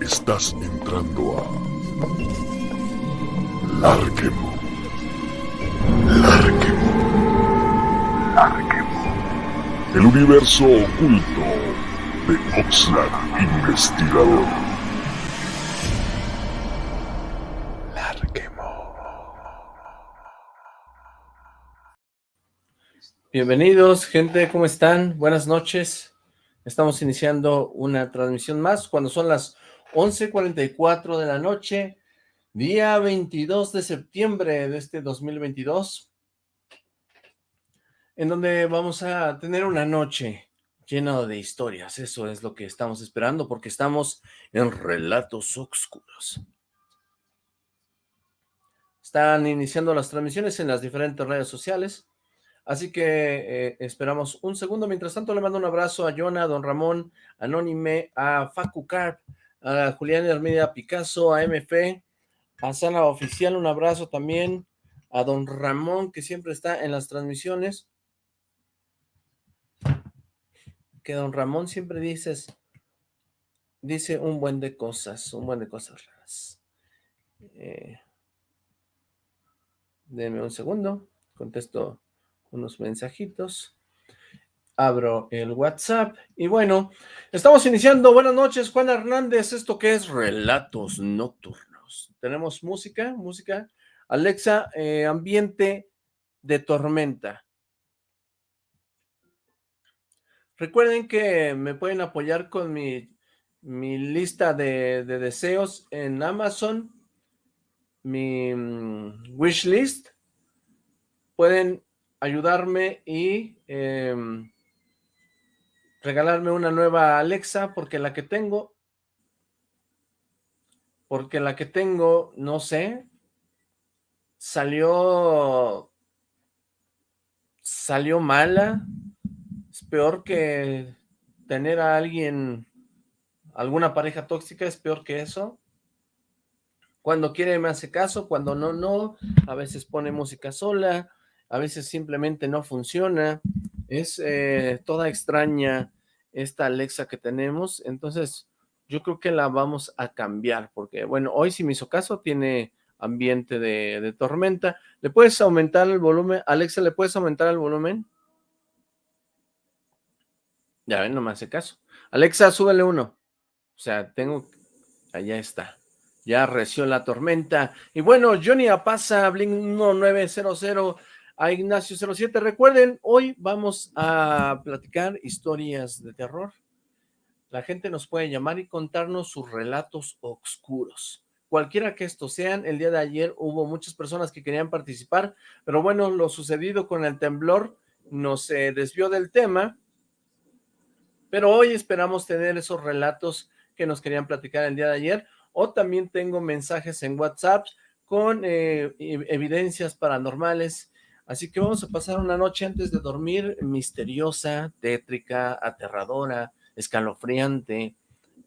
Estás entrando a Larquemo. Larquemo. Larquemo. El universo oculto de Oxlack Investigador. Larquemo. Bienvenidos, gente, ¿cómo están? Buenas noches. Estamos iniciando una transmisión más cuando son las 11.44 de la noche, día 22 de septiembre de este 2022, en donde vamos a tener una noche llena de historias. Eso es lo que estamos esperando porque estamos en Relatos Oscuros. Están iniciando las transmisiones en las diferentes redes sociales, así que eh, esperamos un segundo. Mientras tanto, le mando un abrazo a Jonah, a Don Ramón, Anónime, a Facu Carp, a Julián Hermida Picasso, a MF, a Sala Oficial, un abrazo también, a don Ramón, que siempre está en las transmisiones, que don Ramón siempre dices, dice un buen de cosas, un buen de cosas raras. Eh, denme un segundo, contesto unos mensajitos. Abro el WhatsApp y bueno, estamos iniciando, buenas noches Juan Hernández, esto que es Relatos Nocturnos, tenemos música, música, Alexa, eh, ambiente de tormenta. Recuerden que me pueden apoyar con mi, mi lista de, deseos en Amazon, mi mm, wish list, pueden ayudarme y em, regalarme una nueva Alexa porque la que tengo, porque la que tengo, no sé, salió, salió mala, es peor que tener a alguien, alguna pareja tóxica, es peor que eso. Cuando quiere me hace caso, cuando no, no, a veces pone música sola, a veces simplemente no funciona, es eh, toda extraña esta Alexa que tenemos, entonces yo creo que la vamos a cambiar, porque bueno, hoy si me hizo caso, tiene ambiente de, tormenta. ¿Le puedes aumentar el volumen? Alexa, ¿le puedes aumentar el volumen? Ya ven, no me hace caso. Alexa, súbele uno. O sea, tengo... Allá está. Ya reció la tormenta. Y bueno, Johnny Apasa, Blink 1900 a Ignacio 07. Recuerden, hoy vamos a platicar historias de terror. La gente nos puede llamar y contarnos sus relatos oscuros. Cualquiera que estos sean, el día de ayer hubo muchas personas que querían participar, pero bueno, lo sucedido con el temblor nos eh, desvió del tema, pero hoy esperamos tener esos relatos que nos querían platicar el día de ayer, o también tengo mensajes en WhatsApp con eh, evidencias paranormales, Así que vamos a pasar una noche antes de dormir misteriosa, tétrica, aterradora, escalofriante.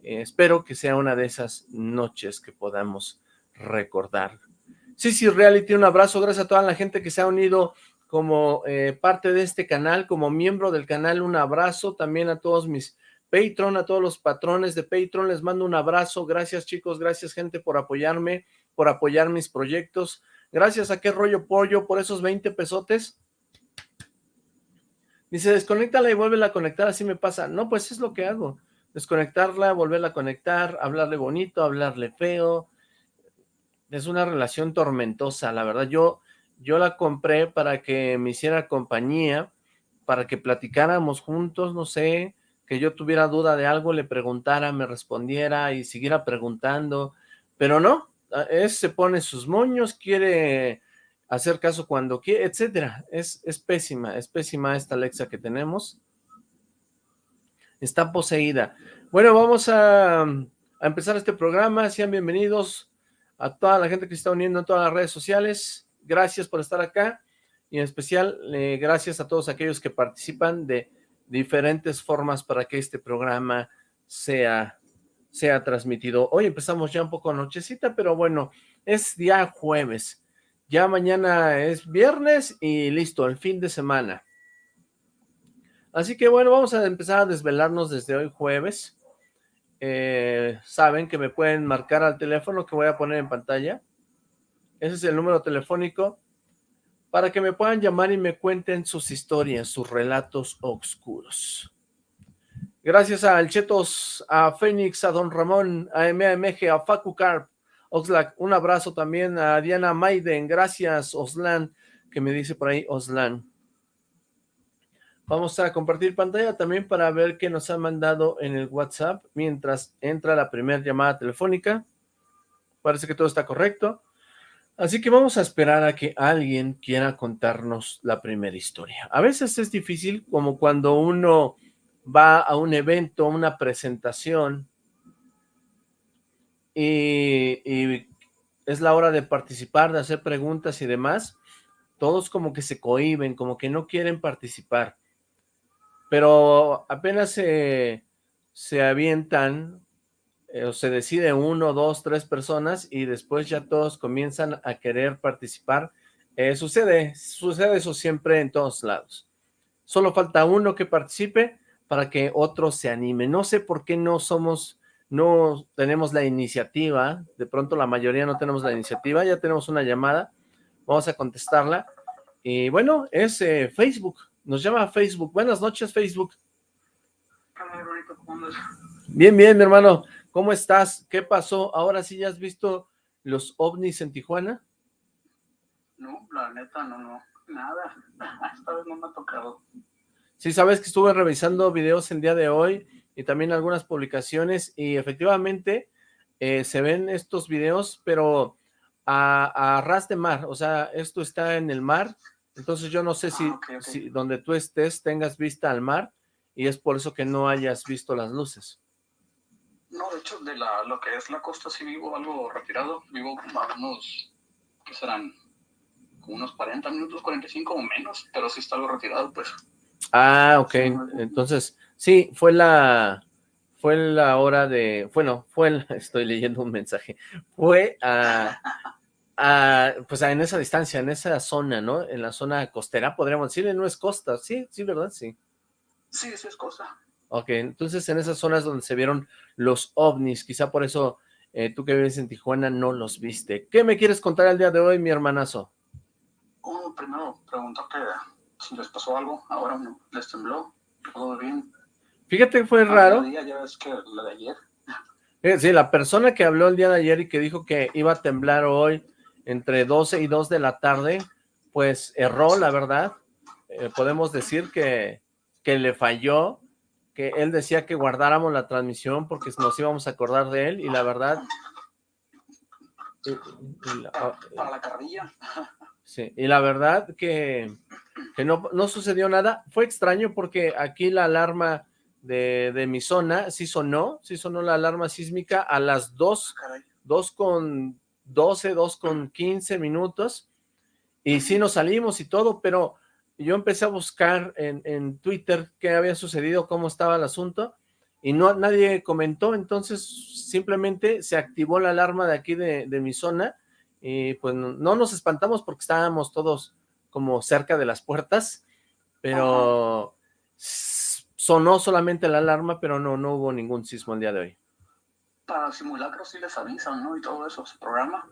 Eh, espero que sea una de esas noches que podamos recordar. Sí, sí, Reality, un abrazo. Gracias a toda la gente que se ha unido como eh, parte de este canal, como miembro del canal, un abrazo. También a todos mis Patreon, a todos los patrones de Patreon, les mando un abrazo. Gracias, chicos, gracias, gente, por apoyarme, por apoyar mis proyectos. Gracias a qué rollo pollo por esos 20 pesotes. Dice, desconéctala y vuélvela a conectar, así me pasa. No, pues es lo que hago. Desconectarla, volverla a conectar, hablarle bonito, hablarle feo. Es una relación tormentosa, la verdad. Yo, yo la compré para que me hiciera compañía, para que platicáramos juntos, no sé, que yo tuviera duda de algo, le preguntara, me respondiera y siguiera preguntando. Pero no, es, se pone sus moños, quiere hacer caso cuando quiere, etcétera. Es, es pésima, es pésima esta Alexa que tenemos. Está poseída. Bueno, vamos a, a empezar este programa. Sean bienvenidos a toda la gente que se está uniendo en todas las redes sociales. Gracias por estar acá. Y en especial, eh, gracias a todos aquellos que participan de diferentes formas para que este programa sea sea transmitido. Hoy empezamos ya un poco nochecita, pero bueno, es día jueves. Ya mañana es viernes y listo, el fin de semana. Así que bueno, vamos a empezar a desvelarnos desde hoy jueves. Eh, saben que me pueden marcar al teléfono que voy a poner en pantalla. Ese es el número telefónico para que me puedan llamar y me cuenten sus historias, sus relatos oscuros. Gracias a Alchetos, a Fénix, a Don Ramón, a MAMG, a Facu Carp, Oxlack, un abrazo también a Diana Maiden, gracias Oslan, que me dice por ahí Oslan. Vamos a compartir pantalla también para ver qué nos han mandado en el WhatsApp mientras entra la primera llamada telefónica. Parece que todo está correcto. Así que vamos a esperar a que alguien quiera contarnos la primera historia. A veces es difícil, como cuando uno va a un evento, una presentación, y, es la hora de participar, de hacer preguntas y demás, todos como que se cohiben, como que no quieren participar. Pero apenas se, se avientan, eh, o se decide uno, dos, tres personas, y después ya todos comienzan a querer participar. Eh, sucede, sucede eso siempre en todos lados. Solo falta uno que participe, para que otros se animen. No sé por qué no somos, no tenemos la iniciativa, de pronto la mayoría no tenemos la iniciativa, ya tenemos una llamada, vamos a contestarla. Y bueno, es eh, Facebook, nos llama Facebook. Buenas noches, Facebook. Bien, bien, mi hermano. ¿Cómo estás? ¿Qué pasó? Ahora sí ya has visto los ovnis en Tijuana. No, la neta, no, no, nada. Esta vez no me ha tocado. Sí, sabes que estuve revisando videos el día de hoy y también algunas publicaciones y efectivamente eh, se ven estos videos, pero a, ras de mar, o sea, esto está en el mar, entonces yo no sé si, ah, si donde tú estés tengas vista al mar y es por eso que no hayas visto las luces. No, de hecho, de la, lo que es la costa sí vivo algo retirado, vivo a unos, ¿qué serán? Como unos 40 minutos, 45 o menos, pero sí está algo retirado, pues. Ah, ok. Entonces, sí, fue la fue la hora de, bueno, fue, estoy leyendo un mensaje, fue a, a, pues en esa distancia, en esa zona, ¿no? En la zona costera, podríamos decirle, no es costa, sí, sí, ¿verdad? Sí. Sí, sí es costa. Ok, entonces en esas zonas donde se vieron los ovnis, quizá por eso eh, tú que vives en Tijuana no los viste. ¿Qué me quieres contar el día de hoy, mi hermanazo? Oh, primero, preguntarte si les pasó algo, ahora les tembló, todo bien. Fíjate que fue ah, raro. ya ves que la de ayer. Eh, sí, la persona que habló el día de ayer y que dijo que iba a temblar hoy entre 12 y 2 de la tarde, pues erró, la verdad. Eh, podemos decir que, que le falló, que él decía que guardáramos la transmisión porque nos íbamos a acordar de él y la verdad... Ah, para la carrilla. Sí, y la verdad que que no, no sucedió nada. Fue extraño porque aquí la alarma de, mi zona sí sonó, sí sonó la alarma sísmica a las 2, 2 con 12, 2 con 15 minutos, y sí nos salimos y todo, pero yo empecé a buscar en, en Twitter qué había sucedido, cómo estaba el asunto, y no nadie comentó, entonces simplemente se activó la alarma de aquí de, de mi zona, y pues no nos espantamos porque estábamos todos como cerca de las puertas, pero sonó solamente la alarma, pero no, no hubo ningún sismo el día de hoy. Para simulacros sí les avisan, ¿no? Y todo eso, ¿se programa?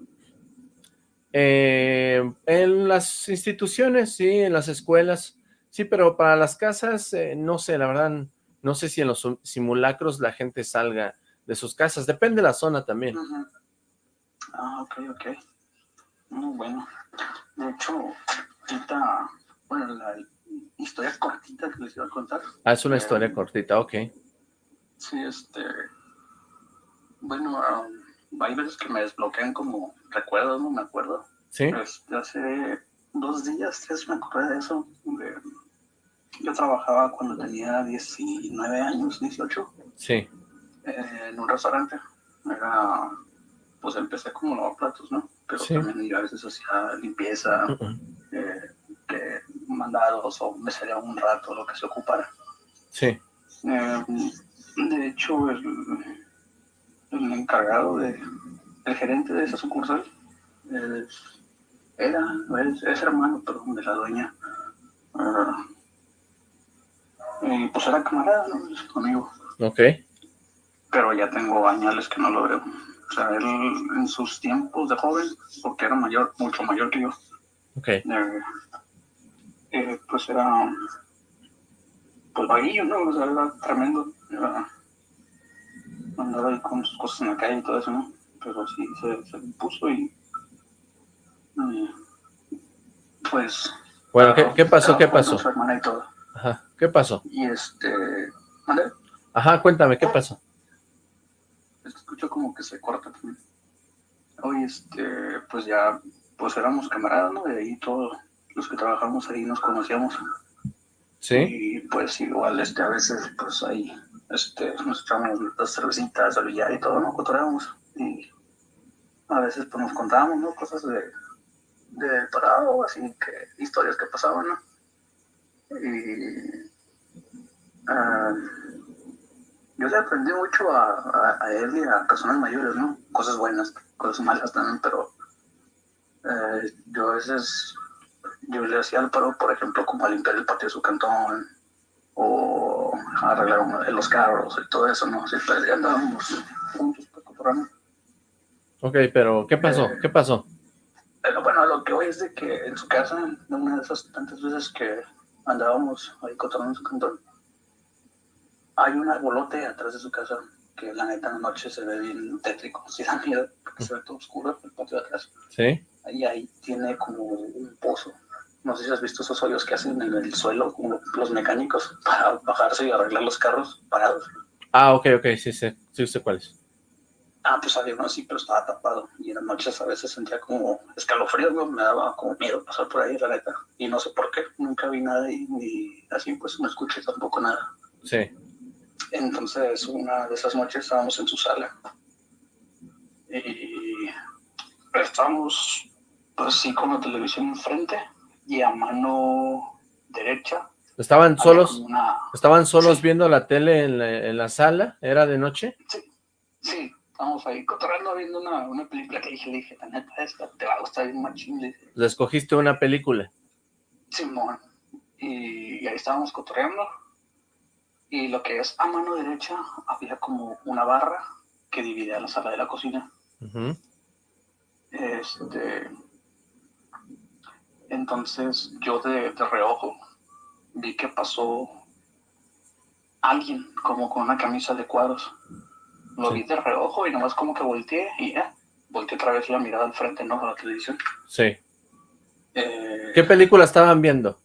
Eh, en las instituciones, sí, en las escuelas, sí, pero para las casas, eh, no sé, la verdad, no sé si en los simulacros la gente salga de sus casas, depende de la zona también. Ah, ok, ok. Muy bueno. De hecho, bueno, la historia cortita que les iba a contar. Ah, es una historia eh, cortita, ok. Sí, este, bueno, um, hay veces que me desbloquean como recuerdos, no me acuerdo. Sí. Este, hace dos días, tres me acordé de eso. yo trabajaba cuando tenía 19 años, 18. Sí. Eh, en un restaurante. Era, pues empecé como platos, ¿no? Pero también a veces hacía limpieza, eh, que mandados o me salía un rato, lo que se ocupara. Sí. Eh, de hecho, el, el encargado, de, el gerente de esa sucursal, era, es, hermano, perdón, de la dueña. Uh, Y pues era camarada, ¿no? Conmigo. Ok. Pero ya tengo años que no lo veo. O sea, él en sus tiempos de joven, porque era mayor, mucho mayor que yo. Ok. Eh, eh, pues era pues vaguillo, ¿no? O sea, era tremendo. Era, andaba ahí con sus cosas en la calle y todo eso, ¿no? Pero sí, se, se impuso y... y, pues... Bueno, ¿qué, qué pasó? ¿Qué pasó? Su hermana y todo. Ajá, ¿qué pasó? Y este... ¿Vale? Ajá, cuéntame, ¿qué pasó? Escucho como que se corta también. Hoy, este, pues ya, pues éramos camaradas, ¿no? De ahí todos los que trabajamos ahí nos conocíamos. ¿Sí? Y pues igual, este, a veces, pues ahí, este, nos echamos las cervecitas, al billar y todo, ¿no? Cotorreamos. Y a veces, pues nos contábamos, ¿no? Cosas de, de parado, así que, historias que pasaban, ¿no? Y... ah, yo le aprendí mucho a, a, a él y a personas mayores, ¿no? Cosas buenas, cosas malas también, pero eh, yo a veces, yo le hacía el paro, por ejemplo, como a limpiar el patio de su cantón, o a arreglar los carros y todo eso, ¿no? Siempre andábamos juntos cotorrear. Ok, pero ¿qué pasó? Eh, ¿Qué pasó? Pero bueno, lo que voy es de que en su casa, una de esas tantas veces que andábamos ahí cotorreando en su cantón, hay un arbolote atrás de su casa que la neta en la noche se ve bien tétrico, sí da miedo, porque se ve todo oscuro el patio de atrás. ¿Sí? Ahí, ahí tiene como un pozo. No sé si has visto esos hoyos que hacen en el suelo, como los mecánicos, para bajarse y arreglar los carros parados. Ah, ok, ok, sí sé, sí sé cuál es. Ah, pues había uno así, pero estaba tapado. Y en las noches a veces sentía como escalofrío, ¿no? me daba como miedo pasar por ahí, la neta. Y no sé por qué, nunca vi nada y, ni así, pues no escuché tampoco nada. Sí. Entonces, una de esas noches estábamos en su sala. Y estábamos, pues sí, con la televisión enfrente y a mano derecha. ¿Estaban solos? Una... ¿Estaban solos Sí. viendo la tele en la, en la sala? ¿Era de noche? Sí, estábamos ahí cotorreando viendo una, una película que dije, le dije, la neta, esta te va a gustar bien machín. Le dije, ¿Le escogiste una película? Simón. Y ahí estábamos cotorreando. Y lo que es a mano derecha, había como una barra que dividía la sala de la cocina. Este. Entonces yo de, de reojo vi que pasó alguien como con una camisa de cuadros. Lo Sí. vi de reojo y nomás como que volteé y ya. Volteé otra vez la mirada al frente, ¿no? A la televisión. Sí. Eh, ¿Qué película estaban viendo?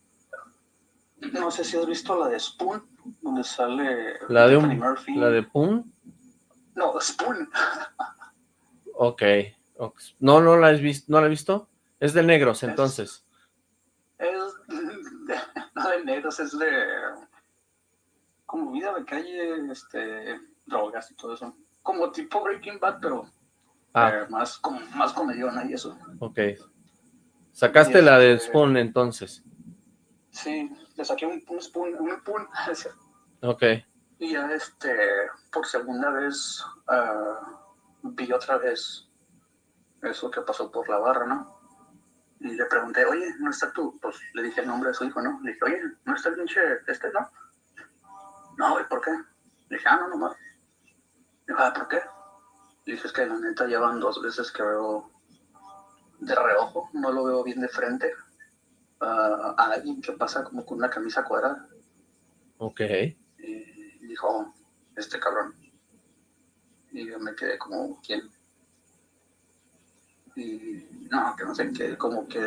No sé si has visto la de Spoon, donde sale La de un, Murphy. la de. No, Spoon. Ok. ok. No, no la has visto, ¿no la he visto? Es de negros, entonces. Es no de negros, es de como vida de calle, este, drogas y todo eso. Como tipo Breaking Bad, pero Ah, eh, más como más comediona y eso. ok. Sacaste la de Este- Spoon, entonces. Sí, le saqué un, un spoon, un spoon, Ok. y ya este, por segunda vez ah, vi otra vez eso que pasó por la barra, ¿no? Y le pregunté, oye, ¿no está tú? Pues le dije el nombre de su hijo, ¿no? Le dije, oye, ¿no está el pinche este, no? No, ¿y por qué? Le dije, ah, no, nomás. Le dije, ah, ¿por qué? Le dije, es que la neta llevan dos veces que veo de reojo, no lo veo bien de frente. Ah, a alguien que pasa como con una camisa cuadrada. Ok. Y dijo, "Oh, este cabrón. Y yo me quedé como, ¿quién? Y no, que no sé qué, como que,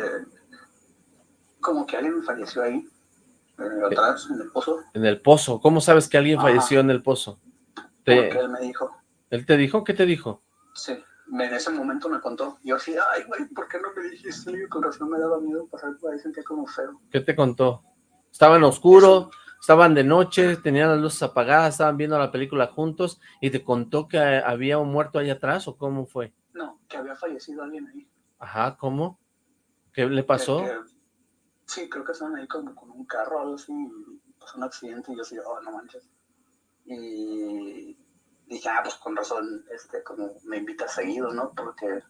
como que alguien falleció ahí, atrás, en el pozo, En el pozo. ¿Cómo sabes que alguien Ajá. falleció en el pozo? porque Te- él me dijo, ¿Él te dijo? ¿Qué te dijo? sí, me- en ese momento me contó. Yo así, ay, güey, ¿por qué no me dijiste? Digo, Con razón me daba miedo pasar por ahí, sentía como feo. ¿Qué te contó? ¿Estaban oscuro? ¿Estaban de noche? ¿Tenían las luces apagadas? ¿Estaban viendo la película juntos? ¿Y te contó que había un muerto ahí atrás? ¿O cómo fue? No, que había fallecido alguien ahí. Ajá, ¿cómo? ¿Qué le pasó? Que- sí, creo que estaban ahí como con un carro o algo así, y pasó un accidente y yo así, oh, no manches. Y dije, ah, pues con razón, este, como me invita seguido, ¿no? Porque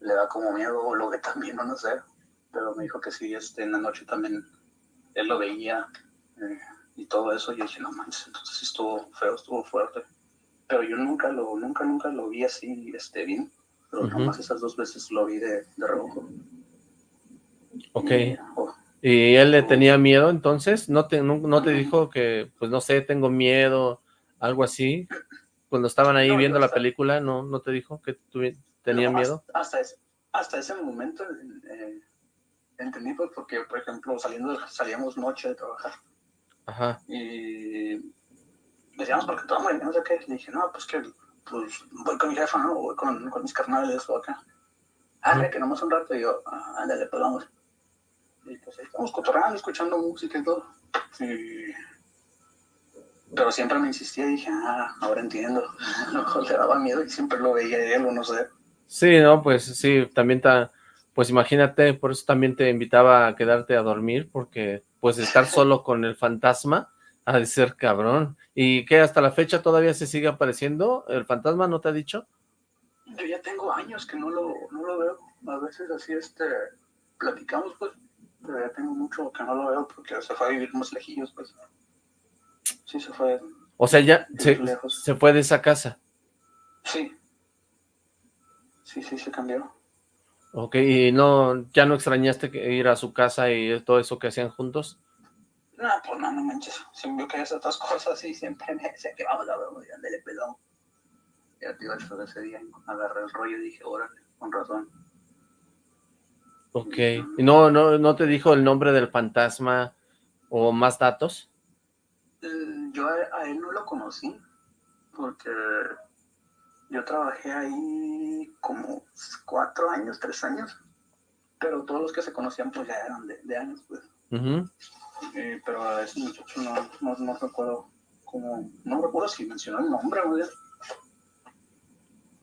le da como miedo o lo ve también, o no sé. Pero me dijo que sí, este, en la noche también él lo veía. eh, y todo eso, yo dije, no manches, entonces estuvo feo, estuvo fuerte. Pero yo nunca lo, nunca, nunca lo vi así, este, bien. Pero nomás esas dos veces lo vi de, de reojo. Ok. Oh. Y, él le tenía miedo entonces? ¿No te, no, te dijo que, pues no sé, tengo miedo, algo así? Cuando estaban ahí viendo la película, ¿no, ¿no te dijo que tenía miedo? Hasta, ese, hasta ese momento eh, entendí, pues, porque, por ejemplo, saliendo, salíamos noche de trabajar. Ajá. Y decíamos, porque todo muy no sé qué. Le dije, no, pues que pues, voy con mi jefa, ¿no? Voy con, con mis carnales o acá. Ah, que nomás un rato. Y yo, ah, ándale, pues vamos. Y pues ahí estamos cotorreando, escuchando música y todo. Pero siempre me insistía y dije, ah, ahora entiendo. A lo mejor le daba miedo y siempre lo veía él o no sé. Sí, no, pues sí, también está, pues imagínate, por eso también te invitaba a quedarte a dormir, porque pues estar solo con el fantasma ha de ser cabrón. ¿Y qué, hasta la fecha todavía se sigue apareciendo? ¿El fantasma no te ha dicho? Yo ya tengo años que no lo, no lo veo. A veces así, este, platicamos, pues, pero ya tengo mucho que no lo veo porque se fue a vivir más lejillos, pues. Sí, se fue. O sea, ya se, se fue de esa casa. Sí. Sí, sí, se cambió. Ok, ¿y no, ya no extrañaste ir a su casa y todo eso que hacían juntos? No, pues no, no manches. Siempre que hacer otras cosas y siempre me decía que vamos a ver, ándale, pelón. Ya te iba a ese día, agarré el rollo y dije, órale, con razón. Ok. ¿Y no, no, no te dijo el nombre del fantasma o más datos? Yo a, él no lo conocí, porque yo trabajé ahí como cuatro años, tres años, pero todos los que se conocían pues ya eran de, años, pues. Eh, pero a ese muchacho no, no, recuerdo cómo, no recuerdo si mencionó el nombre, ¿no?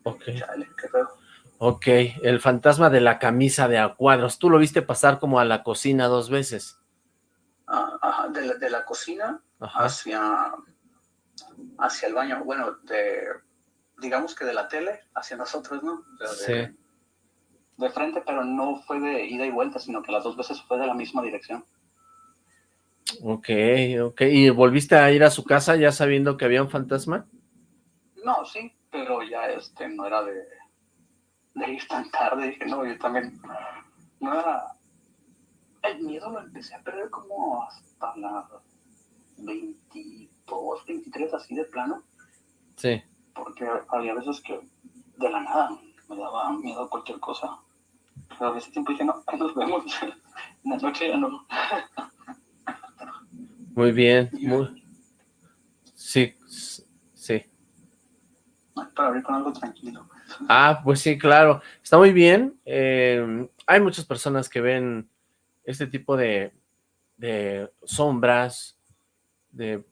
Ok. qué Ok, el fantasma de la camisa de a cuadros. ¿Tú lo viste pasar como a la cocina dos veces? Ah, ajá, de, la, de la cocina hacia hacia el baño. Bueno, de digamos que de la tele hacia nosotros, ¿no? sí. De frente, pero no fue de ida y vuelta, sino que las dos veces fue de la misma dirección. Ok, ok. ¿Y volviste a ir a su casa ya sabiendo que había un fantasma? No, sí, pero ya este no era de de ir tan tarde, dije, no, yo también, no era, el miedo lo empecé a perder como hasta las 22, 23, así de plano. Sí. Porque había veces que de la nada me daba miedo cualquier cosa. Pero a ese tiempo dije, no, nos vemos, en la noche ya no. Muy bien, muy... Sí, sí. Para abrir con algo tranquilo. Ah, pues sí, claro. Está muy bien. Eh, hay muchas personas que ven este tipo de, sombras, de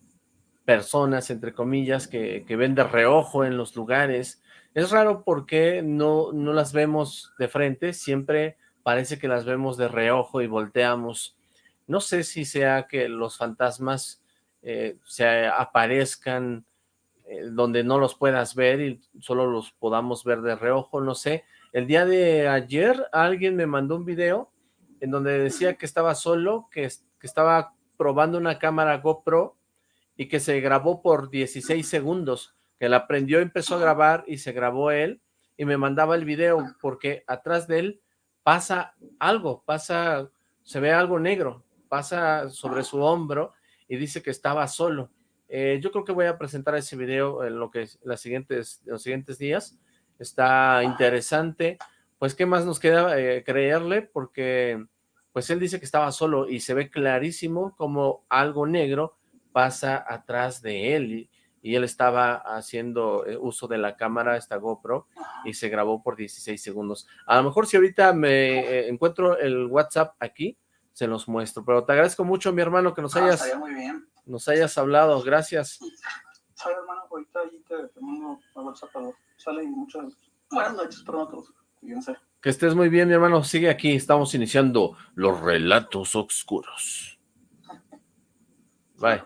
personas, entre comillas, que, ven de reojo en los lugares. Es raro porque no, no las vemos de frente, siempre parece que las vemos de reojo y volteamos. No sé si sea que los fantasmas eh, se aparezcan eh, donde no los puedas ver y solo los podamos ver de reojo, no sé. El día de ayer alguien me mandó un video en donde decía que estaba solo, que, que estaba probando una cámara GoPro y que se grabó por 16 segundos, que la prendió, empezó a grabar y se grabó él y me mandaba el video porque atrás de él pasa algo, pasa, se ve algo negro, pasa sobre su hombro y dice que estaba solo. Eh, yo creo que voy a presentar ese video en lo que las siguientes, los siguientes días. Está interesante. Pues, ¿qué más nos queda eh, creerle? Porque, pues, él dice que estaba solo y se ve clarísimo como algo negro pasa atrás de él y, él estaba haciendo eh, uso de la cámara, esta GoPro, y se grabó por 16 segundos. A lo mejor si ahorita me encuentro el WhatsApp aquí, se los muestro. Pero te agradezco mucho, mi hermano, que nos ah, hayas... muy bien nos hayas hablado, gracias. Sale hermano, ahorita ahí te, te mando a WhatsApp, sale y muchas buenas noches para Que estés muy bien, mi hermano, sigue aquí, estamos iniciando los relatos oscuros. Bye.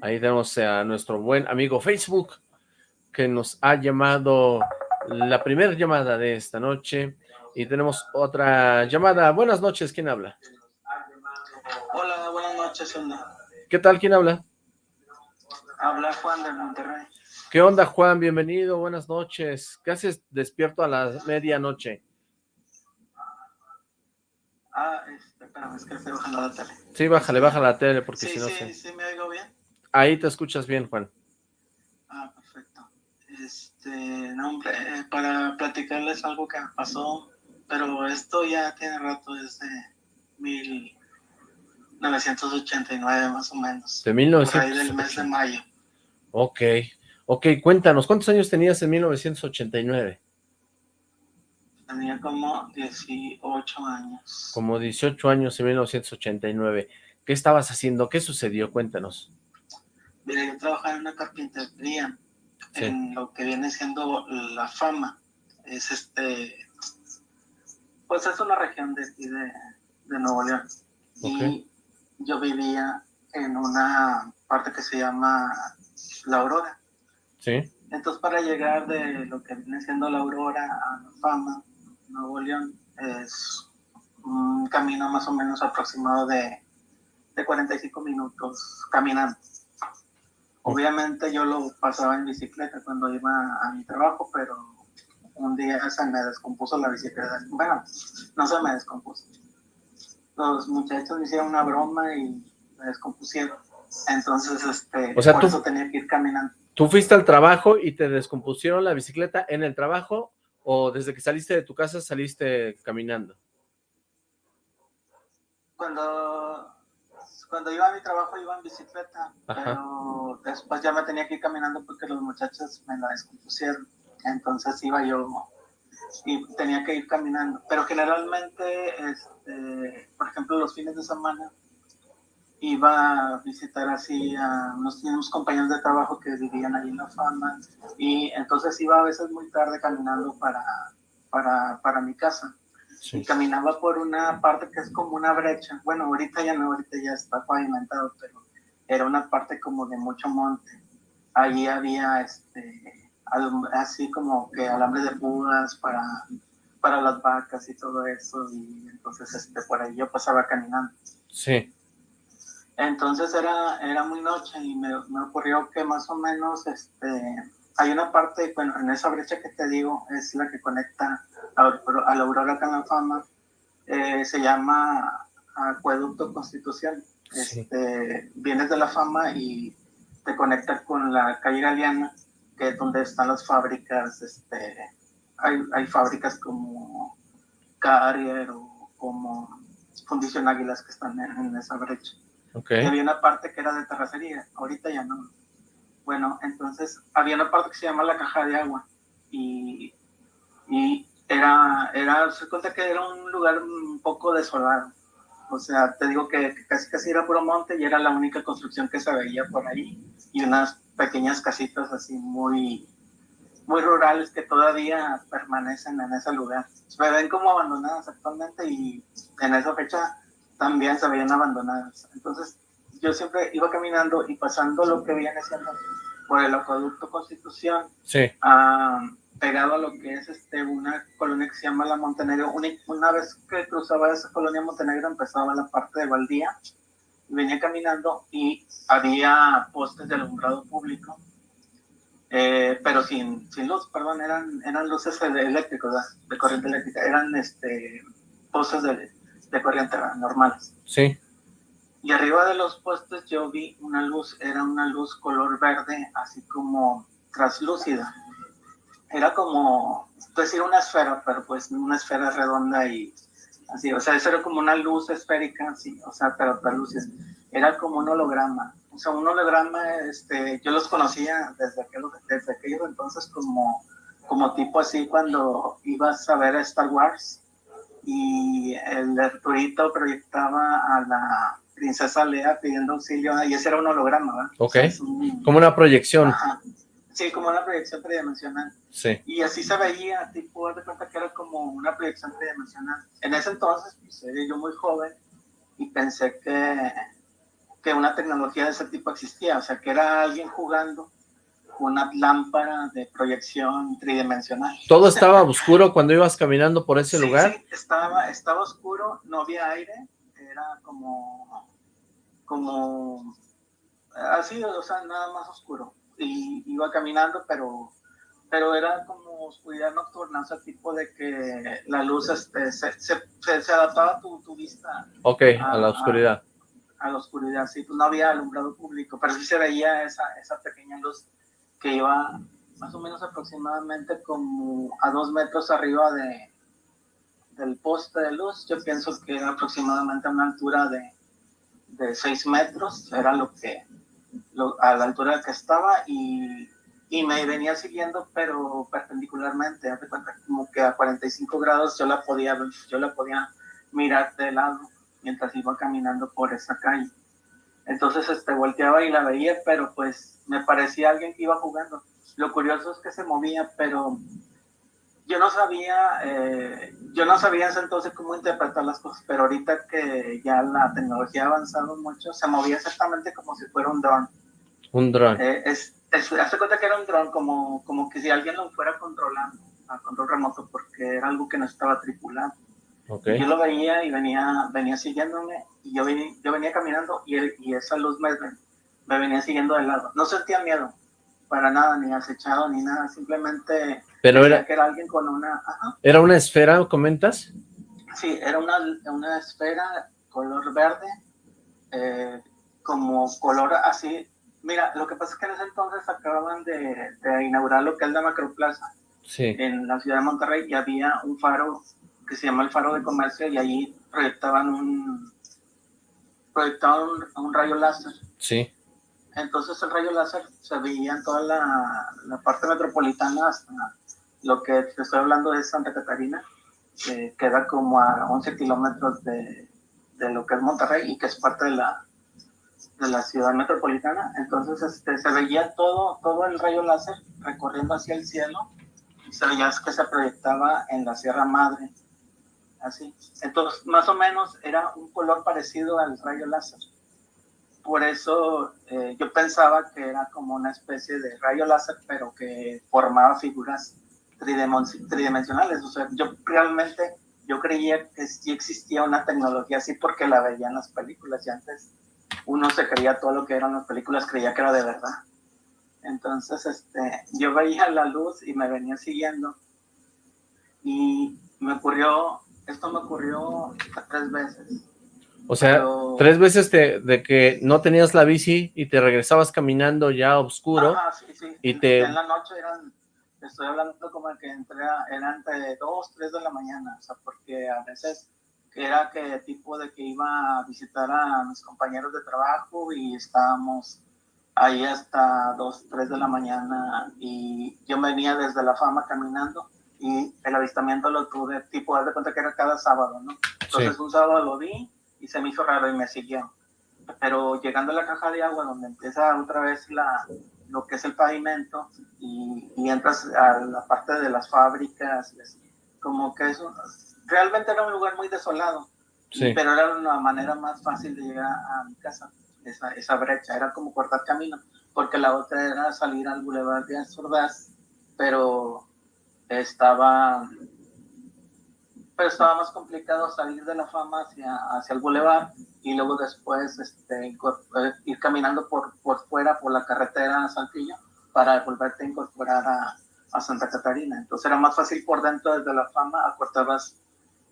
Ahí tenemos a nuestro buen amigo Facebook, que nos ha llamado la primera llamada de esta noche, y tenemos otra llamada. Buenas noches, ¿quién habla? Hola, buenas noches, onda. ¿Qué tal? ¿Quién habla? Habla Juan de Monterrey. ¿Qué onda, Juan? Bienvenido, buenas noches. ¿Qué haces despierto a la medianoche? Ah, este, espérame, es que estoy bajando la tele. Sí, bájale, bájale la tele, porque sí, si no... Sí, se... sí, me oigo bien. Ahí te escuchas bien, Juan. Ah, perfecto. Este, no, hombre, eh, para platicarles algo que me pasó, pero esto ya tiene rato, desde 1989 más o menos. De 1989. Por ahí del mes de mayo. Ok, ok, cuéntanos, ¿cuántos años tenías en 1989? Tenía como 18 años. Como 18 años en 1989. ¿Qué estabas haciendo? ¿Qué sucedió? Cuéntanos. Mira, yo trabajaba en una carpintería, sí. en lo que viene siendo La Fama. Es este, pues es una región de aquí de, de Nuevo León. Okay. Y yo vivía en una parte que se llama La Aurora. Sí. Entonces, para llegar de lo que viene siendo La Aurora a La Fama, Nuevo León, es un camino más o menos aproximado de, de 45 minutos caminando. Obviamente yo lo pasaba en bicicleta cuando iba a mi trabajo, pero un día se me descompuso la bicicleta. Bueno, no se me descompuso. Los muchachos me hicieron una broma y me descompusieron. Entonces, este, o sea, por tú, eso tenía que ir caminando. ¿Tú fuiste al trabajo y te descompusieron la bicicleta en el trabajo o desde que saliste de tu casa saliste caminando? Cuando cuando iba a mi trabajo iba en bicicleta, Ajá. pero después ya me tenía que ir caminando porque los muchachos me la descompusieron. Entonces iba yo y tenía que ir caminando. Pero generalmente, este, por ejemplo, los fines de semana iba a visitar así a unos, unos compañeros de trabajo que vivían allí en La Fama y entonces iba a veces muy tarde caminando para, para, para mi casa. Sí. Y caminaba por una parte que es como una brecha. Bueno, ahorita ya no, ahorita ya está pavimentado, pero era una parte como de mucho monte. Allí había este, así como que alambre de púas para, para las vacas y todo eso. Y entonces este, por ahí yo pasaba caminando. Sí. Entonces era, era muy noche y me, me ocurrió que más o menos este, hay una parte, bueno, en esa brecha que te digo, es la que conecta a, a la Aurora Canafama, eh, se llama Acueducto Constitución. Sí. Este, vienes de la fama y te conecta con la calle Galeana, que es donde están las fábricas, este, hay, hay fábricas como Carrier o como Fundición Águilas que están en, en esa brecha. Okay. Había una parte que era de terracería, ahorita ya no. Bueno, entonces había una parte que se llama la caja de agua y, y era, era, se cuenta que era un lugar un poco desolado. O sea, te digo que, que casi casi era puro monte y era la única construcción que se veía por ahí y unas pequeñas casitas así muy, muy rurales que todavía permanecen en ese lugar. Se ven como abandonadas actualmente y en esa fecha también se veían abandonadas. Entonces yo siempre iba caminando y pasando lo que viene siendo por el acueducto Constitución, sí. uh, pegado a lo que es este, una colonia que se llama la Montenegro. Una, una, vez que cruzaba esa colonia Montenegro empezaba la parte de Valdía, y venía caminando y había postes de alumbrado público, eh, pero sin, sin luz, perdón, eran, eran luces eléctricas, de corriente eléctrica, eran este, postes de, de corriente normales. Sí. Y arriba de los postes yo vi una luz, era una luz color verde, así como traslúcida. Era como, decir una esfera, pero pues una esfera redonda y así, o sea, eso era como una luz esférica, así, o sea, pero translúcida. Era como un holograma. O sea, un holograma, este, yo los conocía desde aquellos, desde aquellos entonces como, como tipo así cuando ibas a ver Star Wars y el Arturito proyectaba a la princesa Lea pidiendo auxilio, y ese era un holograma, ¿verdad? Ok, o sea, un... como una proyección. Ajá. Sí, como una proyección tridimensional. Sí. Y así se veía, tipo, de cuenta que era como una proyección tridimensional. En ese entonces, pues, era yo muy joven y pensé que, que una tecnología de ese tipo existía, o sea, que era alguien jugando una lámpara de proyección tridimensional. ¿Todo estaba oscuro cuando ibas caminando por ese sí, lugar? Sí, estaba, estaba oscuro, no había aire, era como, como, así, o sea, nada más oscuro. Y iba caminando, pero, pero era como oscuridad nocturna, o sea, tipo de que la luz este, se, se, se, adaptaba a tu, tu vista. Ok, a, la oscuridad. A, la oscuridad, sí, pues no había alumbrado público, pero sí se veía esa, esa pequeña luz que iba más o menos aproximadamente como a dos metros arriba de, del poste de luz. Yo pienso que era aproximadamente a una altura de, de seis metros, era lo que, a la altura que estaba y, y, me venía siguiendo, pero perpendicularmente, como que a 45 grados yo la podía, yo la podía mirar de lado mientras iba caminando por esa calle. Entonces este, volteaba y la veía, pero pues me parecía alguien que iba jugando. Lo curioso es que se movía, pero yo no sabía, eh, yo no sabía entonces cómo interpretar las cosas, pero ahorita que ya la tecnología ha avanzado mucho, se movía exactamente como si fuera un dron. Un dron. Eh, es, hace cuenta que era un dron, como, como que si alguien lo fuera controlando a control remoto, porque era algo que no estaba tripulado. Yo lo veía y venía, venía siguiéndome y yo, venía, yo venía caminando y, y esa luz me, me venía siguiendo de lado. No sentía miedo, para nada, ni acechado, ni nada, simplemente Pero era, que era alguien con una... ¿Era una esfera, comentas? Sí, era una, una esfera color verde, eh, como color así. Mira, lo que pasa es que en ese entonces acababan de, de inaugurar lo que es la Macroplaza sí. en la ciudad de Monterrey y había un faro que se llama el Faro de Comercio y ahí proyectaban un proyectaban un, rayo láser. Sí. Entonces el rayo láser se veía en toda la, la parte metropolitana hasta lo que te estoy hablando de Santa Catarina, que queda como a 11 kilómetros de, de, lo que es Monterrey y que es parte de la, de la ciudad metropolitana. Entonces este, se veía todo, todo el rayo láser recorriendo hacia el cielo y se veía que se proyectaba en la Sierra Madre así. Entonces, más o menos era un color parecido al rayo láser. Por eso eh, yo pensaba que era como una especie de rayo láser, pero que formaba figuras tridimensionales. O sea, yo realmente, yo creía que sí existía una tecnología así porque la veía en las películas y antes uno se creía todo lo que eran las películas, creía que era de verdad. Entonces, este, yo veía la luz y me venía siguiendo y me ocurrió esto me ocurrió tres veces. O sea, tres veces de que no tenías la bici y te regresabas caminando ya oscuro. Ajá, sí, sí. Y te... En la noche eran, estoy hablando como que entré, eran entre dos, tres de la mañana, o sea, porque a veces era que tipo de que iba a visitar a mis compañeros de trabajo y estábamos ahí hasta dos, tres de la mañana y yo venía desde la fama caminando y el avistamiento lo tuve, tipo, haz de cuenta que era cada sábado, ¿no? Entonces un sábado lo vi y se me hizo raro y me siguió. Pero llegando a la caja de agua, donde empieza otra vez la, lo que es el pavimento y, y entras a la parte de las fábricas, como que eso, realmente era un lugar muy desolado, sí. pero era una manera más fácil de llegar a mi casa, esa, esa brecha, era como cortar camino, porque la otra era salir al Boulevard de Azordaz, pero estaba, pero estaba más complicado salir de la fama hacia, hacia el bulevar y luego después este, ir caminando por, por fuera, por la carretera a Saltillo, para volverte a incorporar a, a Santa Catarina. Entonces era más fácil por dentro desde la fama, acortabas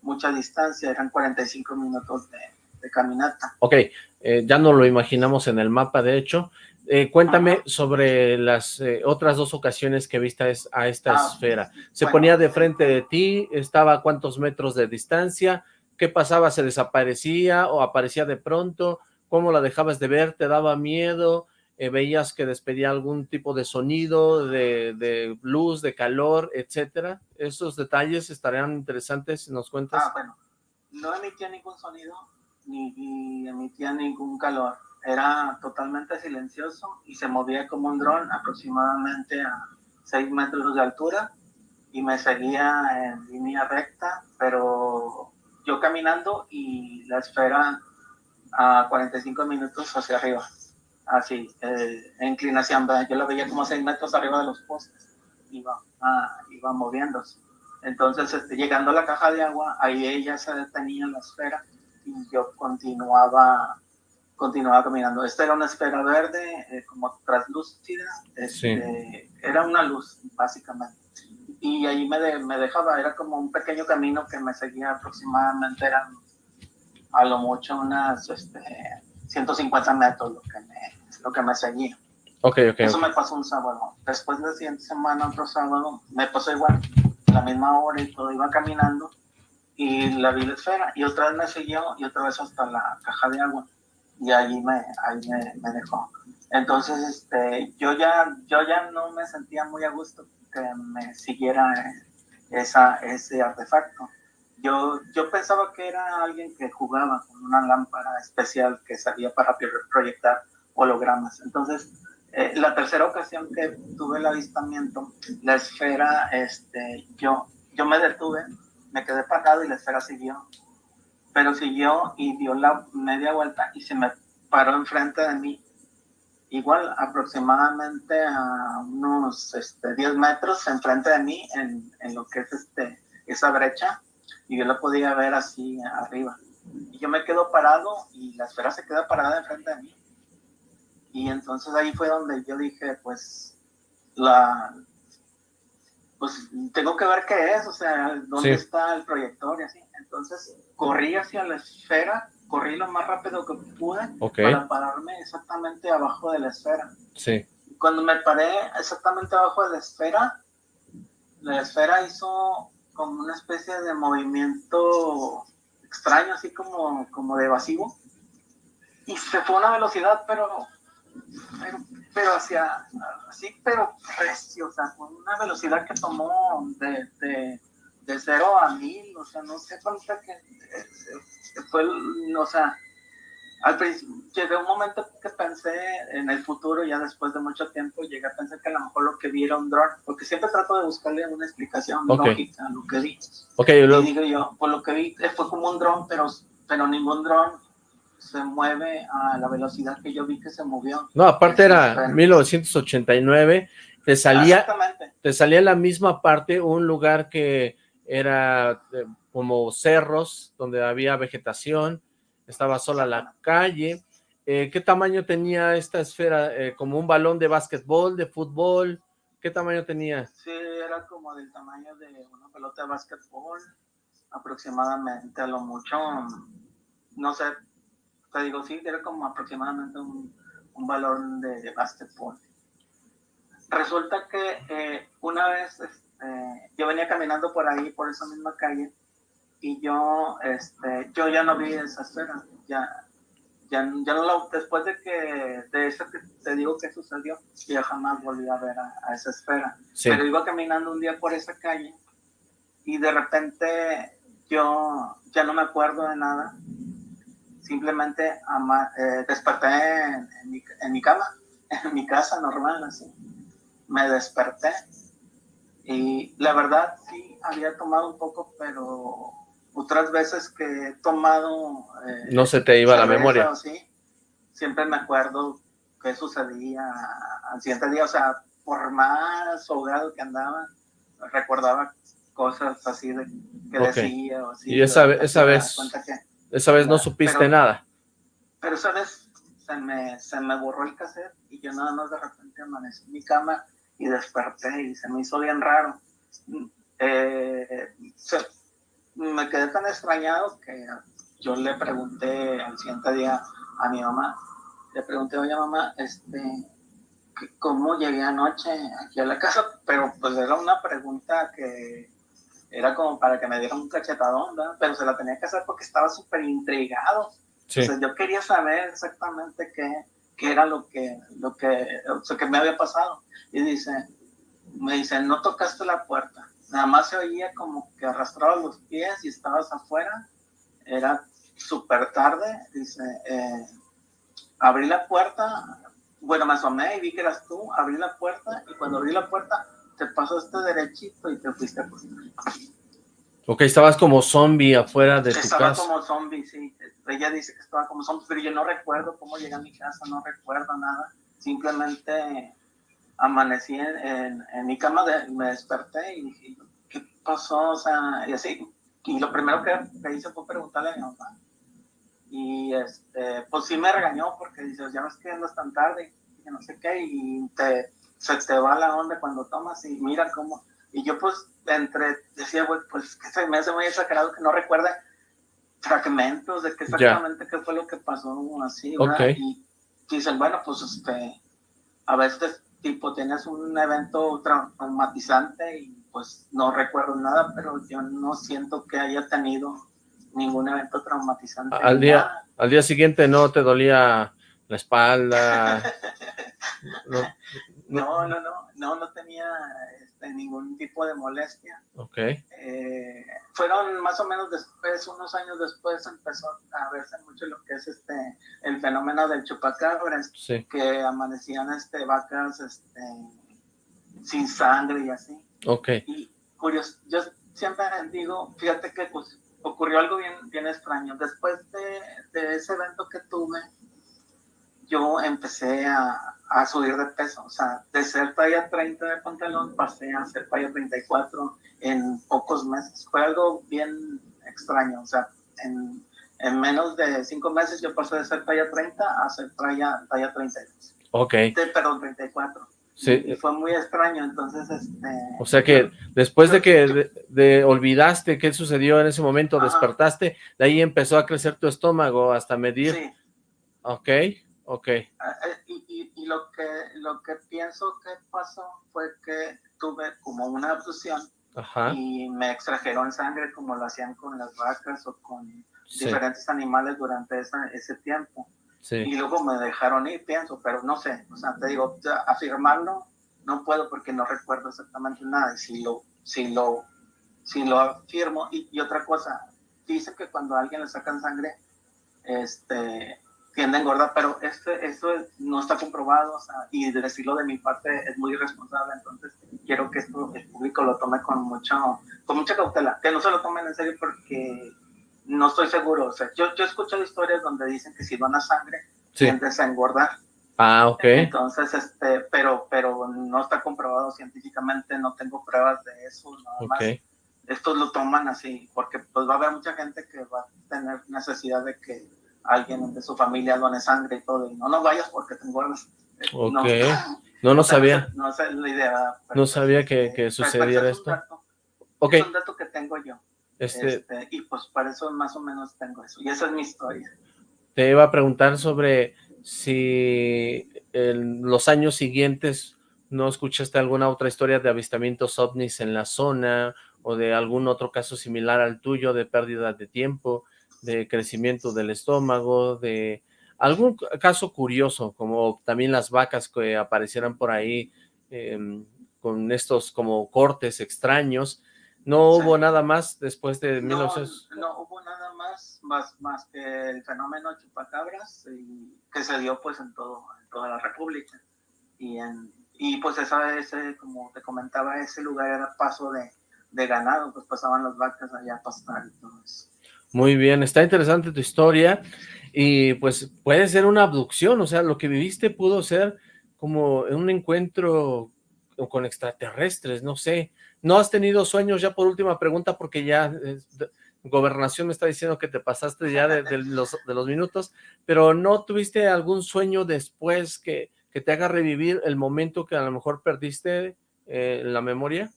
mucha distancia, eran 45 minutos de, de caminata. Ok, eh, ya no lo imaginamos en el mapa, de hecho, eh, cuéntame sobre las eh, otras dos ocasiones que viste a esta ah, esfera. ¿Se ponía de frente de ti? ¿Estaba a cuántos metros de distancia? ¿Qué pasaba? ¿Se desaparecía o aparecía de pronto? ¿Cómo la dejabas de ver? ¿Te daba miedo? Eh, ¿Veías que despedía algún tipo de sonido, de, de, luz, de calor, etcétera? ¿Esos detalles estarían interesantes si nos cuentas? Ah, bueno, no emitía ningún sonido ni, ni emitía ningún calor era totalmente silencioso y se movía como un dron aproximadamente a 6 metros de altura y me seguía en línea recta, pero yo caminando y la esfera a 45 minutos hacia arriba, así, eh, en inclinación, yo la veía como 6 metros arriba de los postes, iba, ah, iba moviéndose. Entonces, este, llegando a la caja de agua, ahí ella se detenía en la esfera y yo continuaba continuaba caminando. Esta era una esfera verde, eh, como translúcida, este, era una luz, básicamente. Y ahí me, me dejaba, era como un pequeño camino que me seguía aproximadamente, eran a lo mucho unas este, 150 metros lo que me, lo que me seguía. Okay, okay, Eso me pasó un sábado. Después de la siguiente semana, otro sábado, me pasó igual, la misma hora y todo, iba caminando y la vi la esfera y otra vez me siguió y otra vez hasta la caja de agua y ahí me, ahí me, dejó. Entonces, este, yo, ya, yo ya no me sentía muy a gusto que me siguiera esa, ese artefacto. Yo, yo pensaba que era alguien que jugaba con una lámpara especial que servía para proyectar hologramas. Entonces, eh, la tercera ocasión que tuve el avistamiento, la esfera, este, yo, yo me detuve, me quedé parado y la esfera siguió pero siguió y dio la media vuelta y se me paró enfrente de mí. Igual aproximadamente a unos este, 10 metros enfrente de mí en, en, lo que es este, esa brecha y yo la podía ver así arriba. Y yo me quedo parado y la esfera se queda parada enfrente de mí. Y entonces ahí fue donde yo dije, pues, la, pues tengo que ver qué es, o sea, dónde está el proyector y así. Entonces corrí hacia la esfera, corrí lo más rápido que pude para pararme exactamente abajo de la esfera. Sí. Cuando me paré exactamente abajo de la esfera, la esfera hizo como una especie de movimiento extraño, así como, como de evasivo. Y se fue a una velocidad, pero, pero, pero hacia, así, pero recio, o sea, con una velocidad que tomó de, de de cero a mil, o sea, no sé cuánto que eh, fue, o sea, al principio, llegué a un momento que pensé en el futuro, ya después de mucho tiempo, llegué a pensar que a lo mejor lo que vi era un dron, porque siempre trato de buscarle una explicación lógica a lo que vi. Okay, Y digo yo, por lo que vi, eh, fue como un dron, pero, pero ningún dron se mueve a la velocidad que yo vi que se movió. No, aparte era 1989, te salía, te salía la misma parte, un lugar que era eh, como cerros donde había vegetación, estaba sola la calle. Eh, ¿Qué tamaño tenía esta esfera? Eh, ¿Como un balón de básquetbol, de fútbol? ¿Qué tamaño tenía? Sí, era como del tamaño de una pelota de básquetbol, aproximadamente, a lo mucho, no sé, te digo, sí, era como aproximadamente un, balón de, de básquetbol. Resulta que una vez eh, yo venía caminando por ahí, por esa misma calle, y yo, este, yo ya no vi esa esfera, ya, ya, ya no la, después de que, de eso que te digo que sucedió, ya jamás volví a ver a, esa esfera. Pero iba caminando un día por esa calle, y de repente yo ya no me acuerdo de nada, simplemente eh, desperté en, mi, en mi cama, en mi casa normal, así. Me desperté y la verdad sí, había tomado un poco, pero otras veces que he tomado... Eh, no se te iba la memoria. Sí, siempre me acuerdo qué sucedía al siguiente día, o sea, por más ahogado que andaba, recordaba cosas así de que decía o así. Y esa, esa vez, esa vez no supiste nada. Pero esa vez se me, se me borró el cassette y yo nada más de repente amanecí en mi cama y desperté y se me hizo bien raro. Eh, me quedé tan extrañado que yo le pregunté al siguiente día a mi mamá, le pregunté, oye mamá, este, ¿cómo llegué anoche aquí a la casa? Pero pues era una pregunta que era como para que me diera un cachetadón, pero se la tenía que hacer porque estaba súper intrigado. Entonces yo quería saber exactamente qué, qué era lo que, lo que, o que me había pasado. Y dice, me dice, no tocaste la puerta. Nada más se oía como que arrastraba los pies y estabas afuera. Era súper tarde. Dice, eh, abrí la puerta. Bueno, me asomé y vi que eras tú. Abrí la puerta y cuando abrí la puerta te pasaste derechito y te fuiste a Ok, estabas como zombie afuera de tu casa. Estaba como zombie, sí. Ella dice que estaba como zombie, pero yo no recuerdo cómo llegué a mi casa, no recuerdo nada. Simplemente amanecí en, en, mi cama, me desperté y dije, ¿qué pasó? O sea, y así. Y lo primero que, hice fue preguntarle a mi mamá. y este, pues sí me regañó porque dices, ya ves que andas tan tarde, que no sé qué, y te, se te va la onda cuando tomas y mira cómo, y yo pues entre, decía, güey, pues que se me hace muy exagerado que no recuerda fragmentos de qué exactamente qué fue lo que pasó así, Y dicen, bueno, pues este, a veces tipo tienes un evento traumatizante y pues no recuerdo nada, pero yo no siento que haya tenido ningún evento traumatizante. Al día, al día siguiente no te dolía la espalda. no, no, no, no, no, tenía este, ningún tipo de molestia. Ok. Eh, fueron más o menos después, unos años después, empezó a verse mucho lo que es este el fenómeno del chupacabras, que amanecían este vacas este sin sangre y así. Ok. Y curioso, yo siempre digo, fíjate que pues, ocurrió algo bien, bien extraño. Después de, de ese evento que tuve, yo empecé a, a, subir de peso, o sea, de ser talla 30 de pantalón pasé a ser talla 34 en pocos meses. Fue algo bien extraño, o sea, en, en menos de cinco meses yo pasé de ser talla 30 a ser talla, talla 32. Ok. De, perdón, 34. Sí. Y fue muy extraño, entonces, este... O sea que después de que de, olvidaste qué sucedió en ese momento, despertaste, de ahí empezó a crecer tu estómago hasta medir... Sí. Ok. Ok. Ah, eh, y, y, lo, que, lo que pienso que pasó fue que tuve como una abducción y me extrajeron sangre como lo hacían con las vacas o con diferentes animales durante ese tiempo. Sí. Y luego me dejaron ir, pienso, pero no sé, o sea, te digo, afirmarlo no puedo porque no recuerdo exactamente nada. Y si lo, si lo, si lo afirmo, y, y otra cosa, dice que cuando a alguien le sacan sangre, este, tiende a engordar, pero este, esto no está comprobado, o sea, y decirlo de mi parte es muy irresponsable, entonces quiero que esto el público lo tome con, mucho, con mucha cautela, que no se lo tomen en serio porque no estoy seguro, o sea, yo, yo he escuchado historias donde dicen que si dona sangre, sí. tiendes a engordar. Ah, ok. Entonces, este, pero, pero no está comprobado científicamente, no tengo pruebas de eso, nada más. Estos lo toman así, porque pues va a haber mucha gente que va a tener necesidad de que alguien de su familia done sangre y todo, y no, no vayas porque te engordas. Ok, no, no, sabía. No, es la idea. no sabía que, que sucediera esto. ok. Es un dato que tengo yo. Este, este, y pues para eso más o menos tengo eso. Y esa es mi historia. Te iba a preguntar sobre si en los años siguientes no escuchaste alguna otra historia de avistamientos ovnis en la zona o de algún otro caso similar al tuyo de pérdida de tiempo de crecimiento del estómago, de algún caso curioso, como también las vacas que aparecieran por ahí em, con estos como cortes extraños. ¿No hubo nada más después de no, 1900? No hubo nada más, más, más que el fenómeno chupacabras y, que se dio pues en, todo, en toda la república. Y, en, y pues esa, ese, como te comentaba, ese lugar era paso de, de ganado, pues pasaban las vacas allá a pastar y todo eso. Muy bien, está interesante tu historia y pues puede ser una abducción, o sea, lo que viviste pudo ser como un encuentro con extraterrestres, no sé. ¿No has tenido sueños ya por última pregunta? Porque ya Gobernación me está diciendo que te pasaste ya de, los, de los minutos, pero ¿no tuviste algún sueño después que, que te haga revivir el momento que a lo mejor perdiste eh, la memoria?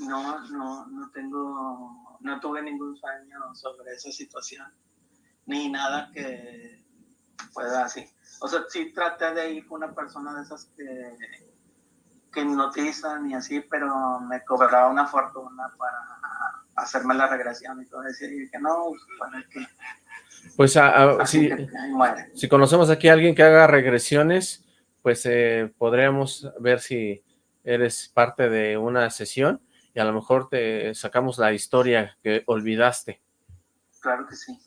No, no, no tengo no tuve ningún sueño sobre esa situación, ni nada que pueda así. O sea, sí traté de ir con una persona de esas que, que hipnotizan y así, pero me cobraba una fortuna para hacerme la regresión y todo eso, y dije, no, para que... Pues si, si, conocemos aquí a alguien que haga regresiones, pues eh, podríamos ver si eres parte de una sesión y a lo mejor te sacamos la historia que olvidaste. Claro que sí.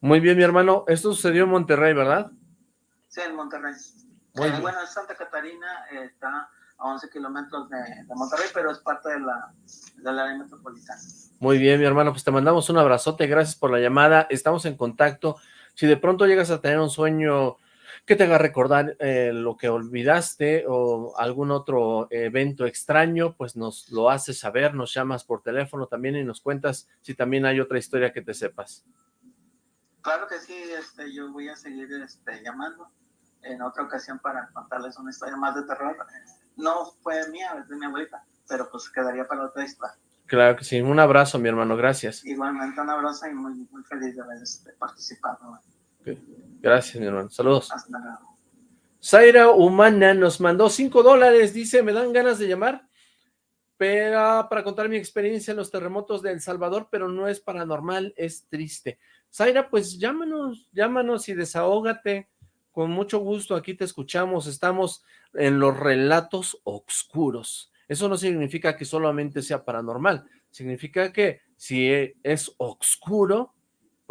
Muy bien, mi hermano. Esto sucedió en Monterrey, ¿verdad? Sí, en Monterrey. Eh, bueno, Santa Catarina está a 11 kilómetros de, Monterrey, pero es parte de la, de la área metropolitana. Muy bien, mi hermano. Pues te mandamos un abrazote. Gracias por la llamada. Estamos en contacto. Si de pronto llegas a tener un sueño que te haga recordar eh, lo que olvidaste o algún otro evento extraño, pues nos lo haces saber, nos llamas por teléfono también y nos cuentas si también hay otra historia que te sepas. Claro que sí, este, yo voy a seguir este, llamando en otra ocasión para contarles una historia más de terror. No fue mía, es de mi abuelita, pero pues quedaría para otra historia. Claro que sí, un abrazo mi hermano, gracias. Igualmente un abrazo y muy, muy feliz de haber este, participado. Gracias mi hermano, saludos. Zaira Humana nos mandó cinco dólares, dice, me dan ganas de llamar pero, para contar mi experiencia en los terremotos de El Salvador, pero no es paranormal, es triste. Zaira, pues llámanos, llámanos y desahógate, con mucho gusto, aquí te escuchamos, estamos en los relatos oscuros. Eso no significa que solamente sea paranormal, significa que si es oscuro,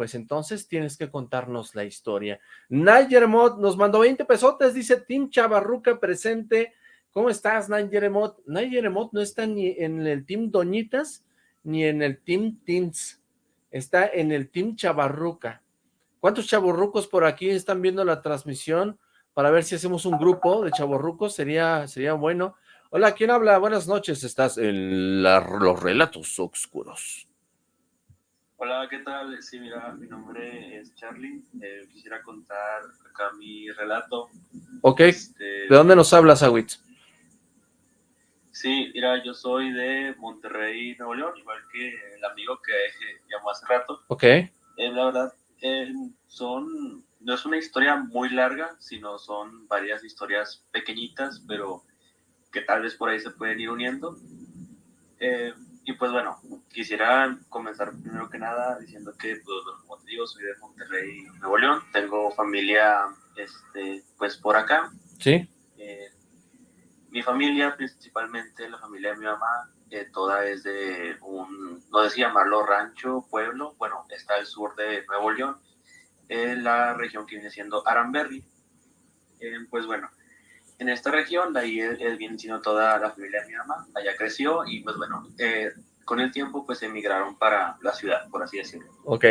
pues entonces tienes que contarnos la historia. Nayermot nos mandó 20 pesotes, dice Tim Chavarruca presente. ¿Cómo estás, Nayermot? Nayermot no está ni en el Team Doñitas ni en el Team Teens está en el Team Chavarruca. ¿Cuántos chavorrucos por aquí están viendo la transmisión? Para ver si hacemos un grupo de chavorrucos, sería, sería bueno. Hola, ¿quién habla? Buenas noches, estás en los relatos oscuros. Hola, ¿qué tal? Sí, mira, mi nombre es Charlie. Eh, quisiera contar acá mi relato. Ok, este, ¿de dónde nos hablas, Awitz? Sí, mira, yo soy de Monterrey, Nuevo León, igual que el amigo que llamó hace rato. Ok. Eh, la verdad, eh, son, no es una historia muy larga, sino son varias historias pequeñitas, pero que tal vez por ahí se pueden ir uniendo. Eh, y pues bueno, quisiera comenzar primero que nada diciendo que, pues, como te digo, soy de Monterrey, Nuevo León, tengo familia, este, pues por acá. Sí. Mi familia, principalmente la familia de mi mamá, eh, toda es de un, no sé llamarlo rancho, pueblo, bueno, está al sur de Nuevo León, en la región que viene siendo Aranberry. Eh, pues bueno, en esta región, de ahí él, viene siendo toda la familia de mi mamá, allá creció y pues bueno, eh, con el tiempo pues emigraron para la ciudad, por así decirlo. Ok.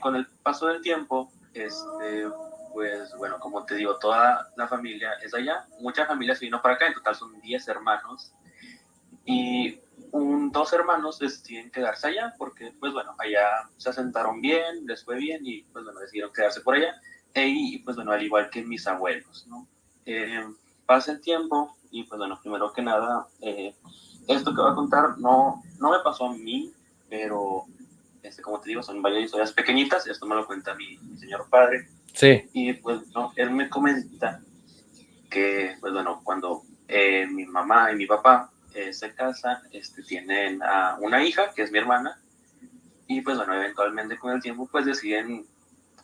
con el paso del tiempo, este, pues bueno, como te digo, toda la familia es allá. Muchas familias vino para acá, en total son 10 hermanos. Y un, dos hermanos deciden quedarse allá porque, pues bueno, allá se asentaron bien, les fue bien y, pues bueno, decidieron quedarse por allá. E, y, pues bueno, al igual que mis abuelos, ¿no? Eh, pasa el tiempo y, pues bueno, primero que nada, eh, esto que voy a contar no, no me pasó a mí, pero, este, como te digo, son varias historias pequeñitas. Esto me lo cuenta mi, mi señor padre Sí. Y pues no, él me comenta que, pues bueno, cuando eh, mi mamá y mi papá eh, se casan, este, tienen a una hija, que es mi hermana, y pues bueno, eventualmente con el tiempo pues deciden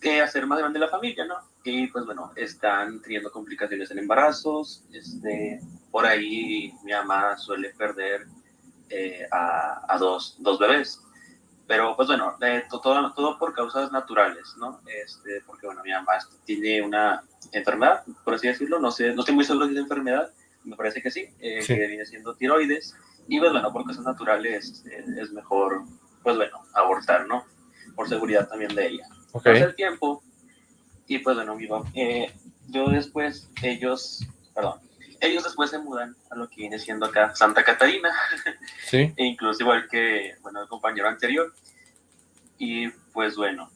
eh, hacer más grande la familia, ¿no? Y pues bueno, están teniendo complicaciones en embarazos, este, por ahí mi mamá suele perder a, a dos, dos bebés. Pero pues bueno, todo, todo por causas naturales, ¿no? Este, porque bueno, mi mamá tiene una enfermedad, por así decirlo, no sé, no estoy muy seguro de la enfermedad, me parece que sí, eh, que viene siendo tiroides, y pues bueno, por causas naturales eh, es mejor, pues bueno, abortar, ¿no? Por seguridad también de ella. Okay. Pasa el tiempo, y pues bueno, mi eh, yo después, ellos, perdón, ellos después se mudan a lo que viene siendo acá Santa Catarina. Sí. e incluso igual que, bueno, el compañero anterior. Y pues bueno,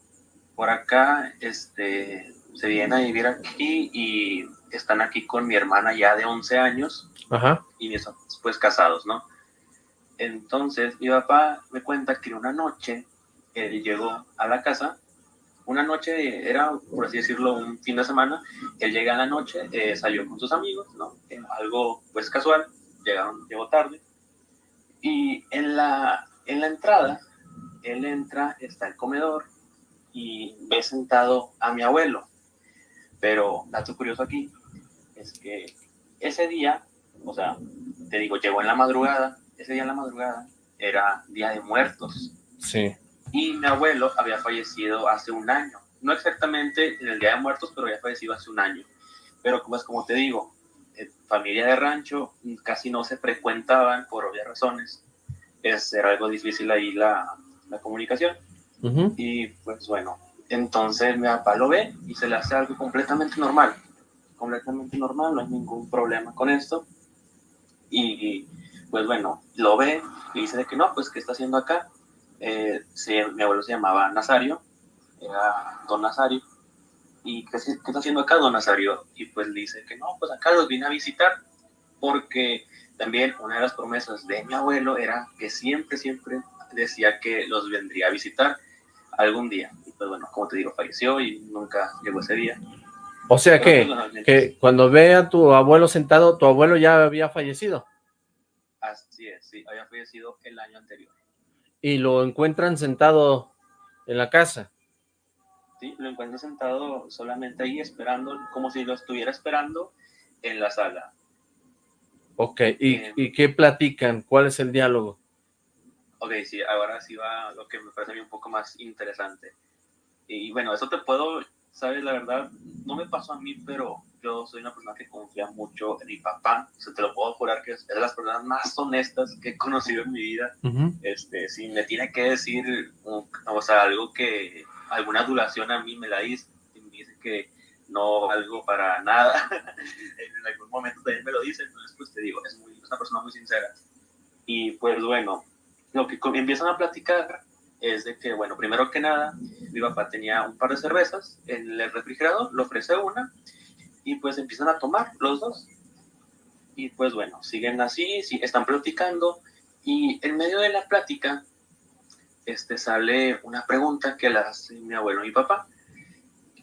por acá este, se vienen a vivir aquí y están aquí con mi hermana ya de 11 años. Ajá. Y son pues casados, ¿no? Entonces mi papá me cuenta que una noche él llegó a la casa una noche, era por así decirlo, un fin de semana, él llega en la noche, eh, salió con sus amigos, ¿no? Eh, algo pues casual, llegaron, llegó tarde, y en la, en la entrada, él entra, está el comedor, y ve sentado a mi abuelo, pero dato curioso aquí, es que ese día, o sea, te digo, llegó en la madrugada, ese día en la madrugada era Día de Muertos. Sí y mi abuelo había fallecido hace un año. No exactamente en el Día de Muertos, pero había fallecido hace un año. Pero como, es como te digo, eh, familia de rancho casi no se frecuentaban por obvias razones. Es, era algo difícil ahí la, la comunicación. Y pues bueno, entonces mi papá lo ve y se le hace algo completamente normal. Completamente normal, no hay ningún problema con esto. Y pues bueno, lo ve y dice de que no, pues ¿qué está haciendo acá? Eh, mi abuelo se llamaba Nazario, era don Nazario. ¿Y qué, qué está haciendo acá don Nazario? Y pues dice que no, pues acá los vine a visitar, porque también una de las promesas de mi abuelo era que siempre, siempre decía que los vendría a visitar algún día. Y pues bueno, como te digo, falleció y nunca llegó ese día. O sea que, que cuando ve a tu abuelo sentado, tu abuelo ya había fallecido. Así es, sí, había fallecido el año anterior. ¿Y lo encuentran sentado en la casa? Sí, lo encuentran sentado solamente ahí esperando, como si lo estuviera esperando en la sala. Ok, ¿y, eh, ¿y qué platican? ¿Cuál es el diálogo? Ok, sí, ahora sí va lo que me parece a mí un poco más interesante. Y bueno, eso te puedo, sabes, la verdad, no me pasó a mí, pero yo soy una persona que confía mucho en mi papá. O sea, te lo puedo jurar que es de las personas más honestas que he conocido en mi vida. este, si me tiene que decir, o sea, algo que, alguna adulación a mí me la dice, y me dice que no algo para nada, en algún momento también me lo dice, entonces pues te digo, es, muy, es una persona muy sincera. Y pues bueno, lo que empiezan a platicar es de que, bueno, primero que nada, mi papá tenía un par de cervezas en el refrigerador, le ofrece una y pues empiezan a tomar los dos. Y pues bueno, siguen así, sí, están platicando y en medio de la plática este, sale una pregunta que le hace mi abuelo y mi papá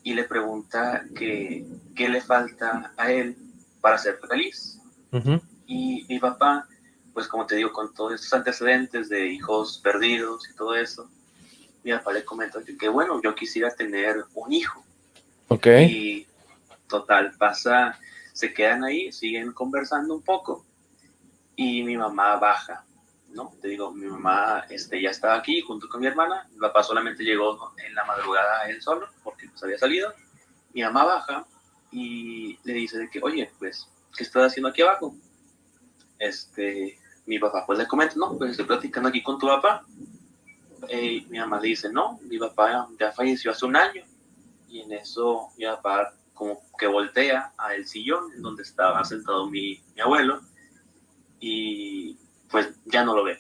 y le pregunta que, qué le falta a él para ser feliz. Y mi papá pues como te digo, con todos estos antecedentes de hijos perdidos y todo eso, mi papá le comenta que, bueno, yo quisiera tener un hijo. Ok. Y total, pasa, se quedan ahí, siguen conversando un poco y mi mamá baja, ¿no? Te digo, mi mamá este, ya estaba aquí junto con mi hermana, mi papá solamente llegó en la madrugada él solo porque pues había salido. Mi mamá baja y le dice de que, oye, pues, ¿qué estás haciendo aquí abajo? Este, mi papá pues le comenta, no, pues estoy platicando aquí con tu papá. Eh, mi mamá le dice, no, mi papá ya falleció hace un año. Y en eso mi papá como que voltea al sillón donde estaba sentado mi, mi abuelo y pues ya no lo ve.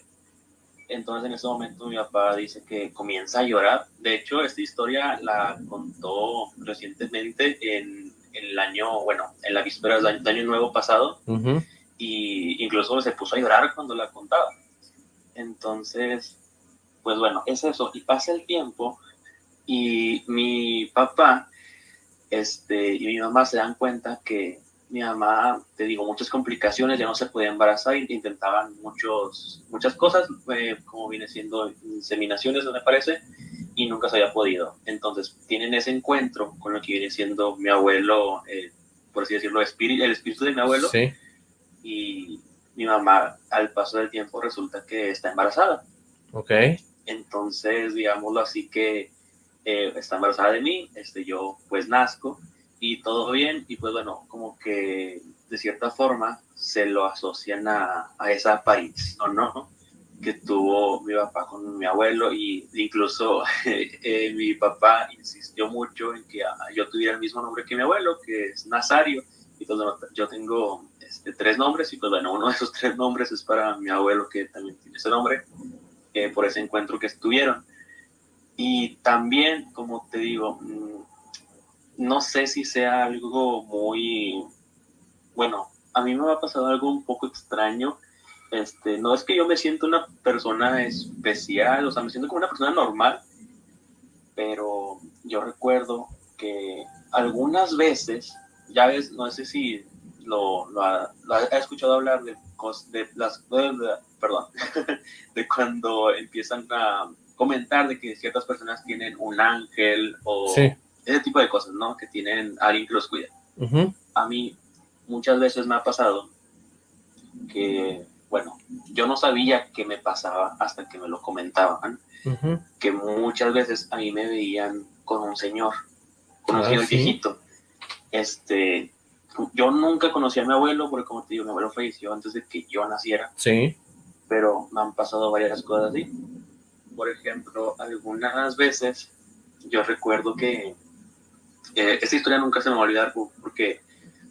Entonces en ese momento mi papá dice que comienza a llorar. De hecho, esta historia la contó recientemente en, el año, bueno, en la víspera del año, nuevo pasado y incluso se puso a llorar cuando la contaba. Entonces, pues bueno, es eso. Y pasa el tiempo y mi papá este, y mi mamá se dan cuenta que mi mamá, te digo, muchas complicaciones, ya no se podía embarazar, intentaban muchos, muchas cosas, eh, como viene siendo inseminaciones, me parece, y nunca se había podido. Entonces, tienen ese encuentro con lo que viene siendo mi abuelo, eh, por así decirlo, el espíritu de mi abuelo, sí y mi mamá al paso del tiempo resulta que está embarazada. Ok. Entonces, digámoslo así que eh, está embarazada de mí, este, yo pues nazco y todo bien y pues bueno, como que de cierta forma se lo asocian a, a esa aparición, ¿no? que tuvo mi papá con mi abuelo y incluso eh, mi papá insistió mucho en que ah, yo tuviera el mismo nombre que mi abuelo, que es Nazario, y pues yo tengo este, tres nombres y pues bueno, uno de esos tres nombres es para mi abuelo que también tiene ese nombre, eh, por ese encuentro que estuvieron. Y también, como te digo, mm, no sé si sea algo muy, bueno, a mí me ha pasado algo un poco extraño. Este, no es que yo me siento una persona especial, o sea, me siento como una persona normal, pero yo recuerdo que algunas veces, ya ves, no sé si lo, ha, escuchado hablar de, de las, perdón, de cuando empiezan a comentar de que ciertas personas tienen un ángel o ese tipo de cosas, ¿no? Que tienen alguien que los cuida. A mí muchas veces me ha pasado que, bueno, yo no sabía qué me pasaba hasta que me lo comentaban, que muchas veces a mí me veían con un señor, con un ah, señor viejito, este, yo nunca conocí a mi abuelo, porque como te digo, mi abuelo falleció antes de que yo naciera. Sí. Pero me han pasado varias cosas así. Por ejemplo, algunas veces yo recuerdo que eh, esta historia nunca se me va a olvidar porque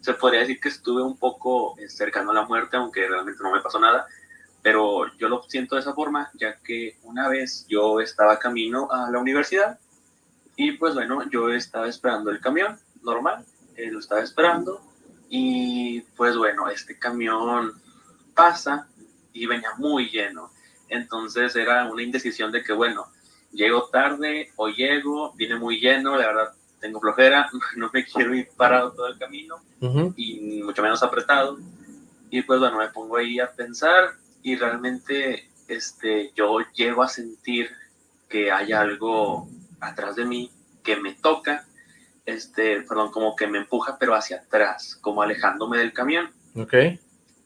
se podría decir que estuve un poco eh, cercano a la muerte, aunque realmente no me pasó nada, pero yo lo siento de esa forma, ya que una vez yo estaba camino a la universidad, Y pues bueno, yo estaba esperando el camión, normal, eh, lo estaba esperando. Y pues bueno, este camión pasa y venía muy lleno. Entonces era una indecisión de que, bueno, llego tarde o llego, viene muy lleno, la verdad tengo flojera, no me quiero ir parado todo el camino y mucho menos apretado. Y pues bueno, me pongo ahí a pensar y realmente este, yo llego a sentir que hay algo atrás de mí que me toca, este, perdón, como que me empuja, pero hacia atrás, como alejándome del camión. Ok.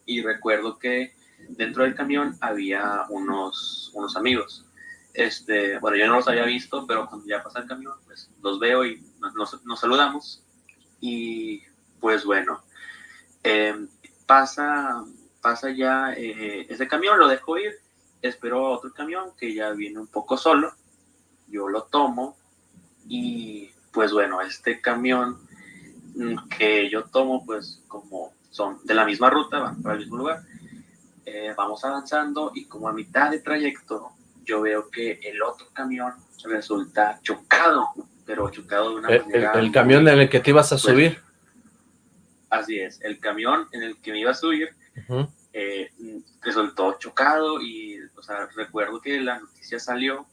Y recuerdo que dentro del camión había unos, unos amigos. Este, bueno, yo no los había visto, pero cuando ya pasa el camión, pues los veo y nos, nos saludamos. Y pues bueno, em, pasa, pasa ya eh, ese camión, lo dejo ir, espero otro camión que ya viene un poco solo, yo lo tomo y pues bueno, este camión mm, que yo tomo, pues como son de la misma ruta, van para el mismo lugar, eh, vamos avanzando y como a mitad de trayecto yo veo que el otro camión resulta chocado, pero chocado de una el, manera... El, camión en el que te ibas a subir. Así es, el camión en el que me iba a subir eh, resultó chocado y, o sea, recuerdo que la noticia salió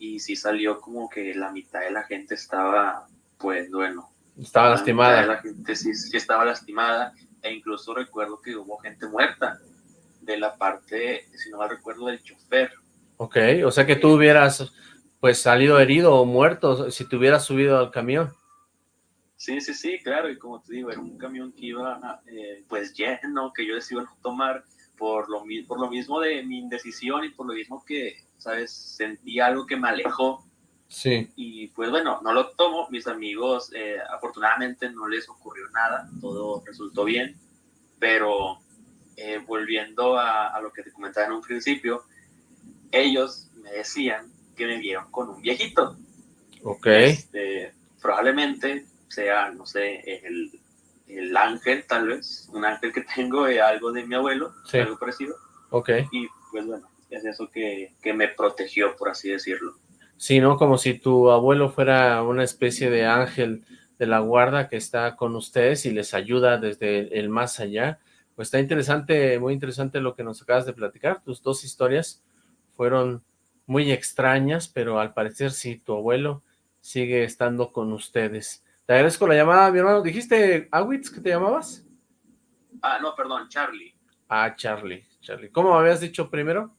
y sí salió como que la mitad de la gente estaba, pues, bueno. Estaba lastimada. La gente sí, sí estaba lastimada e incluso recuerdo que hubo gente muerta de la parte, si no mal recuerdo, del chofer. Ok, o sea que tú hubieras pues salido herido o muerto si te hubieras subido al camión. Sí, sí, sí, claro, y como te digo, era un camión que iba eh, pues lleno, que yo decidí tomar por lo, por lo mismo de mi indecisión y por lo mismo que, ¿sabes? Sentí algo que me alejó. Sí. Y pues bueno, no lo tomo, mis amigos eh, afortunadamente no les ocurrió nada, todo resultó bien, pero eh, volviendo a, lo que te comentaba en un principio, ellos me decían que me vieron con un viejito. Ok. Este, probablemente sea, no sé, el, el, ángel, tal vez, un ángel que tengo, de algo de mi abuelo, algo parecido. Ok. Y pues bueno, es eso que, que me protegió, por así decirlo. Sí, ¿no? Como si tu abuelo fuera una especie de ángel de la guarda que está con ustedes y les ayuda desde el más allá pues está interesante, muy interesante lo que nos acabas de platicar. Tus dos historias fueron muy extrañas, pero al parecer sí, tu abuelo sigue estando con ustedes. Te agradezco la llamada, mi hermano. ¿Dijiste Awitz que te llamabas? Ah, no, perdón, Charlie. Ah, Charlie, Charlie. ¿Cómo habías dicho primero?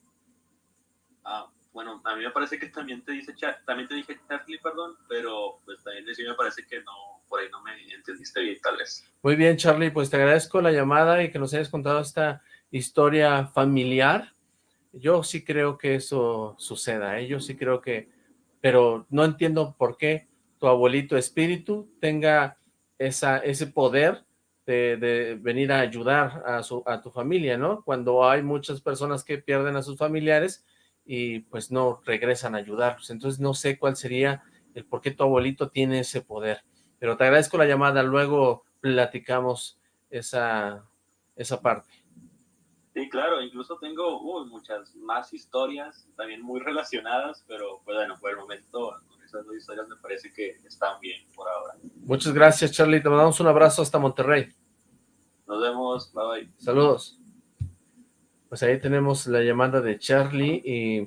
Ah, bueno, a mí me parece que también te dice también te dije Charlie, perdón, pero pues también me parece que no por ahí no me entendiste bien, tal. Muy bien, Charlie, pues te agradezco la llamada y que nos hayas contado esta historia familiar. Yo sí creo que eso suceda, ¿eh? yo sí creo que, pero no entiendo por qué tu abuelito espíritu tenga esa, ese poder de, de, venir a ayudar a, su, a tu familia, ¿no? Cuando hay muchas personas que pierden a sus familiares y pues no regresan a ayudarlos. Entonces no sé cuál sería el por qué tu abuelito tiene ese poder. Pero te agradezco la llamada, luego platicamos esa, esa parte. Sí, claro, incluso tengo muchas más historias, también muy relacionadas, pero pues, bueno, por el momento con esas dos historias me parece que están bien por ahora. Muchas gracias, Charlie, te mandamos un abrazo hasta Monterrey. Nos vemos, bye bye. Saludos. Pues ahí tenemos la llamada de Charlie y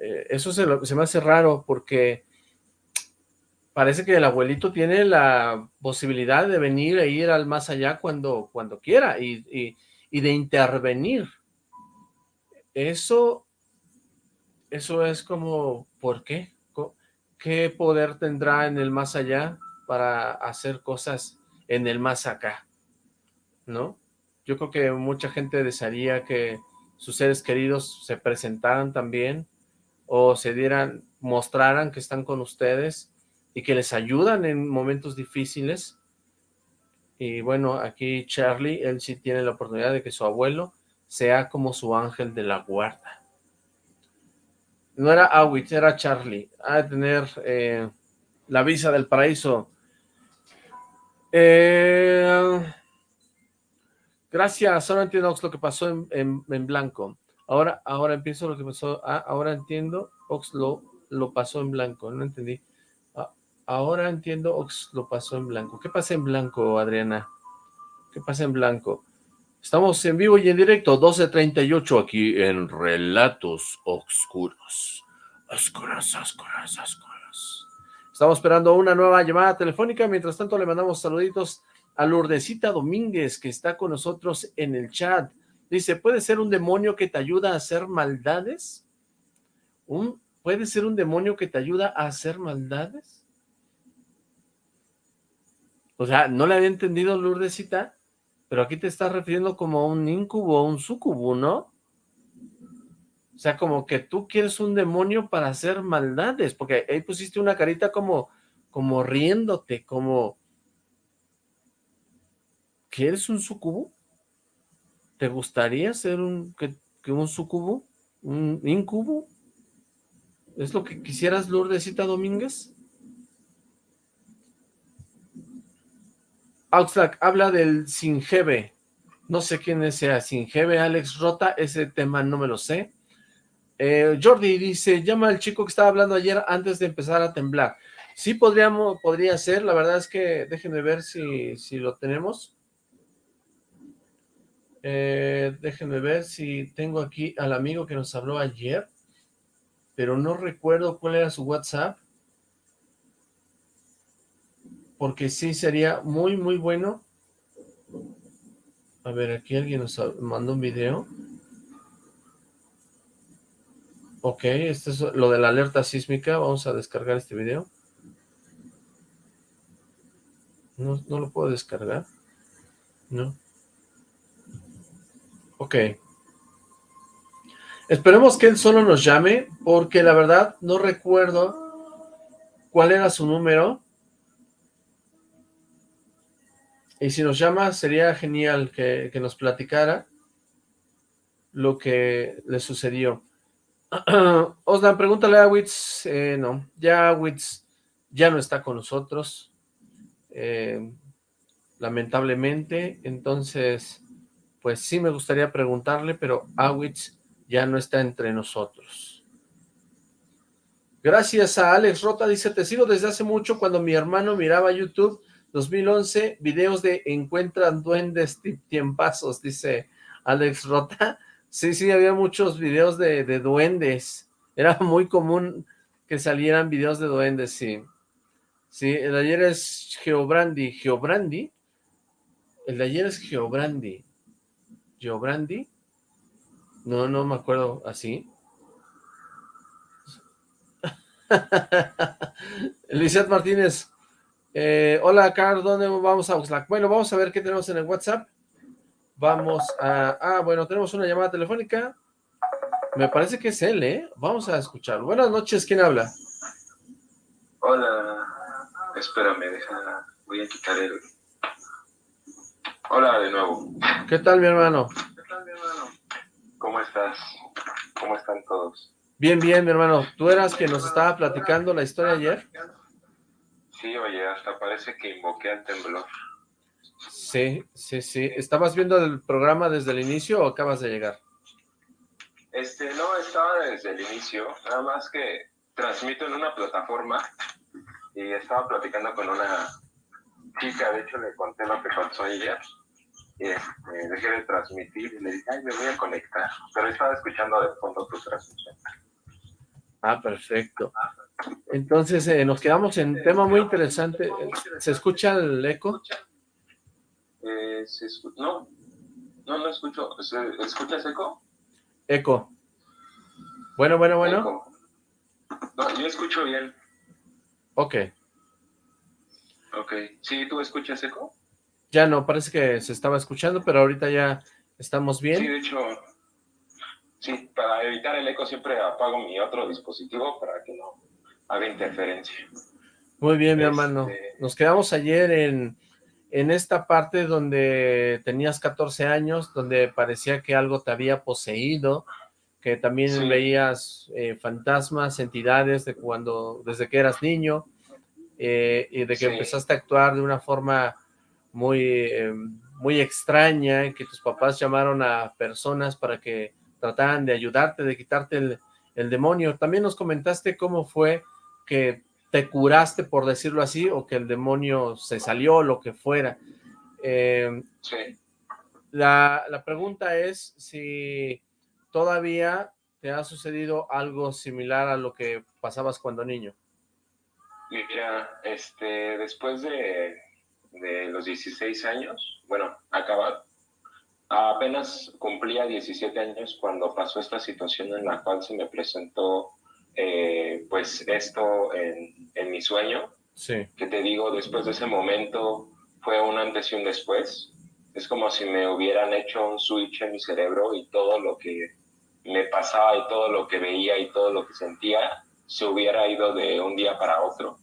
eh, eso se, se me hace raro porque parece que el abuelito tiene la posibilidad de venir e ir al más allá cuando, cuando quiera y, de intervenir. Eso, eso es como, ¿por qué? ¿Qué poder tendrá en el más allá para hacer cosas en el más acá? ¿No? Yo creo que mucha gente desearía que sus seres queridos se presentaran también o se dieran, mostraran que están con ustedes y que les ayudan en momentos difíciles. Y bueno, aquí Charlie, él sí tiene la oportunidad de que su abuelo sea como su ángel de la guarda. No era Awitz, era Charlie. A de tener eh, la visa del paraíso. Eh, gracias, ahora entiendo lo que pasó en, en, blanco. Ahora, ahora empiezo lo que pasó. Ah, ahora entiendo, Ox lo, lo pasó en blanco, no entendí. Ahora entiendo, lo pasó en blanco. ¿Qué pasa en blanco, Adriana? ¿Qué pasa en blanco? Estamos en vivo y en directo, 12.38 aquí en Relatos Oscuros. Oscuros, oscuros, oscuros. Estamos esperando una nueva llamada telefónica. Mientras tanto, le mandamos saluditos a Lourdesita Domínguez, que está con nosotros en el chat. Dice, ¿puede ser un demonio que te ayuda a hacer maldades? ¿Un, ¿Puede ser un demonio que te ayuda a hacer maldades? O sea, no le había entendido Lourdesita, pero aquí te estás refiriendo como a un incubo un sucubo, ¿no? O sea, como que tú quieres un demonio para hacer maldades, porque ahí pusiste una carita como, como riéndote, como... ¿Quieres un sucubo? ¿Te gustaría ser un, que, un sucubo? ¿Un incubo? ¿Es lo que quisieras, Lourdesita Domínguez? Auxlack habla del Singebe. No sé quién es ese Singebe, Alex Rota, ese tema no me lo sé. Eh, Jordi dice, llama al chico que estaba hablando ayer antes de empezar a temblar. Sí, podríamos, podría ser, la verdad es que déjenme ver si, si lo tenemos. Eh, déjenme ver si tengo aquí al amigo que nos habló ayer, pero no recuerdo cuál era su WhatsApp, porque sí sería muy, muy bueno. A ver, aquí alguien nos mandó un video. Ok, esto es lo de la alerta sísmica. Vamos a descargar este video. No, no lo puedo descargar. No. Ok. Esperemos que él solo nos llame, porque la verdad no recuerdo cuál era su número. Y si nos llama, sería genial que, que nos platicara lo que le sucedió. Oslan, pregúntale a Witz, eh, no, ya Witz ya no está con nosotros, eh, lamentablemente, entonces, pues sí me gustaría preguntarle, pero Awitz ya no está entre nosotros. Gracias a Alex Rota, dice, te sigo desde hace mucho cuando mi hermano miraba YouTube 2011, videos de encuentran duendes tiempazos, dice Alex Rota. Sí, sí, había muchos videos de, duendes. Era muy común que salieran videos de duendes, sí. Sí, el de ayer es Geobrandi. ¿Geobrandi? El de ayer es Geobrandi. ¿Geobrandi? No, no me acuerdo así. Lizeth Martínez. Eh, hola, Carl, ¿dónde vamos a Oxlack? Bueno, vamos a ver qué tenemos en el WhatsApp. Vamos a... Ah, bueno, tenemos una llamada telefónica. Me parece que es él, ¿eh? Vamos a escucharlo. Buenas noches, ¿quién habla? Hola, espérame, deja... Voy a quitar el... Hola de nuevo. ¿Qué tal, mi hermano? ¿Qué tal, mi hermano? ¿Cómo estás? ¿Cómo están todos? Bien, bien, mi hermano. ¿Tú eras quien nos estaba platicando la historia ayer? Sí, oye, hasta parece que invoqué al temblor. Sí, sí, sí. ¿Estabas viendo el programa desde el inicio o acabas de llegar? Este, no, estaba desde el inicio, nada más que transmito en una plataforma y estaba platicando con una chica, de hecho le conté lo que pasó ayer, y este, dejé de transmitir y le dije, ay, me voy a conectar, pero estaba escuchando de fondo tu transmisión. Ah, perfecto. Entonces, eh, nos quedamos en tema muy interesante. ¿Se escucha el eco? Eh, no, no, no escucho. ¿Escuchas eco? Eco. Bueno, bueno, bueno. No, yo escucho bien. Ok. Ok. ¿Sí, tú escuchas eco? Ya no, parece que se estaba escuchando, pero ahorita ya estamos bien. Sí, de hecho, sí, para evitar el eco siempre apago mi otro dispositivo para que no haga interferencia. Muy bien, mi hermano. Este Nos quedamos ayer en en esta parte donde tenías 14 años, donde parecía que algo te había poseído, que también veías eh, fantasmas, entidades de cuando, desde que eras niño, eh, y de que empezaste a actuar de una forma muy, em, muy extraña, que tus papás llamaron a personas para que trataran de ayudarte, de quitarte el, el demonio. También nos comentaste cómo fue que te curaste, por decirlo así, o que el demonio se salió, lo que fuera. Eh, sí. La, la pregunta es si todavía te ha sucedido algo similar a lo que pasabas cuando niño. Mira, este, después de, de los 16 años, bueno, acaba, apenas cumplía 17 años cuando pasó esta situación en la cual se me presentó eh, pues esto en, en, mi sueño. Sí. Que te digo, después de ese momento fue un antes y un después. Es como si me hubieran hecho un switch en mi cerebro y todo lo que me pasaba y todo lo que veía y todo lo que sentía se hubiera ido de un día para otro.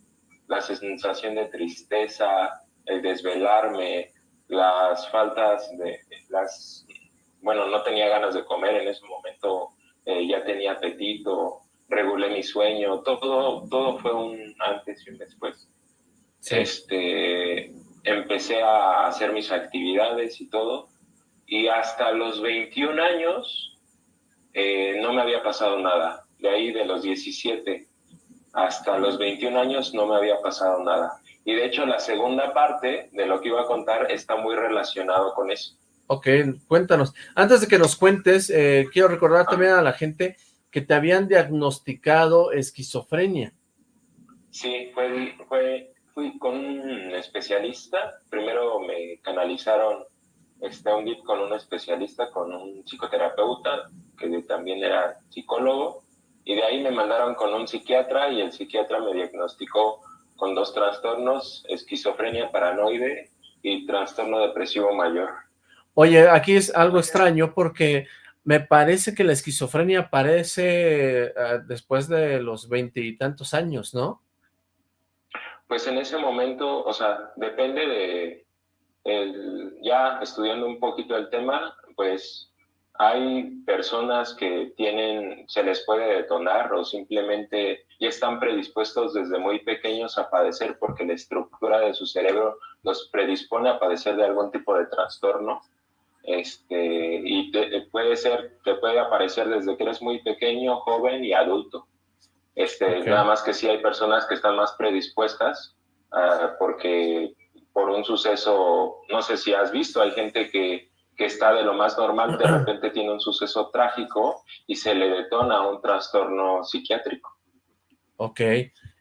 La sensación de tristeza, el desvelarme, las faltas de las, bueno, no tenía ganas de comer en ese momento, eh, ya tenía apetito, regulé mi sueño, todo, todo fue un antes y un después. Este, empecé a hacer mis actividades y todo, y hasta los 21 años eh, no me había pasado nada. De ahí de los 17 hasta los 21 años no me había pasado nada. Y de hecho la segunda parte de lo que iba a contar está muy relacionado con eso. Ok, cuéntanos. Antes de que nos cuentes, eh, quiero recordar también a la gente que te habían diagnosticado esquizofrenia. Sí, fue, fue, fui con un especialista. Primero me canalizaron este, un con un especialista, con un psicoterapeuta, que también era psicólogo, y de ahí me mandaron con un psiquiatra y el psiquiatra me diagnosticó con dos trastornos, esquizofrenia paranoide y trastorno depresivo mayor. Oye, aquí es algo extraño porque me parece que la esquizofrenia aparece eh, después de los veintitantos años, ¿no? Pues en ese momento, o sea, depende de, el, ya estudiando un poquito el tema, pues hay personas que tienen, se les puede detonar o simplemente ya están predispuestos desde muy pequeños a padecer porque la estructura de su cerebro los predispone a padecer de algún tipo de trastorno. Este, y puede ser, te puede aparecer desde que eres muy pequeño, joven y adulto. Este, Nada más que sí hay personas que están más predispuestas uh, porque por un suceso, no sé si has visto, hay gente que que está de lo más normal, de repente tiene un suceso trágico y se le detona un trastorno psiquiátrico. Ok,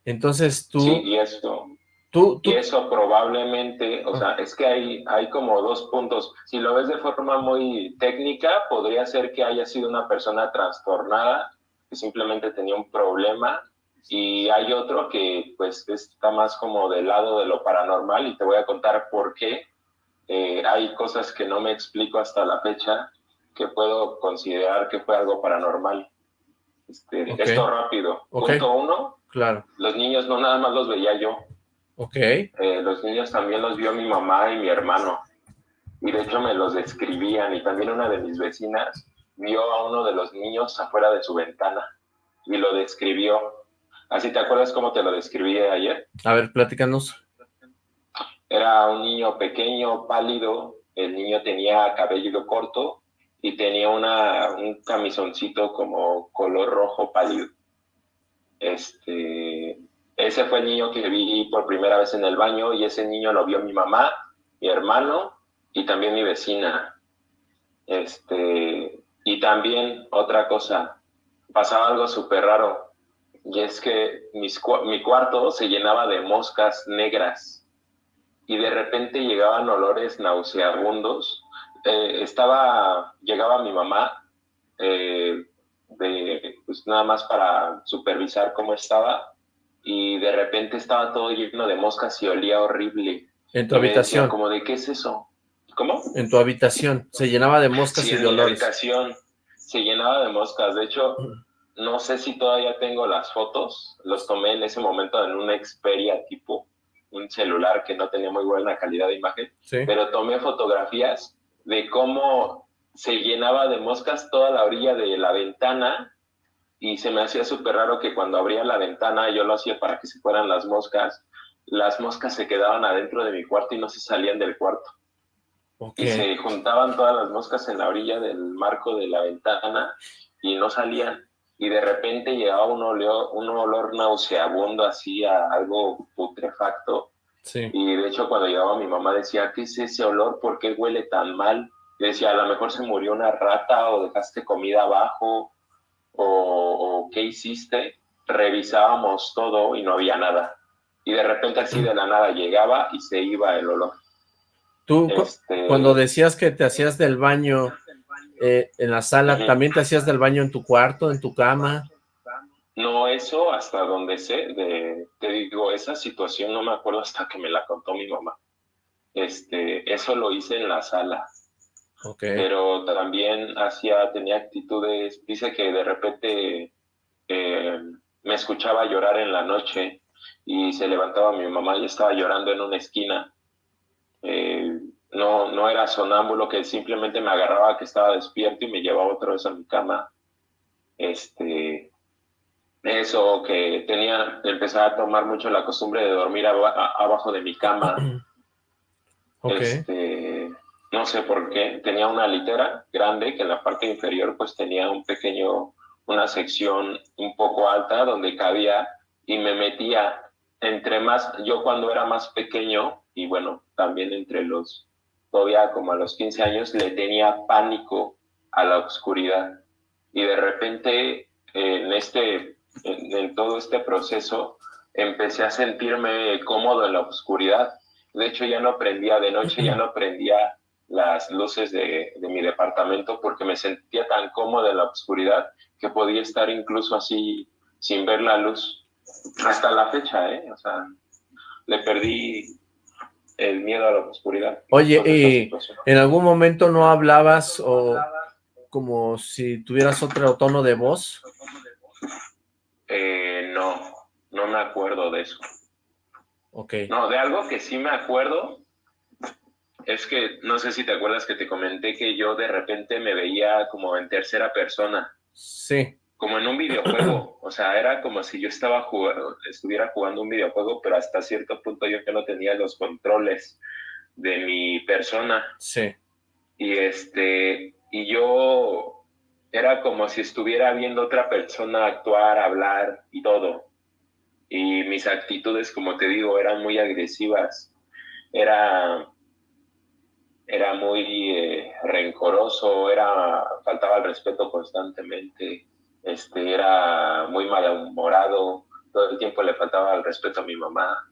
entonces tú... Sí, y eso, tú, Y eso probablemente, o sea, es que hay, hay como dos puntos. Si lo ves de forma muy técnica, podría ser que haya sido una persona trastornada, que simplemente tenía un problema, y hay otro que pues está más como del lado de lo paranormal, y te voy a contar por qué eh, hay cosas que no me explico hasta la fecha que puedo considerar que fue algo paranormal. Este, Esto rápido. Punto uno. Claro. Los niños no nada más los veía yo. Ok. Eh, los niños también los vio mi mamá y mi hermano. Y de hecho me los describían. Y también una de mis vecinas vio a uno de los niños afuera de su ventana y lo describió. ¿Así te acuerdas cómo te lo describí ayer? A ver, platícanos. Era un niño pequeño, pálido, el niño tenía cabello corto y tenía una, un camisoncito como color rojo pálido. Este, ese fue el niño que vi por primera vez en el baño y ese niño lo vio mi mamá, mi hermano y también mi vecina. Este, y también otra cosa, pasaba algo súper raro y es que mi cuarto se llenaba de moscas negras y de repente llegaban olores nauseabundos. Eh, estaba, llegaba mi mamá, eh, de, pues nada más para supervisar cómo estaba, y de repente estaba todo lleno de moscas y olía horrible. ¿En tu habitación? como de, ¿qué es eso? ¿Cómo? En tu habitación, se llenaba de moscas y de olores. en mi habitación se llenaba de moscas, de hecho... No sé si todavía tengo las fotos, los tomé en ese momento en una Xperia tipo un celular que no tenía muy buena calidad de imagen, pero tomé fotografías de cómo se llenaba de moscas toda la orilla de la ventana y se me hacía súper raro que cuando abría la ventana, yo lo hacía para que se fueran las moscas, las moscas se quedaban adentro de mi cuarto y no se salían del cuarto. Y se juntaban todas las moscas en la orilla del marco de la ventana y no salían. y de repente llegaba un olor, un olor nauseabundo así a algo putrefacto. Sí. Y de hecho cuando llegaba mi mamá decía, ¿qué es ese olor? ¿Por qué huele tan mal? Y decía, a lo mejor se murió una rata o dejaste comida abajo o, o qué hiciste. Revisábamos todo y no había nada. Y de repente así de la nada llegaba y se iba el olor. Tú, Este, cuando decías que te hacías del baño eh, en la sala. ¿también te hacías del baño en tu cuarto, en tu cama? No, eso hasta donde sé, de, te digo, esa situación no me acuerdo hasta que me la contó mi mamá. Este, eso lo hice en la sala, Pero también hacía, tenía actitudes, dice que de repente eh, me escuchaba llorar en la noche y se levantaba mi mamá y estaba llorando en una esquina. Eh, no, no era sonámbulo, que simplemente me agarraba que estaba despierto y me llevaba otra vez a mi cama. Este, eso, que tenía, empezaba a tomar mucho la costumbre de dormir abajo de mi cama. Ok. Este, no sé por qué, tenía una litera grande que en la parte inferior pues tenía un pequeño, una sección un poco alta donde cabía y me metía entre más, yo cuando era más pequeño y bueno, también entre los, todavía como a los 15 años, le tenía pánico a la oscuridad. Y de repente en este, en, todo este proceso, empecé a sentirme cómodo en la oscuridad. De hecho, ya no prendía de noche, ya no prendía las luces de, de mi departamento porque me sentía tan cómodo en la oscuridad que podía estar incluso así sin ver la luz. Hasta la fecha, ¿eh? O sea, le perdí el miedo a la oscuridad. Oye, y situación. ¿en algún momento no hablabas o como si tuvieras otro tono de voz? Eh, no, no me acuerdo de eso. Ok. No, de algo que sí me acuerdo es que no sé si te acuerdas que te comenté que yo de repente me veía como en tercera persona, Sí. como en un videojuego. O sea, era como si yo estaba jugando, estuviera jugando un videojuego, pero hasta cierto punto yo que no tenía los controles de mi persona. Sí. Y este, y yo era como si estuviera viendo otra persona actuar, hablar y todo. Y mis actitudes, como te digo, eran muy agresivas. Era, era muy eh, rencoroso, era, faltaba el respeto constantemente, este, era muy malhumorado, todo el tiempo le faltaba el respeto a mi mamá.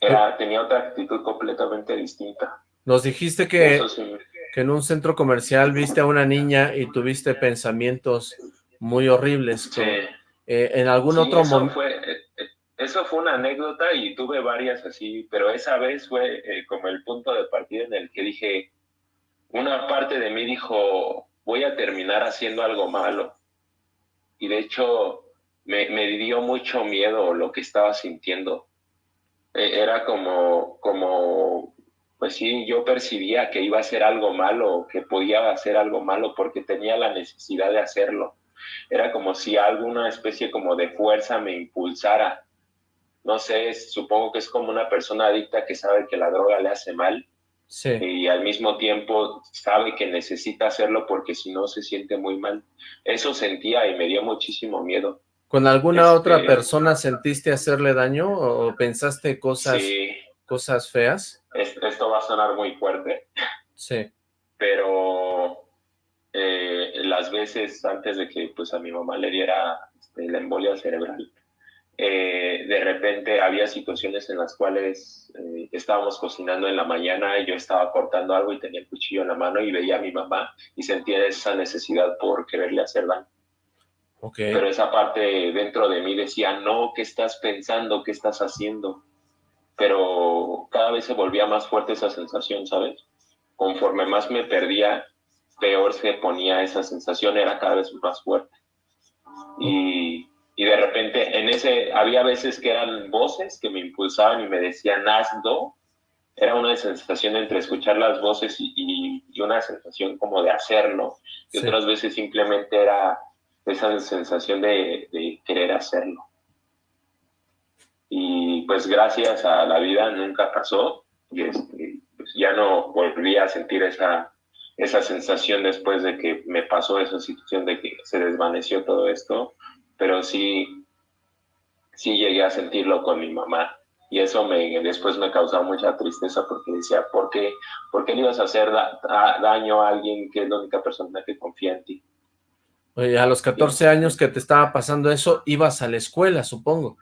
Era, tenía otra actitud completamente distinta. Nos dijiste que, sí que en un centro comercial viste a una niña y tuviste pensamientos muy horribles. Sí. eh, ¿En algún Sí, otro momento? fue, eso fue una anécdota y tuve varias así, pero esa vez fue eh, como el punto de partida en el que dije, una parte de mí dijo, voy a terminar haciendo algo malo. Y de hecho me, me dio mucho miedo lo que estaba sintiendo. Eh, era como, como, pues sí, yo percibía que iba a hacer algo malo, que podía hacer algo malo porque tenía la necesidad de hacerlo era como si alguna especie como de fuerza me impulsara. No sé, supongo que es como una persona adicta que sabe que la droga le hace mal Sí. y al mismo tiempo sabe que necesita hacerlo porque si no se siente muy mal. Eso sentía y me dio muchísimo miedo. ¿Con alguna Este- otra persona sentiste hacerle daño o pensaste cosas, Sí, cosas feas? es- esto va a sonar muy fuerte, Sí. pero eh, las veces antes de que pues a mi mamá le diera este, la embolia cerebral, eh, de repente había situaciones en las cuales eh, estábamos cocinando en la mañana y yo estaba cortando algo y tenía el cuchillo en la mano y veía a mi mamá y sentía esa necesidad por quererle hacer daño. Pero esa parte dentro de mí decía, no, ¿qué estás pensando? ¿Qué estás haciendo? Pero cada vez se volvía más fuerte esa sensación, ¿sabes? Conforme más me perdía, peor se ponía esa sensación, era cada vez más fuerte. Y, y de repente, en ese, había veces que eran voces que me impulsaban y me decían, hazlo. Era una sensación entre escuchar las voces y, y- y una sensación como de hacerlo. Y Sí. otras veces simplemente era esa sensación de, de querer hacerlo. Y pues gracias a la vida nunca pasó y este, pues ya no volví a sentir esa, esa sensación después de que me pasó esa situación de que se desvaneció todo esto, pero sí, sí llegué a sentirlo con mi mamá. Y eso me, después me causaba mucha tristeza porque decía, ¿por qué, ¿por qué le ibas a hacer daño a alguien que es la única persona que confía en ti? Oye, a los 14 años que te estaba pasando eso, ibas a la escuela, supongo.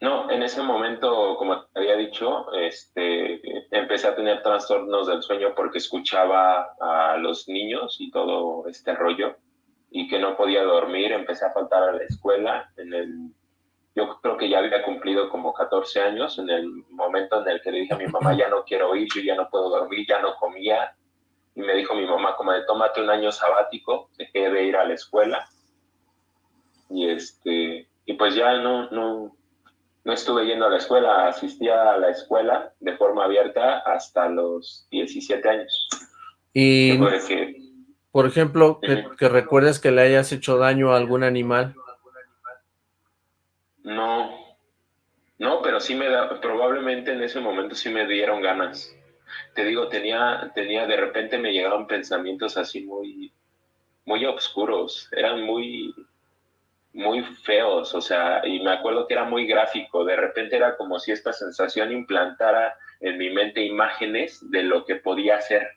No, en ese momento, como te había dicho, este, empecé a tener trastornos del sueño porque escuchaba a los niños y todo este rollo y que no podía dormir, empecé a faltar a la escuela. En el, yo creo que ya había cumplido como 14 años en el momento en el que le dije a mi mamá, ya no quiero ir, yo ya no puedo dormir, ya no comía. Y me dijo mi mamá como de, tómate un año sabático, dejé de ir a la escuela. Y, este, y pues ya no, no, no estuve yendo a la escuela, asistía a la escuela de forma abierta hasta los 17 años. Y, por ejemplo, que, recuerdes que le hayas hecho daño a algún animal. No, no, pero sí me da, probablemente en ese momento sí me dieron ganas. Te digo, tenía, tenía, de repente me llegaban pensamientos así muy, muy oscuros, eran muy, muy feos, o sea, y me acuerdo que era muy gráfico, de repente era como si esta sensación implantara en mi mente imágenes de lo que podía ser,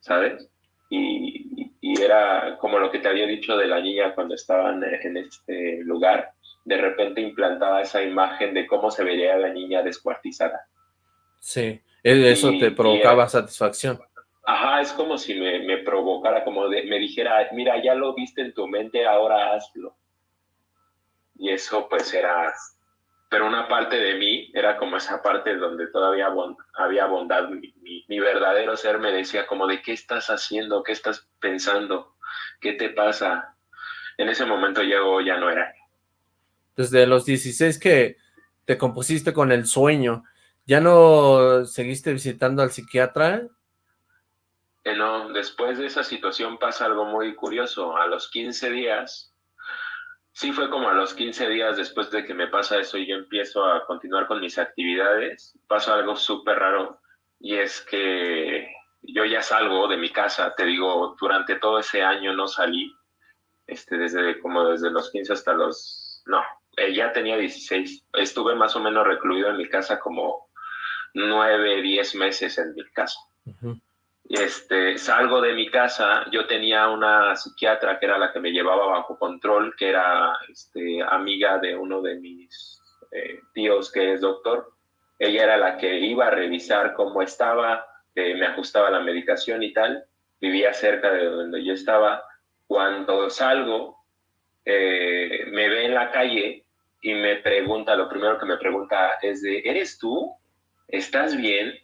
¿sabes? Y, era como lo que te había dicho de la niña cuando estaban en este lugar, de repente implantaba esa imagen de cómo se vería la niña descuartizada. Sí, eso te provocaba satisfacción. Ajá, es como si me, provocara, como de, me dijera, mira, ya lo viste en tu mente, ahora hazlo. Y eso pues era, pero una parte de mí era como esa parte donde todavía había bondad. Mi, verdadero ser me decía como de, ¿qué estás haciendo? ¿Qué estás pensando? ¿Qué te pasa? En ese momento yo ya no era. Desde los 16 que te compusiste con el sueño, ¿ya no seguiste visitando al psiquiatra? Eh, no, después de esa situación pasa algo muy curioso. A los 15 días, sí fue como a los 15 días después de que me pasa eso y yo empiezo a continuar con mis actividades, pasa algo súper raro y es que yo ya salgo de mi casa, te digo, durante todo ese año no salí, este, desde como desde los 15 hasta los, no, eh, ya tenía 16, estuve más o menos recluido en mi casa como 9, 10 meses en mi casa este, salgo de mi casa, yo tenía una psiquiatra que era la que me llevaba bajo control, que era este, amiga de uno de mis eh, tíos que es doctor. Ella era la que iba a revisar cómo estaba, me ajustaba la medicación y tal. Vivía cerca de donde yo estaba. Cuando salgo, eh, me ve en la calle y me pregunta, lo primero que me pregunta es de, ¿eres tú? ¿Estás bien?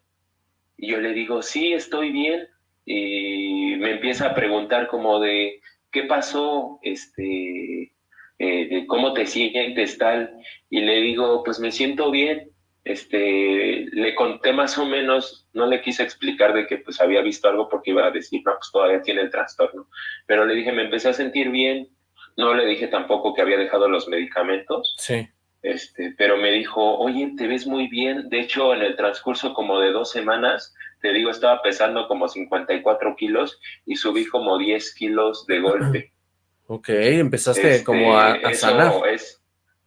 Y yo le digo, sí, estoy bien. Y me empieza a preguntar como de, ¿qué pasó? Este, eh, ¿Cómo te sientes tal? Y le digo, pues me siento bien. Este, le conté más o menos, no le quise explicar de que pues había visto algo porque iba a decir, no, pues todavía tiene el trastorno. Pero le dije, me empecé a sentir bien. No le dije tampoco que había dejado los medicamentos. Sí. Este, pero me dijo, oye, te ves muy bien. De hecho, en el transcurso como de dos semanas, te digo, estaba pesando como 54 kilos y subí como 10 kilos de golpe. Ok, empezaste este, como a, sanar. Es,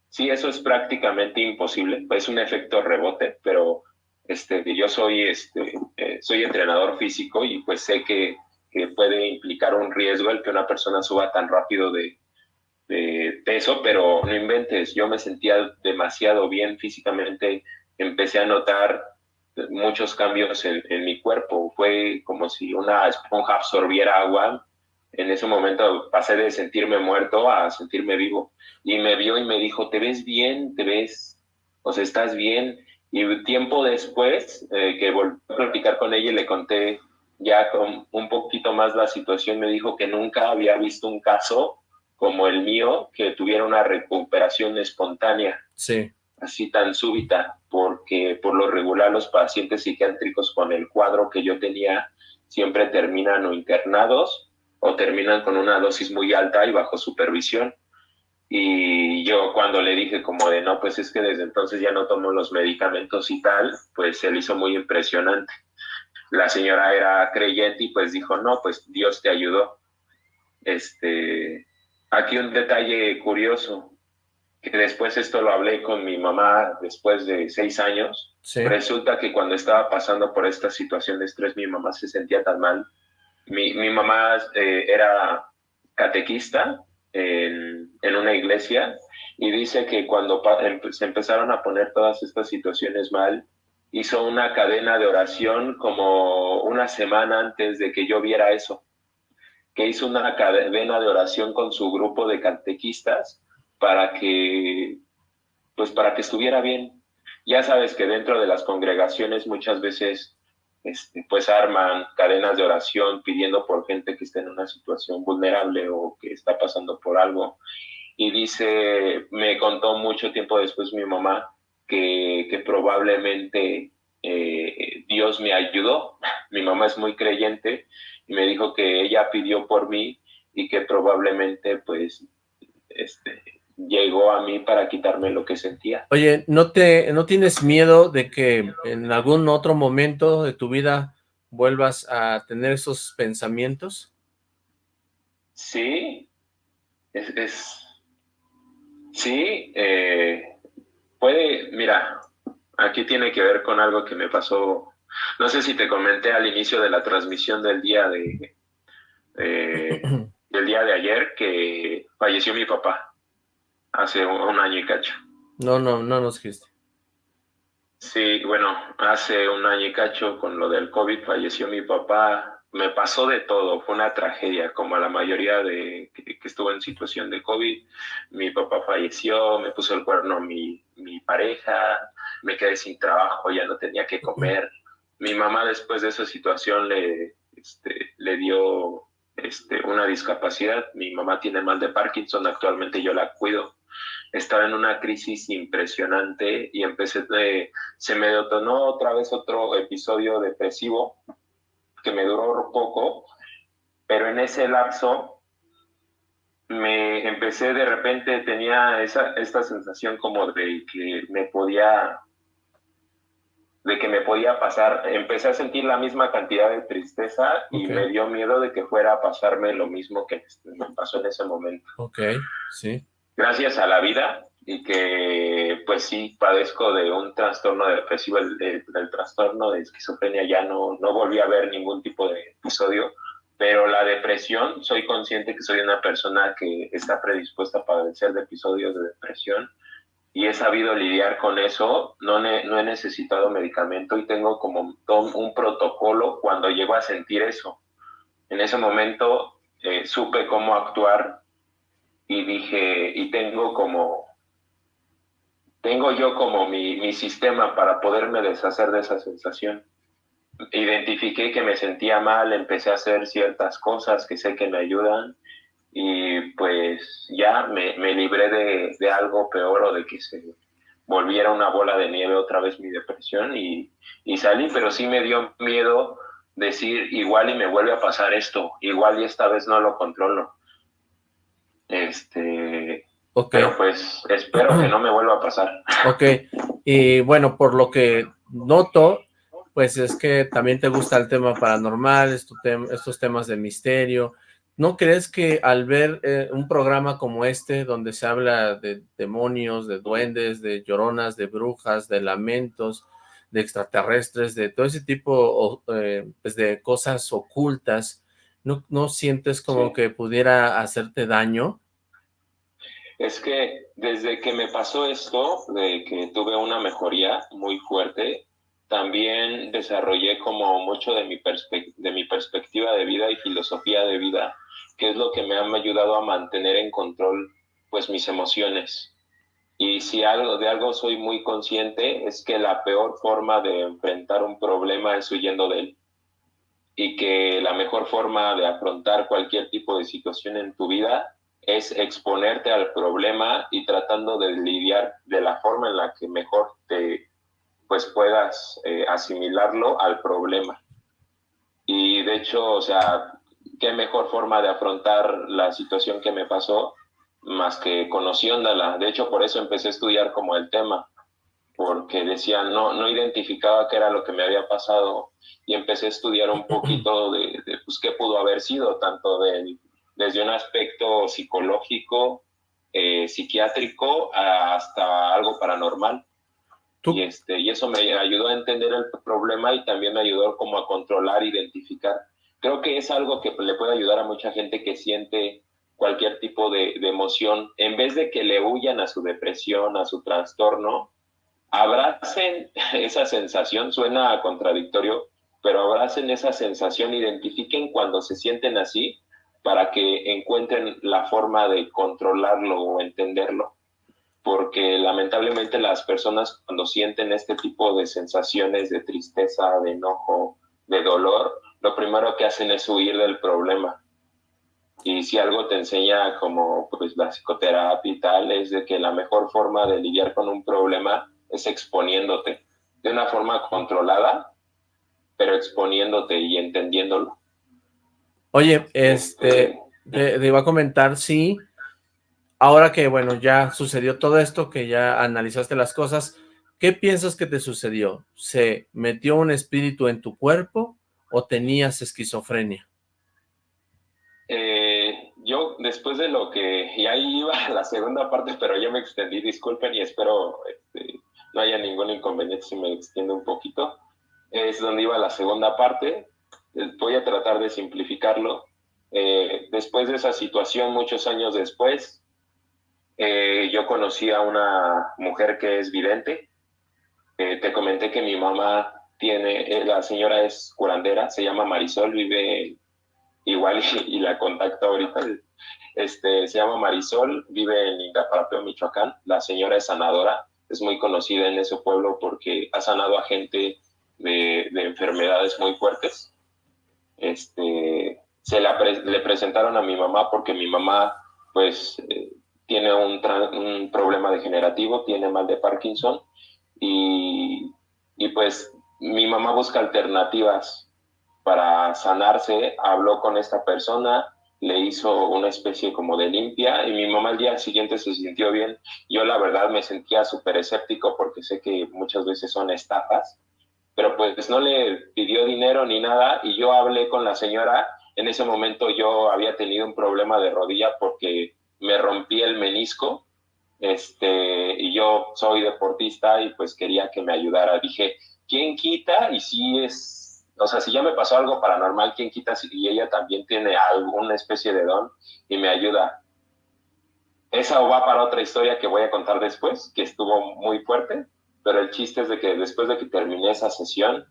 sí, eso es prácticamente imposible. Es un efecto rebote, pero este, yo soy, este, eh, soy entrenador físico y pues sé que, que puede implicar un riesgo el que una persona suba tan rápido de, de peso, pero no inventes, yo me sentía demasiado bien físicamente, empecé a notar muchos cambios en, mi cuerpo, fue como si una esponja absorbiera agua, en ese momento pasé de sentirme muerto a sentirme vivo, y me vio y me dijo, te ves bien, te ves, o sea, estás bien, y tiempo después eh, que volví a platicar con ella y le conté ya con un poquito más la situación, me dijo que nunca había visto un caso como el mío, que tuviera una recuperación espontánea. Sí. Así tan súbita, porque por lo regular los pacientes psiquiátricos con el cuadro que yo tenía siempre terminan o internados o terminan con una dosis muy alta y bajo supervisión. Y yo cuando le dije como de no, pues es que desde entonces ya no tomo los medicamentos y tal, pues se le hizo muy impresionante. la señora era creyente y pues dijo, no, pues Dios te ayudó. Este, aquí un detalle curioso, que después esto lo hablé con mi mamá después de seis años. Resulta que cuando estaba pasando por esta situación de estrés, mi mamá se sentía tan mal. Mi, mi mamá eh, era catequista en, en, una iglesia y dice que cuando se empezaron a poner todas estas situaciones mal, hizo una cadena de oración como una semana antes de que yo viera eso, que hizo una cadena de oración con su grupo de catequistas para que, pues para que estuviera bien. Ya sabes que dentro de las congregaciones muchas veces este, pues arman cadenas de oración pidiendo por gente que está en una situación vulnerable o que está pasando por algo. Y dice, me contó mucho tiempo después mi mamá que, probablemente eh, Dios me ayudó. Mi mamá es muy creyente y me dijo que ella pidió por mí y que probablemente pues este, llegó a mí para quitarme lo que sentía. Oye, ¿no, te, ¿no tienes miedo de que en algún otro momento de tu vida vuelvas a tener esos pensamientos? Sí, es, sí, eh, puede, mira, aquí tiene que ver con algo que me pasó, no sé si te comenté al inicio de la transmisión del día de, del día de ayer que falleció mi papá hace un, año y cacho. No, no, no nos dijiste. Sí, bueno, hace un año y cacho con lo del COVID falleció mi papá. Me pasó de todo, fue una tragedia, como a la mayoría de que, estuvo en situación de COVID. Mi papá falleció, me puso el cuerno mi, mi pareja, me quedé sin trabajo, ya no tenía que comer. Mi mamá después de esa situación le, este, le dio este, una discapacidad. Mi mamá tiene mal de Parkinson, actualmente yo la cuido estaba en una crisis impresionante y empecé, de, se me detonó otra vez otro episodio depresivo que me duró poco, pero en ese lapso me empecé de repente, tenía esa, esta sensación como de que me podía de que me podía pasar, empecé a sentir la misma cantidad de tristeza y me dio miedo de que fuera a pasarme lo mismo que me pasó en ese momento. Ok, sí gracias a la vida y que pues sí padezco de un trastorno depresivo, el, el, trastorno de esquizofrenia ya no, no volví a ver ningún tipo de episodio, pero la depresión, soy consciente que soy una persona que está predispuesta a padecer de episodios de depresión y he sabido lidiar con eso, no, no he necesitado medicamento y tengo como un protocolo cuando llego a sentir eso. En ese momento eh, supe cómo actuar y dije, y tengo como, tengo yo como mi, mi sistema para poderme deshacer de esa sensación. Identifiqué que me sentía mal, empecé a hacer ciertas cosas que sé que me ayudan y pues ya me, me libré de, de, algo peor o de que se volviera una bola de nieve otra vez mi depresión y, y salí, pero sí me dio miedo decir igual y me vuelve a pasar esto, igual y esta vez no lo controlo. Este, Pero pues espero que no me vuelva a pasar. Ok, y bueno, por lo que noto, pues es que también te gusta el tema paranormal, estos temas de misterio. ¿No crees que al ver eh, un programa como este, donde se habla de demonios, de duendes, de lloronas, de brujas, de lamentos, de extraterrestres, de todo ese tipo eh, pues de cosas ocultas, ¿no, no sientes como que pudiera hacerte daño? Es que desde que me pasó esto, de que tuve una mejoría muy fuerte, también desarrollé como mucho de mi, de mi perspectiva de vida y filosofía de vida, que es lo que me ha ayudado a mantener en control pues mis emociones. Y si algo de algo soy muy consciente es que la peor forma de enfrentar un problema es huyendo de él. Y que la mejor forma de afrontar cualquier tipo de situación en tu vida es exponerte al problema y tratando de lidiar de la forma en la que mejor te pues puedas eh, asimilarlo al problema. Y de hecho, o sea, qué mejor forma de afrontar la situación que me pasó más que conociéndola. De hecho, por eso empecé a estudiar como el tema, porque decía, no, no identificaba qué era lo que me había pasado y empecé a estudiar un poquito de, pues, qué pudo haber sido, tanto de, desde un aspecto psicológico, eh, psiquiátrico, hasta algo paranormal. Y, este, y eso me ayudó a entender el problema y también me ayudó como a controlar, identificar. Creo que es algo que le puede ayudar a mucha gente que siente cualquier tipo de, de emoción. En vez de que le huyan a su depresión, a su trastorno, abracen esa sensación, suena contradictorio, pero abracen esa sensación, identifiquen cuando se sienten así para que encuentren la forma de controlarlo o entenderlo porque lamentablemente las personas cuando sienten este tipo de sensaciones de tristeza, de enojo, de dolor, lo primero que hacen es huir del problema. Y si algo te enseña como pues la psicoterapia y tal, es de que la mejor forma de lidiar con un problema es exponiéndote de una forma controlada, pero exponiéndote y entendiéndolo. Oye, este, te, iba a comentar, sí, ahora que, bueno, ya sucedió todo esto, que ya analizaste las cosas, ¿qué piensas que te sucedió? ¿Se metió un espíritu en tu cuerpo o tenías esquizofrenia? Eh, yo, después de lo que, y ahí iba la segunda parte, pero ya me extendí, disculpen y espero este, no haya ningún inconveniente si me extiendo un poquito. Es donde iba la segunda parte, voy a tratar de simplificarlo. Eh, después de esa situación, muchos años después, eh, yo conocí a una mujer que es vidente. Eh, te comenté que mi mamá tiene, eh, la señora es curandera, se llama Marisol, vive igual y, la contacto ahorita. Este, se llama Marisol, vive en Ingaparapeo, Michoacán. La señora es sanadora, es muy conocida en ese pueblo porque ha sanado a gente de, enfermedades muy fuertes. Este, se le presentaron a mi mamá porque mi mamá, pues, tiene un, problema degenerativo, tiene mal de Parkinson y, y pues mi mamá busca alternativas para sanarse, habló con esta persona, le hizo una especie como de limpia y mi mamá al día siguiente se sintió bien. Yo la verdad me sentía súper escéptico porque sé que muchas veces son estafas, pero pues no le pidió dinero ni nada y yo hablé con la señora. En ese momento yo había tenido un problema de rodilla porque me rompí el menisco, este, y yo soy deportista y pues quería que me ayudara. Dije, ¿quién quita? Y si es, o sea, si ya me pasó algo paranormal, ¿quién quita? Si ella también tiene alguna especie de don y me ayuda. Esa va para otra historia que voy a contar después, que estuvo muy fuerte, pero el chiste es de que después de que terminé esa sesión,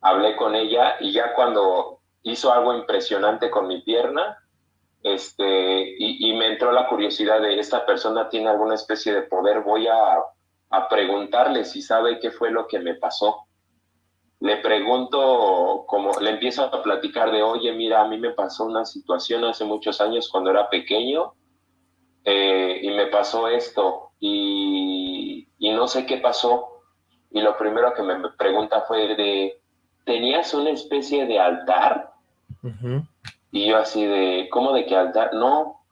hablé con ella y ya cuando hizo algo impresionante con mi pierna, este, y, me entró la curiosidad de esta persona tiene alguna especie de poder, voy a, a, preguntarle si sabe qué fue lo que me pasó. Le pregunto, como le empiezo a platicar de, oye, mira, a mí me pasó una situación hace muchos años cuando era pequeño eh, y me pasó esto y, y no sé qué pasó. Y lo primero que me pregunta fue de, ¿tenías una especie de altar? Y yo así de, ¿cómo de qué altar? No.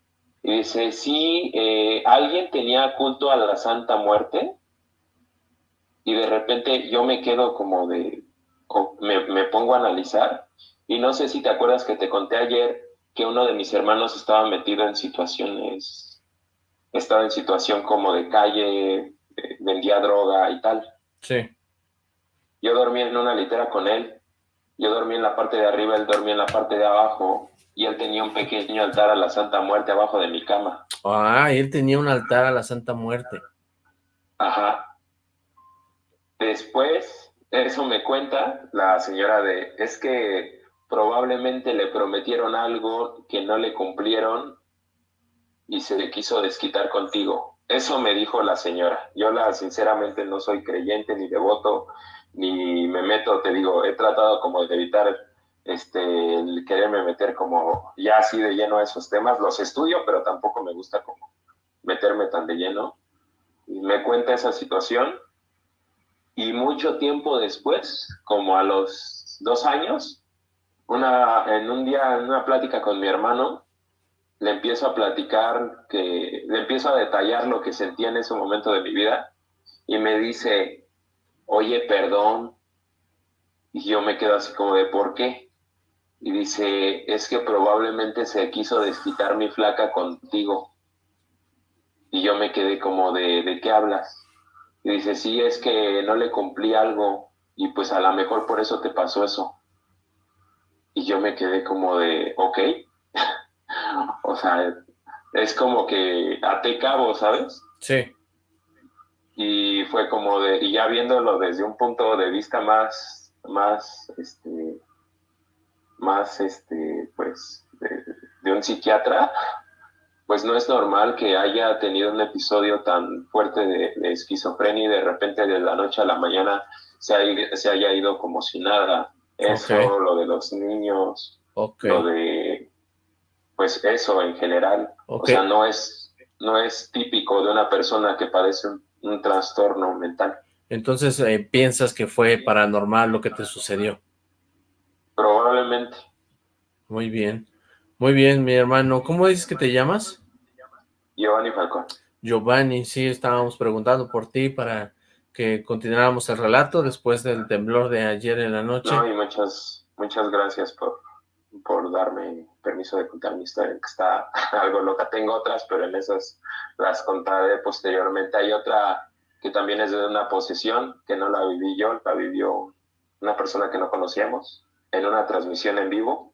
Y dice, sí, eh, alguien tenía culto a la Santa Muerte y de repente yo me quedo como de, me, me pongo a analizar y no sé si te acuerdas que te conté ayer que uno de mis hermanos estaba metido en situaciones, estaba en situación como de calle, vendía droga y tal. Sí. Yo dormía en una litera con él yo dormí en la parte de arriba, él dormía en la parte de abajo y él tenía un pequeño altar a la Santa Muerte abajo de mi cama. Ah, él tenía un altar a la Santa Muerte. Ajá. Después, eso me cuenta la señora de, es que probablemente le prometieron algo que no le cumplieron y se le quiso desquitar contigo. Eso me dijo la señora. Yo la sinceramente no soy creyente ni devoto, ni me meto, te digo, he tratado como de evitar este, el quererme meter como ya así de lleno a esos temas, los estudio, pero tampoco me gusta como meterme tan de lleno. Me cuenta esa situación y mucho tiempo después, como a los dos años, una, en un día, en una plática con mi hermano, le empiezo a platicar, que le empiezo a detallar lo que sentía en ese momento de mi vida y me dice, oye, perdón. Y yo me quedo así como de, ¿por qué? Y dice, es que probablemente se quiso desquitar mi flaca contigo. Y yo me quedé como de, ¿de qué hablas? Y dice, sí, es que no le cumplí algo y pues a lo mejor por eso te pasó eso. Y yo me quedé como de, ok. o sea, es como que até cabo, ¿sabes? Sí. Y fue como de, y ya viéndolo desde un punto de vista más, más, este, más, este, pues, de, un psiquiatra, pues no es normal que haya tenido un episodio tan fuerte de, esquizofrenia y de repente de la noche a la mañana se, haya ido como si nada. Eso, lo de los niños, lo de, pues eso en general. O sea, no es, no es típico de una persona que padece un, trastorno mental. Entonces, eh, ¿piensas que fue paranormal lo que te sucedió? Probablemente. Muy bien. Muy bien, mi hermano. ¿Cómo dices que te llamas? Giovanni Falcón. Giovanni, sí, estábamos preguntando por ti para que continuáramos el relato después del temblor de ayer en la noche. No, y muchas, muchas gracias por, por darme permiso de contar mi historia, que está algo loca. Tengo otras, pero en esas las contaré posteriormente. Hay otra que también es de una posesión, que no la viví yo, la vivió una persona que no conocíamos, en una transmisión en vivo,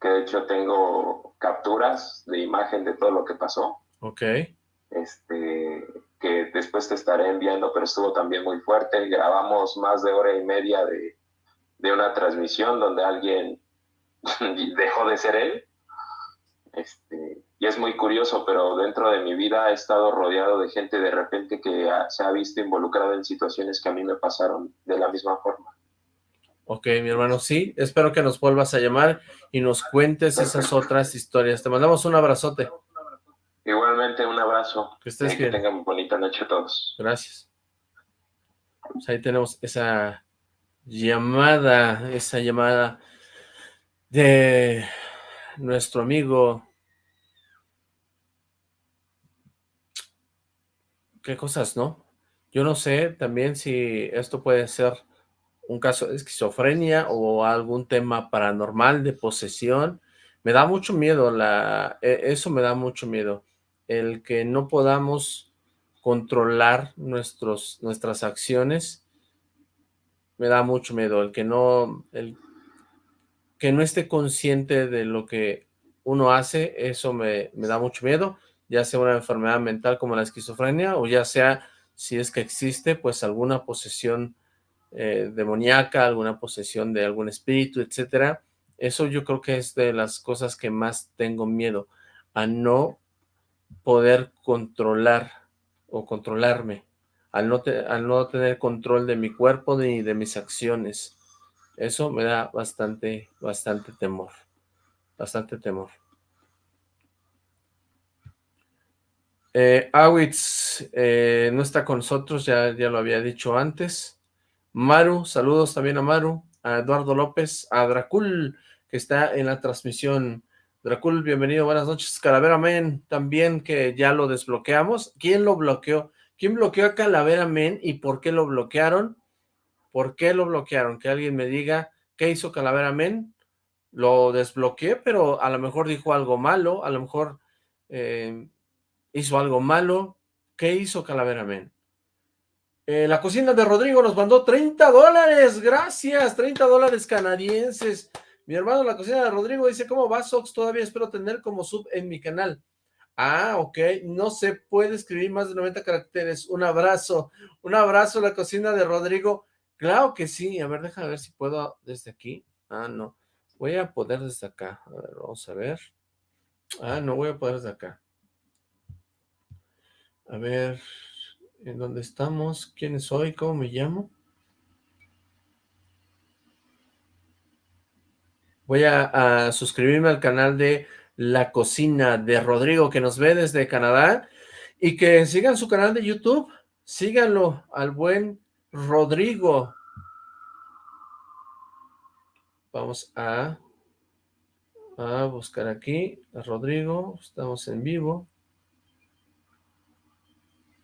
que de hecho tengo capturas de imagen de todo lo que pasó. Ok. Este, que después te estaré enviando, pero estuvo también muy fuerte. Grabamos más de hora y media de, de una transmisión donde alguien dejó de ser él. Este, y es muy curioso, pero dentro de mi vida he estado rodeado de gente de repente que se ha visto involucrada en situaciones que a mí me pasaron de la misma forma. Ok, mi hermano, sí, espero que nos vuelvas a llamar y nos cuentes esas otras historias. Te mandamos un abrazote. Igualmente, un abrazo. Que estés bien. Que tengan bonita noche a todos. Gracias. Pues ahí tenemos esa llamada, esa llamada de nuestro amigo. Qué cosas, ¿no? Yo no sé también si esto puede ser un caso de esquizofrenia o algún tema paranormal de posesión. Me da mucho miedo, la, e, eso me da mucho miedo. El que no podamos controlar nuestros, nuestras acciones me da mucho miedo. El que no, que no esté consciente de lo que uno hace, eso me, me da mucho miedo, ya sea una enfermedad mental como la esquizofrenia o ya sea, si es que existe, pues alguna posesión eh, demoníaca, alguna posesión de algún espíritu, etcétera. Eso yo creo que es de las cosas que más tengo miedo, a no poder controlar o controlarme, al no, al no tener control de mi cuerpo ni de mis acciones. Eso me da bastante, bastante temor, bastante temor. Eh, Awitz eh, no está con nosotros, ya, ya lo había dicho antes. Maru, saludos también a Maru, a Eduardo López, a Dracul, que está en la transmisión. Dracul, bienvenido, buenas noches. Calavera Men, también que ya lo desbloqueamos. ¿Quién lo bloqueó? ¿Quién bloqueó a Calavera Men y por qué lo bloquearon? ¿Por qué lo bloquearon? Que alguien me diga qué hizo Calavera Men. Lo desbloqueé, pero a lo mejor dijo algo malo, a lo mejor eh, hizo algo malo. ¿Qué hizo Calavera Men? Eh, la cocina de Rodrigo nos mandó 30 dólares, gracias, 30 dólares canadienses. Mi hermano, la cocina de Rodrigo dice, ¿cómo va, Sox? Todavía espero tener como sub en mi canal. Ah, ok, no se puede escribir más de 90 caracteres. Un abrazo, un abrazo la cocina de Rodrigo. Claro que sí, a ver, déjame ver si puedo desde aquí. Ah, no, voy a poder desde acá. A ver, vamos a ver. Ah, no voy a poder desde acá. A ver, ¿En dónde estamos? ¿Quién soy? ¿Cómo me llamo? Voy a, suscribirme al canal de La Cocina de Rodrigo, que nos ve desde Canadá, y que sigan su canal de YouTube, síganlo al buen Rodrigo. Vamos a, a buscar aquí a Rodrigo, estamos en vivo.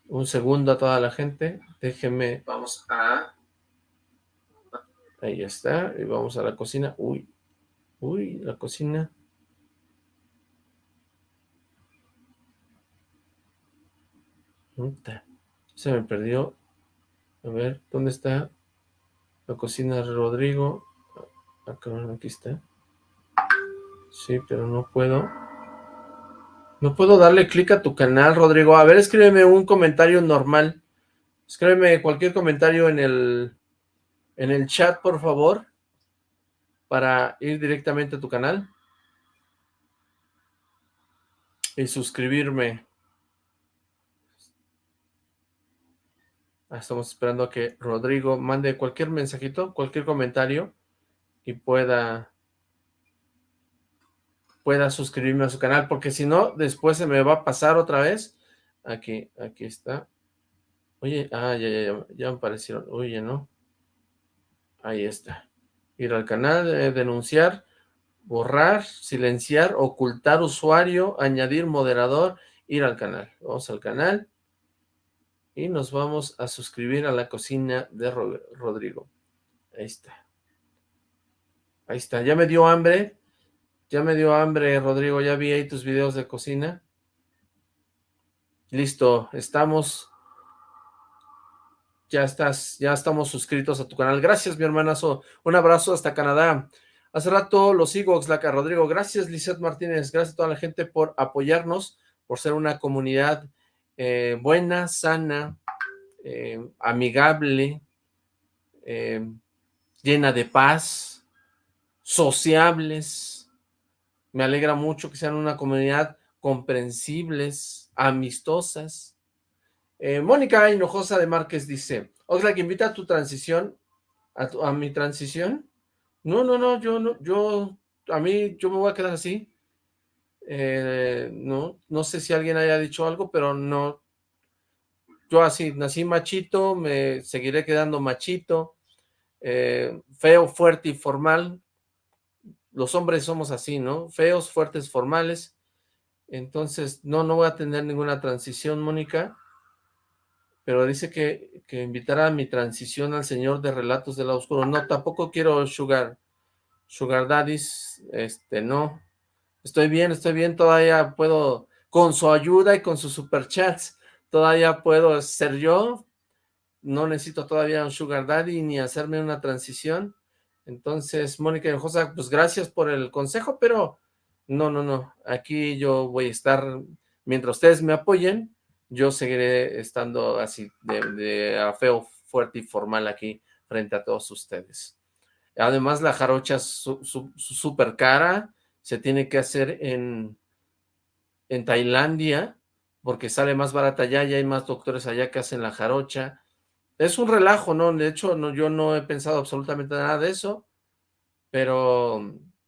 Un segundo a toda la gente. Déjenme... Vamos a... Ahí está, y vamos a la cocina. Uy, uy, la cocina. Se me perdió. A ver, ¿dónde está la cocina de Rodrigo? Acá, aquí está. Sí, pero no puedo. No puedo darle clic a tu canal, Rodrigo. A ver, escríbeme un comentario normal. Escríbeme cualquier comentario en el, en el chat, por favor, para ir directamente a tu canal. Y suscribirme. Estamos esperando a que Rodrigo mande cualquier mensajito, cualquier comentario y pueda pueda suscribirme a su canal, porque si no, después se me va a pasar otra vez. Aquí, aquí está. Oye, ah, ya, ya, ya, ya me aparecieron. Oye, ¿no? Ahí está. Ir al canal, eh, denunciar, borrar, silenciar, ocultar usuario, añadir moderador, ir al canal. Vamos al canal y nos vamos a suscribir a la cocina de Rodrigo. Ahí está. Ahí está. Ya me dio hambre. Ya me dio hambre, Rodrigo. Ya vi ahí tus videos de cocina. Listo. Estamos. Ya estás. Ya estamos suscritos a tu canal. Gracias, mi hermanazo. Un abrazo hasta Canadá. Hace rato lo sigo, Oxlaca Rodrigo. Gracias, Lizeth Martínez. Gracias a toda la gente por apoyarnos, por ser una comunidad eh, buena, sana, eh, amigable, eh, llena de paz, sociables. Me alegra mucho que sean una comunidad comprensibles, amistosas. Mónica Hinojosa de Márquez dice, Oxlack, invita a tu transición, a, mi transición. No, no, no, yo no, yo, a mí, yo me voy a quedar así. Eh, no, no sé si alguien haya dicho algo, pero no, yo así, nací machito, me seguiré quedando machito, eh, feo, fuerte y formal, los hombres somos así, ¿no? Feos, fuertes, formales, entonces no, no voy a tener ninguna transición, Mónica, pero dice que, que invitará a mi transición al señor de Relatos del Oscuro, no, tampoco quiero sugar, sugar daddies, este, no, Estoy bien, estoy bien, todavía puedo, con su ayuda y con sus superchats, todavía puedo ser yo. No necesito todavía un sugar daddy ni hacerme una transición. Entonces, Mónica Josa, pues gracias por el consejo, pero no, no, no. Aquí yo voy a estar, mientras ustedes me apoyen, yo seguiré estando así de, feo, fuerte y formal aquí frente a todos ustedes. Además, la jarocha es súper cara, se tiene que hacer en, en Tailandia, porque sale más barata allá, y hay más doctores allá que hacen la jarocha. Es un relajo, ¿no? De hecho, no, yo no he pensado absolutamente nada de eso, pero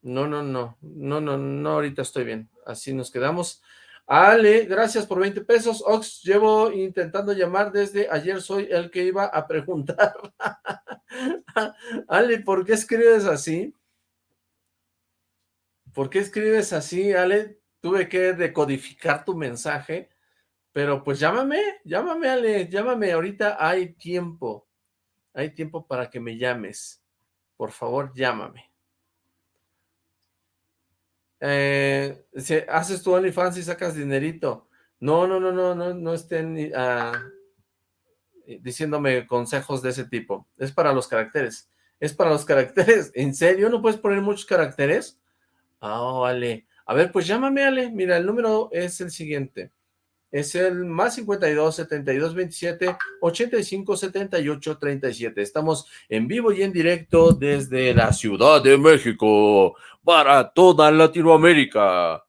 no, no, no, no, no, no, ahorita estoy bien. Así nos quedamos. Ale, gracias por 20 pesos. Ox, llevo intentando llamar desde ayer, soy el que iba a preguntar. Ale, ¿por qué escribes así? ¿Por qué escribes así, Ale? Tuve que decodificar tu mensaje, pero pues llámame, llámame, Ale, llámame, ahorita hay tiempo, hay tiempo para que me llames, por favor, llámame. Eh, haces tu OnlyFans y sacas dinerito, no, no, no, no, no, no estén ah, diciéndome consejos de ese tipo, es para los caracteres, es para los caracteres, ¿en serio? ¿No puedes poner muchos caracteres? Ah, vale. A ver, pues llámame, Ale. Mira, el número es el siguiente. Es el más 52 72 27 85 78 37. Estamos en vivo y en directo desde la Ciudad de México para toda Latinoamérica.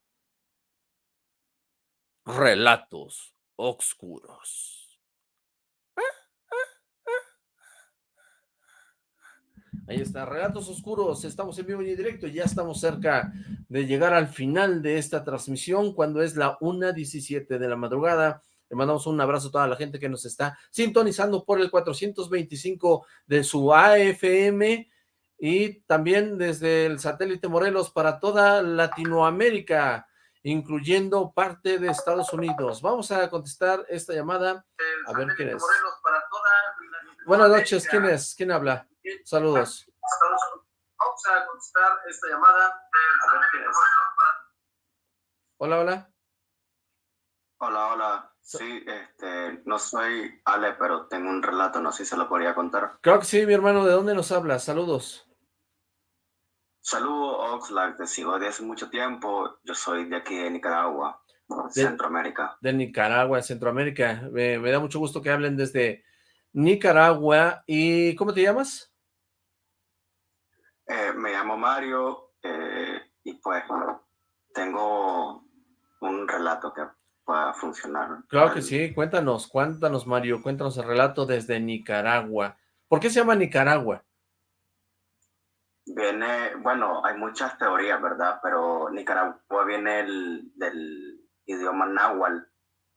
Relatos oscuros. Ahí está, Relatos Oscuros, estamos en vivo y en directo, ya estamos cerca de llegar al final de esta transmisión, cuando es la 1.17 de la madrugada. Le mandamos un abrazo a toda la gente que nos está sintonizando por el 425 de su AFM y también desde el satélite Morelos para toda Latinoamérica, incluyendo parte de Estados Unidos. Vamos a contestar esta llamada, a ver quién es. Buenas noches, ¿quién es? ¿Quién habla? Saludos. Vamos a contestar esta llamada. A ver quién es. Hola, hola. Hola, hola. Sí, este, no soy Ale, pero tengo un relato, no sé si se lo podría contar. Creo que sí, mi hermano, ¿de dónde nos hablas? Saludos. Saludos, Oxlack, te sigo de hace mucho tiempo, yo soy de aquí de Nicaragua, Centroamérica. De Nicaragua, Centroamérica, me, da mucho gusto que hablen desde Nicaragua, ¿y cómo te llamas? Eh, me llamo Mario, eh, y pues tengo un relato que para funcionar. Claro que sí, cuéntanos, cuéntanos Mario, cuéntanos el relato desde Nicaragua. ¿Por qué se llama Nicaragua? Viene, bueno, hay muchas teorías, ¿verdad? Pero Nicaragua viene del idioma náhuatl,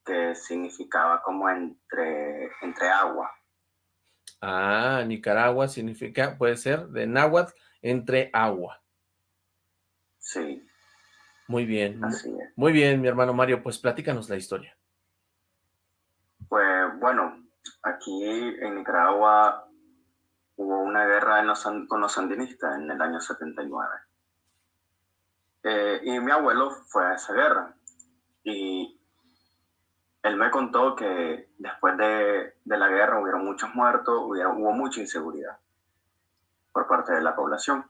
que significaba como entre, entre agua. Ah, Nicaragua significa, puede ser, de náhuatl, entre agua. Sí. Muy bien. Muy bien, mi hermano Mario, pues platícanos la historia. Pues bueno, aquí en Nicaragua hubo una guerra con los sandinistas en el año 79. Eh, y mi abuelo fue a esa guerra. Y él me contó que después de, la guerra hubieron muchos muertos, hubo mucha inseguridad por parte de la población.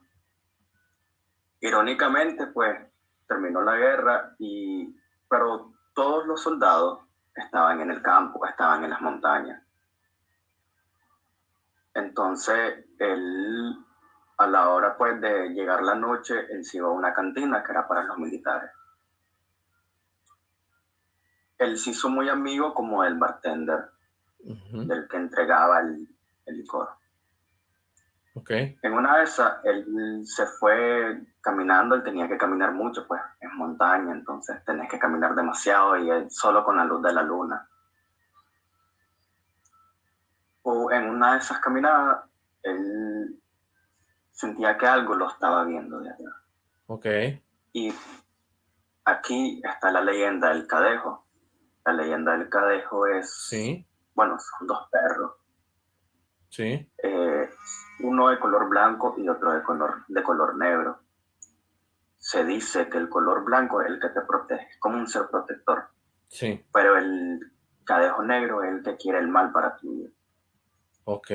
Irónicamente, pues, terminó la guerra, y, pero todos los soldados estaban en el campo, estaban en las montañas. Entonces, él, a la hora pues de llegar la noche, él se iba a una cantina que era para los militares. Él se hizo muy amigo como el bartender, del que entregaba el, el licor. En una de esas, él se fue caminando, él tenía que caminar mucho, pues, en montaña, entonces tenés que caminar demasiado y él solo con la luz de la luna. O en una de esas caminadas, él sentía que algo lo estaba viendo de allá. Ok. Y aquí está la leyenda del cadejo. La leyenda del cadejo es... Sí. Bueno, son dos perros. Sí. Eh, uno de color blanco y otro de color, de color negro. Se dice que el color blanco es el que te protege, como un ser protector. Sí. Pero el cadejo negro es el que quiere el mal para tu vida. Ok.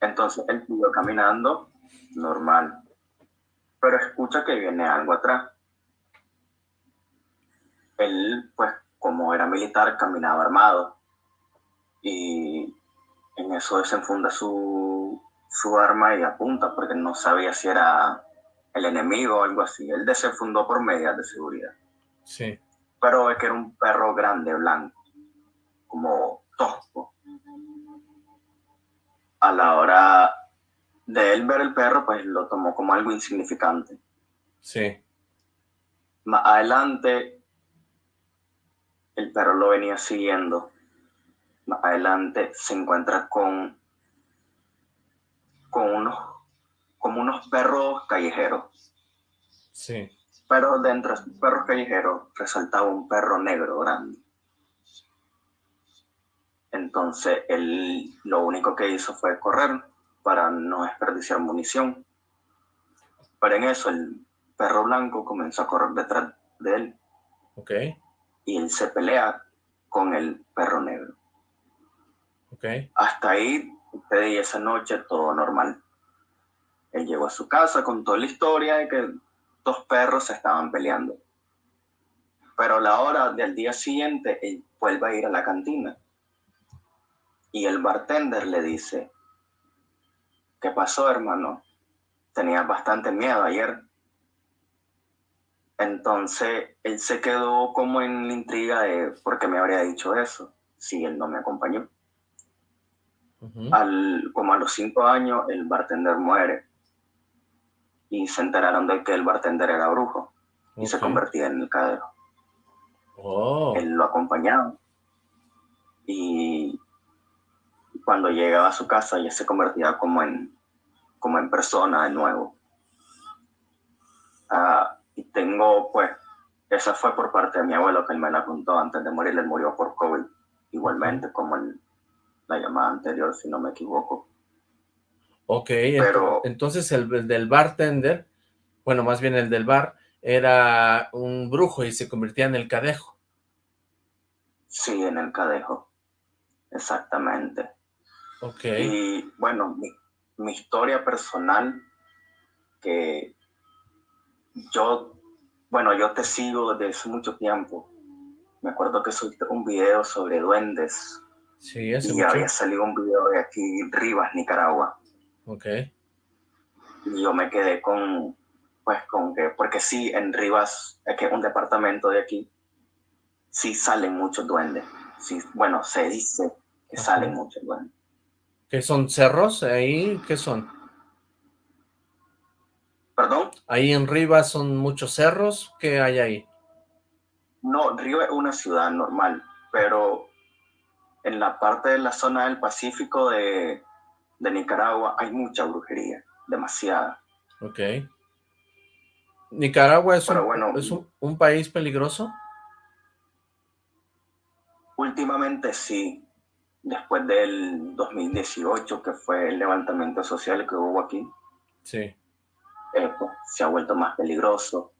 Entonces él siguió caminando normal. Pero escucha que viene algo atrás. Él, pues, como era militar, caminaba armado. Y en eso desenfunda su, su arma y apunta porque no sabía si era el enemigo o algo así. Él desenfundó por medidas de seguridad. Sí. Pero es que era un perro grande, blanco, como tosco. A la hora de él ver el perro, pues lo tomó como algo insignificante. Sí. Más adelante, el perro lo venía siguiendo. Más adelante se encuentra con con unos, como unos perros callejeros. Sí. Pero dentro de esos perros callejeros resaltaba un perro negro grande. Entonces él lo único que hizo fue correr para no desperdiciar munición. Pero en eso el perro blanco comenzó a correr detrás de él. Ok. Y él se pelea con el perro negro. Ok. Hasta ahí y esa noche todo normal. Él llegó a su casa, con toda la historia de que dos perros se estaban peleando. Pero a la hora del día siguiente, él vuelve a ir a la cantina. Y el bartender le dice, ¿qué pasó, hermano? Tenía bastante miedo ayer. Entonces, él se quedó como en la intriga de por qué me habría dicho eso si él no me acompañó. Al, como a los cinco años, el bartender muere. Y se enteraron de que el bartender era brujo. Y se convertía en el cadero. Oh. Él lo acompañaba. Y cuando llegaba a su casa ya se convertía como en, como en persona de nuevo. Ah, y tengo, pues, esa fue por parte de mi abuelo que él me la contó antes de morir. Él murió por COVID, igualmente, como el, la llamada anterior, si no me equivoco. Ok, Pero, entonces el, del bartender, bueno, más bien el del bar, era un brujo y se convertía en el cadejo. Sí, en el cadejo, exactamente. Ok. Y bueno, mi, mi historia personal, que yo, bueno, yo te sigo desde hace mucho tiempo. Me acuerdo que subiste un video sobre duendes. Sí, Y había salido un video de aquí, Rivas, Nicaragua. Ok. Y yo me quedé con, pues con que, porque sí, en Rivas, que es un departamento de aquí, sí salen muchos duendes. Sí, bueno, se dice que salen muchos duendes. ¿Qué son cerros ahí? ¿Qué son? ¿Perdón? Ahí en Rivas son muchos cerros. ¿Qué hay ahí? No, Rivas es una ciudad normal, pero en la parte de la zona del Pacífico de, de Nicaragua hay mucha brujería, demasiada. Ok. ¿Nicaragua es, un, país peligroso? Últimamente sí, después del 2018, que fue el levantamiento social que hubo aquí. Sí. Eh, pues, se ha vuelto más peligroso,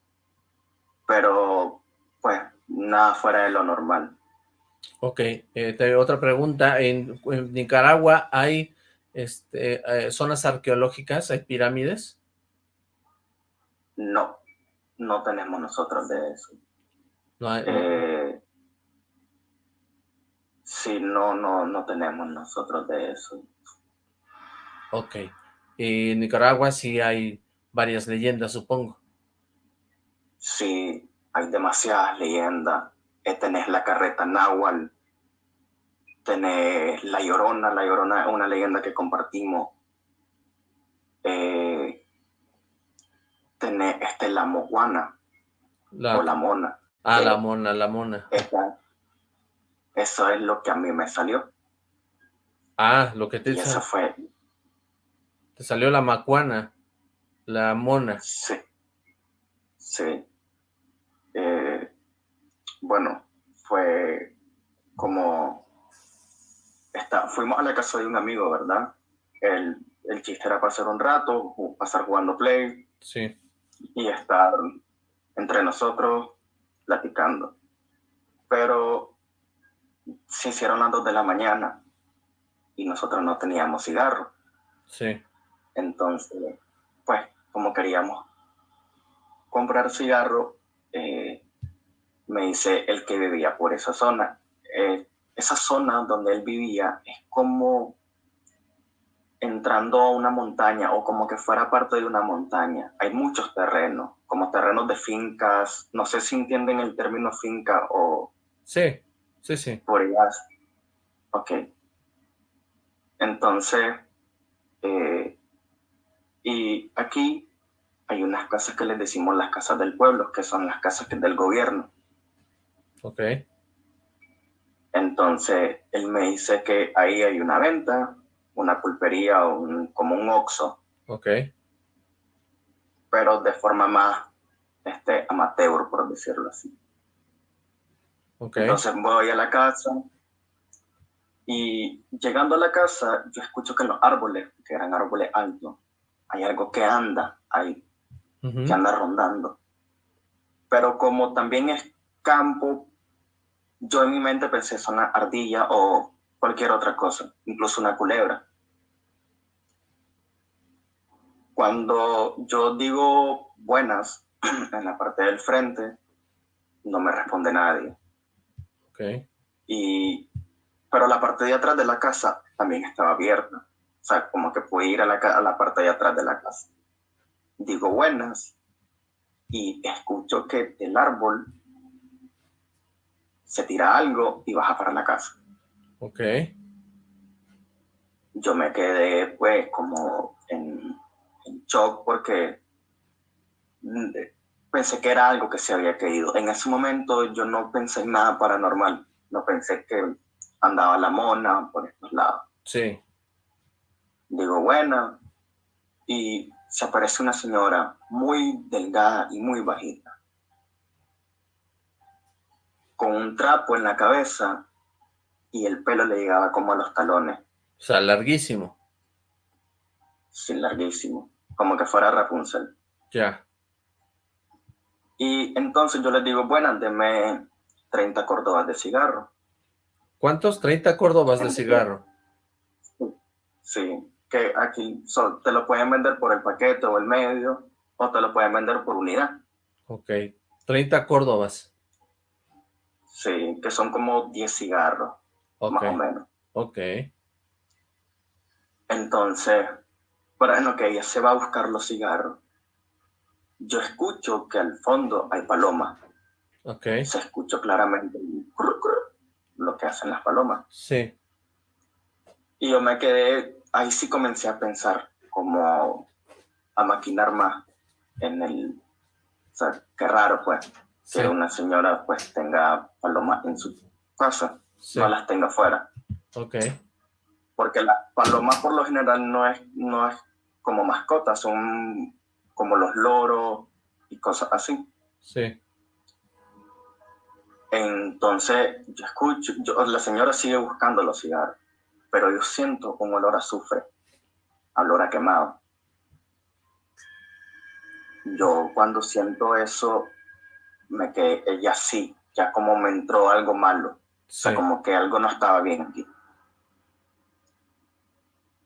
pero pues nada fuera de lo normal. Ok, eh, otra pregunta, ¿En, Nicaragua hay este, eh, zonas arqueológicas, hay pirámides? No, no tenemos nosotros de eso. No hay, eh, sí, no, no, no tenemos nosotros de eso. Ok, y en Nicaragua sí hay varias leyendas, supongo. Sí, hay demasiadas leyendas. Tenés la carreta náhuatl, tenés La Llorona, La Llorona es una leyenda que compartimos. Eh, tenés este, la Mojuana, o la Mona. Ah, la Mona, la Mona. eso es lo que a mí me salió. Ah, lo que te... Y eso fue... Te salió la Macuana, la Mona. Sí, sí. Eh, bueno, fue como fuimos a la casa de un amigo, ¿verdad? El, el chiste era pasar un rato, pasar jugando play. Sí. Y estar entre nosotros platicando. Pero se hicieron las dos de la mañana y nosotros no teníamos cigarro. Sí. Entonces, como queríamos comprar cigarro, eh, me dice el que vivía por esa zona. Eh, esa zona donde él vivía es como entrando a una montaña o como que fuera parte de una montaña. Hay muchos terrenos, como terrenos de fincas. No sé si entienden el término finca o... Sí, sí, sí. Por ellas. Ok. Entonces, eh, y aquí hay unas casas que les decimos las casas del pueblo, que son las casas del gobierno. Ok. Entonces, él me dice que ahí hay una venta, una pulpería un, como un oxo. Ok. Pero de forma más este, amateur, por decirlo así. Ok. Entonces voy a la casa y llegando a la casa, yo escucho que los árboles, que eran árboles altos, hay algo que anda ahí, que anda rondando. Pero como también es campo, yo en mi mente pensé es una ardilla o cualquier otra cosa, incluso una culebra. Cuando yo digo buenas en la parte del frente, no me responde nadie. Okay. Y, pero la parte de atrás de la casa también estaba abierta. O sea, como que pude ir a la, a la parte de atrás de la casa. Digo buenas y escucho que el árbol se tira algo y baja para la casa. Ok. Yo me quedé pues como en, shock porque mm, pensé que era algo que se había caído. En ese momento yo no pensé en nada paranormal. No pensé que andaba la mona por estos lados. Sí. Digo, bueno, y se aparece una señora muy delgada y muy bajita con un trapo en la cabeza y el pelo le llegaba como a los talones. O sea, larguísimo. sí, larguísimo, como que fuera Rapunzel. Ya. Y entonces yo les digo, bueno, denme 30 córdobas de cigarro. ¿Cuántos? 30 córdobas de cigarro. Sí, que aquí te lo pueden vender por el paquete o el medio, o te lo pueden vender por unidad. Ok, 30 córdobas. Sí, que son como 10 cigarros, más o menos. Ok. Entonces, bueno, que ella se va a buscar los cigarros. Yo escucho que al fondo hay palomas. Ok. Se escuchó claramente lo que hacen las palomas. Sí. Y yo me quedé, ahí sí comencé a pensar, como a maquinar más en el, o sea, qué raro pues, que una señora pues tenga palomas en su casa, no las tenga fuera. Ok. Porque las palomas por lo general no es, no es como mascotas, son como los loros y cosas así. Sí. Entonces, yo escucho, yo, la señora sigue buscando los cigarros, pero yo siento un olor a azufre, olor a quemado. Yo cuando siento eso, me quedé, ella sí, ya como me entró algo malo, o sea, como que algo no estaba bien aquí.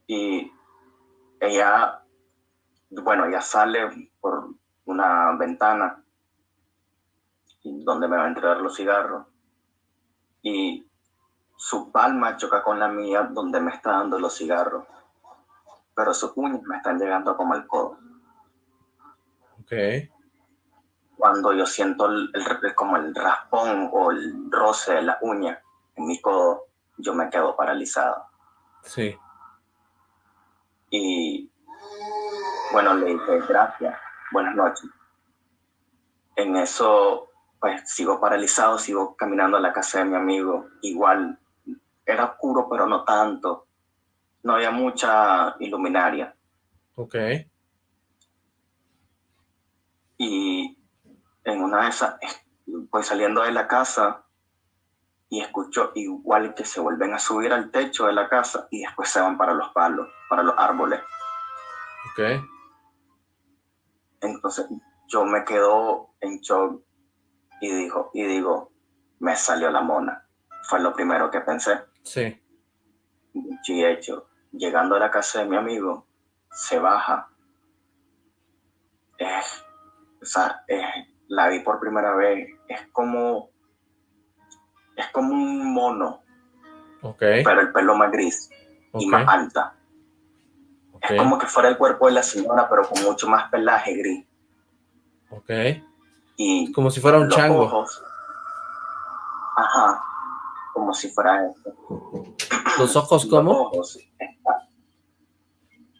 Y ella, bueno, ella sale por una ventana donde me va a entregar los cigarros y su palma choca con la mía donde me está dando los cigarros, pero sus uñas me están llegando como el codo. Ok. Cuando yo siento el, como el raspón o el roce de la uña en mi codo, yo me quedo paralizado. Sí. Y bueno, le dije gracias, buenas noches. En eso pues sigo paralizado, sigo caminando a la casa de mi amigo. Igual era oscuro, pero no tanto. No había mucha iluminaria. Ok. Y en una de esas, pues saliendo de la casa y escucho igual que se vuelven a subir al techo de la casa y después se van para los palos, para los árboles. Ok. Entonces yo me quedo en shock y dijo, y digo, me salió la mona. Fue lo primero que pensé. Sí. Y hecho, llegando a la casa de mi amigo, se baja. o sea, la vi por primera vez. Es como, es como un mono. Okay. Pero el pelo más gris y más alta. Es como que fuera el cuerpo de la señora, pero con mucho más pelaje gris. Ok. Como si fuera un chango. Ajá, como si fuera eso. ¿Los ojos cómo?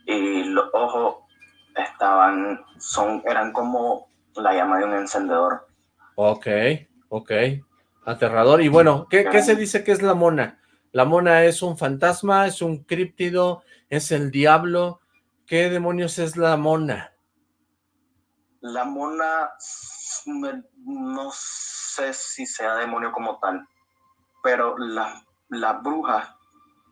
y los ojos estaban, son, eran como la llama de un encendedor. Ok, ok. Aterrador. Y bueno, ¿qué, ¿qué se dice que es la mona? ¿La mona es un fantasma? ¿Es un críptido? ¿Es el diablo? ¿Qué demonios es la mona? La mona no sé si sea demonio como tal, pero las brujas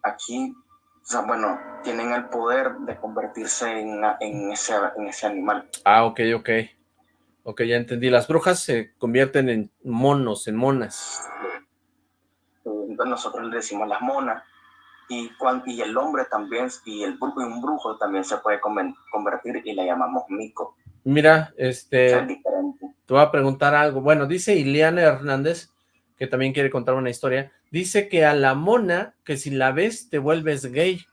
aquí, o sea, bueno, tienen el poder de convertirse en, en, ese, en ese animal. Ah, ok, ok. Ok, ya entendí. Las brujas se convierten en monos, en monas. Entonces nosotros le decimos las monas. Y, y el hombre también, y el brujo y un brujo también se puede convertir y le llamamos mico. Mira, este, te voy a preguntar algo. Bueno, dice Ileana Hernández, que también quiere contar una historia, dice que a la mona, que si la ves te vuelves gay.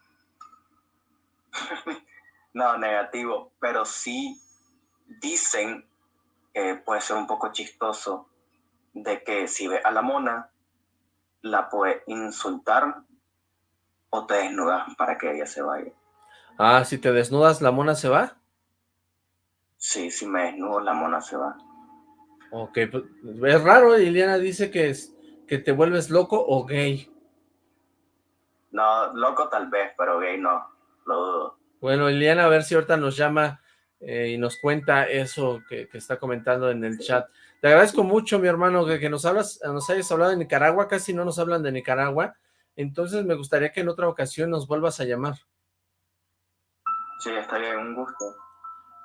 no, negativo, pero sí dicen, que puede ser un poco chistoso, de que si ve a la mona, la puede insultar o te desnudas para que ella se vaya. Ah, si te desnudas, ¿la mona se va? Sí, si me desnudo, la mona se va. Ok, pues, es raro, Liliana dice que, es, que te vuelves loco o gay. No, loco tal vez, pero gay no, lo dudo. Bueno, Liliana, a ver si ahorita nos llama eh, y nos cuenta eso que, está comentando en el chat. Te agradezco mucho, mi hermano, que, que, nos hablas, nos hayas hablado de Nicaragua, casi no nos hablan de Nicaragua, entonces me gustaría que en otra ocasión nos vuelvas a llamar. Sí, estaría un gusto.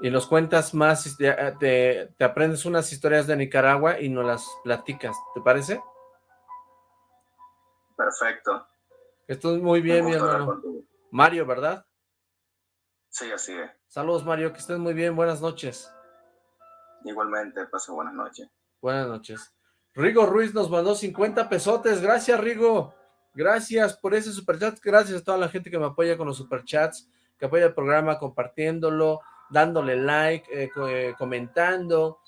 Y nos cuentas más, te, te, aprendes unas historias de Nicaragua y nos las platicas, ¿te parece? Perfecto. Esto es muy bien, mi hermano. Mario, ¿verdad? Sí, así es. Saludos, Mario, que estés muy bien, buenas noches. Igualmente, pase buenas noches. Buenas noches. Rigo Ruiz nos mandó 50 pesotes, gracias Rigo, gracias por ese superchat, gracias a toda la gente que me apoya con los superchats, que apoya el programa compartiéndolo, dándole like, eh, eh, comentando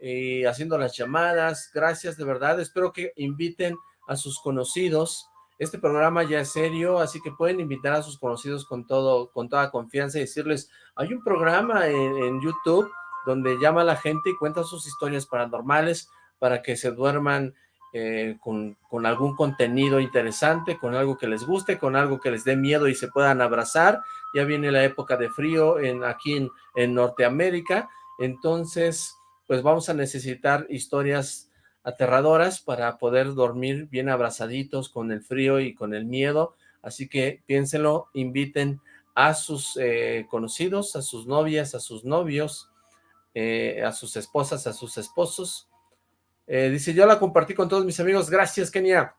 y haciendo las llamadas, gracias de verdad, espero que inviten a sus conocidos, este programa ya es serio, así que pueden invitar a sus conocidos con todo, con toda confianza y decirles, hay un programa en, en YouTube donde llama a la gente y cuenta sus historias paranormales para que se duerman eh, con, con, algún contenido interesante, con algo que les guste, con algo que les dé miedo y se puedan abrazar. Ya viene la época de frío en, aquí en, en Norteamérica, entonces pues vamos a necesitar historias aterradoras para poder dormir bien abrazaditos con el frío y con el miedo, así que piénsenlo, inviten a sus eh, conocidos, a sus novias, a sus novios, eh, a sus esposas, a sus esposos. Eh, dice, yo la compartí con todos mis amigos, gracias Kenia,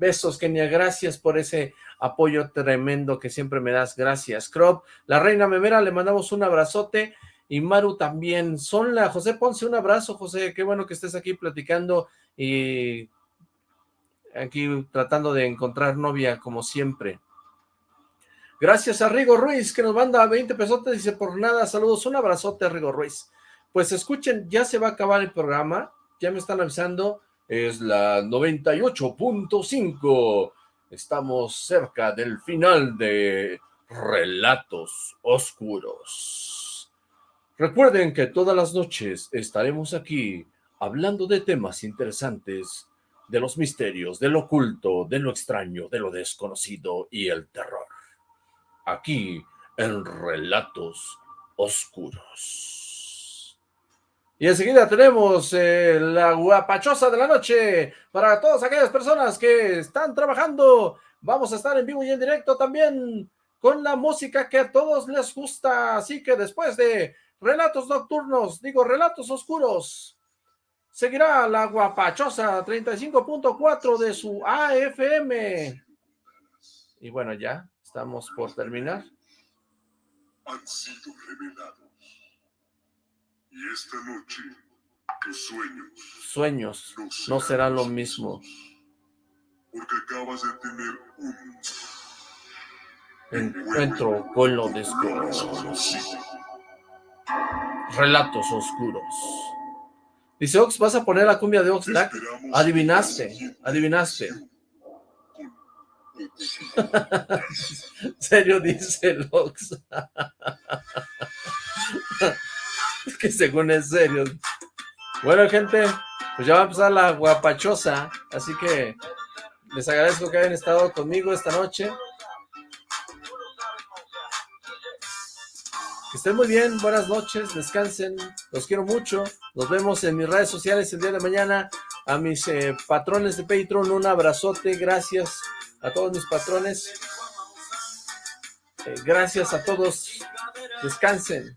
besos Kenia, gracias por ese apoyo tremendo que siempre me das, gracias. Crop, la reina memera, le mandamos un abrazote, y Maru también. Son la José Ponce, un abrazo, José, qué bueno que estés aquí platicando y aquí tratando de encontrar novia como siempre. Gracias a Rigo Ruiz, que nos manda 20 pesotes, dice, por nada, saludos, un abrazote Rigo Ruiz. Pues escuchen, ya se va a acabar el programa, ya me están avisando, es la 98.5, estamos cerca del final de Relatos Oscuros. Recuerden que todas las noches estaremos aquí hablando de temas interesantes, de los misterios, de lo oculto, de lo extraño, de lo desconocido y el terror. Aquí en Relatos Oscuros. Y enseguida tenemos eh, la guapachosa de la noche para todas aquellas personas que están trabajando. Vamos a estar en vivo y en directo también con la música que a todos les gusta. Así que después de Relatos nocturnos, digo, relatos oscuros. Seguirá la guapachosa 35.4 de su AFM. Y bueno, ya estamos por terminar. Han sido revelados. Y esta noche, tus sueños. Sueños no serán lo mismo. Porque acabas de tener un encuentro con lo desconocido. Relatos oscuros. Dice Ox, ¿vas a poner la cumbia de Oxlack? Adivinaste, adivinaste. serio dice el Ox. que según es serio. Bueno, gente, pues ya va a empezar la guapachosa, así que les agradezco que hayan estado conmigo esta noche. Que estén muy bien, buenas noches, descansen, los quiero mucho. Nos vemos en mis redes sociales el día de mañana. A mis eh, patrones de Patreon, un abrazote, gracias a todos mis patrones. Eh, gracias a todos, descansen.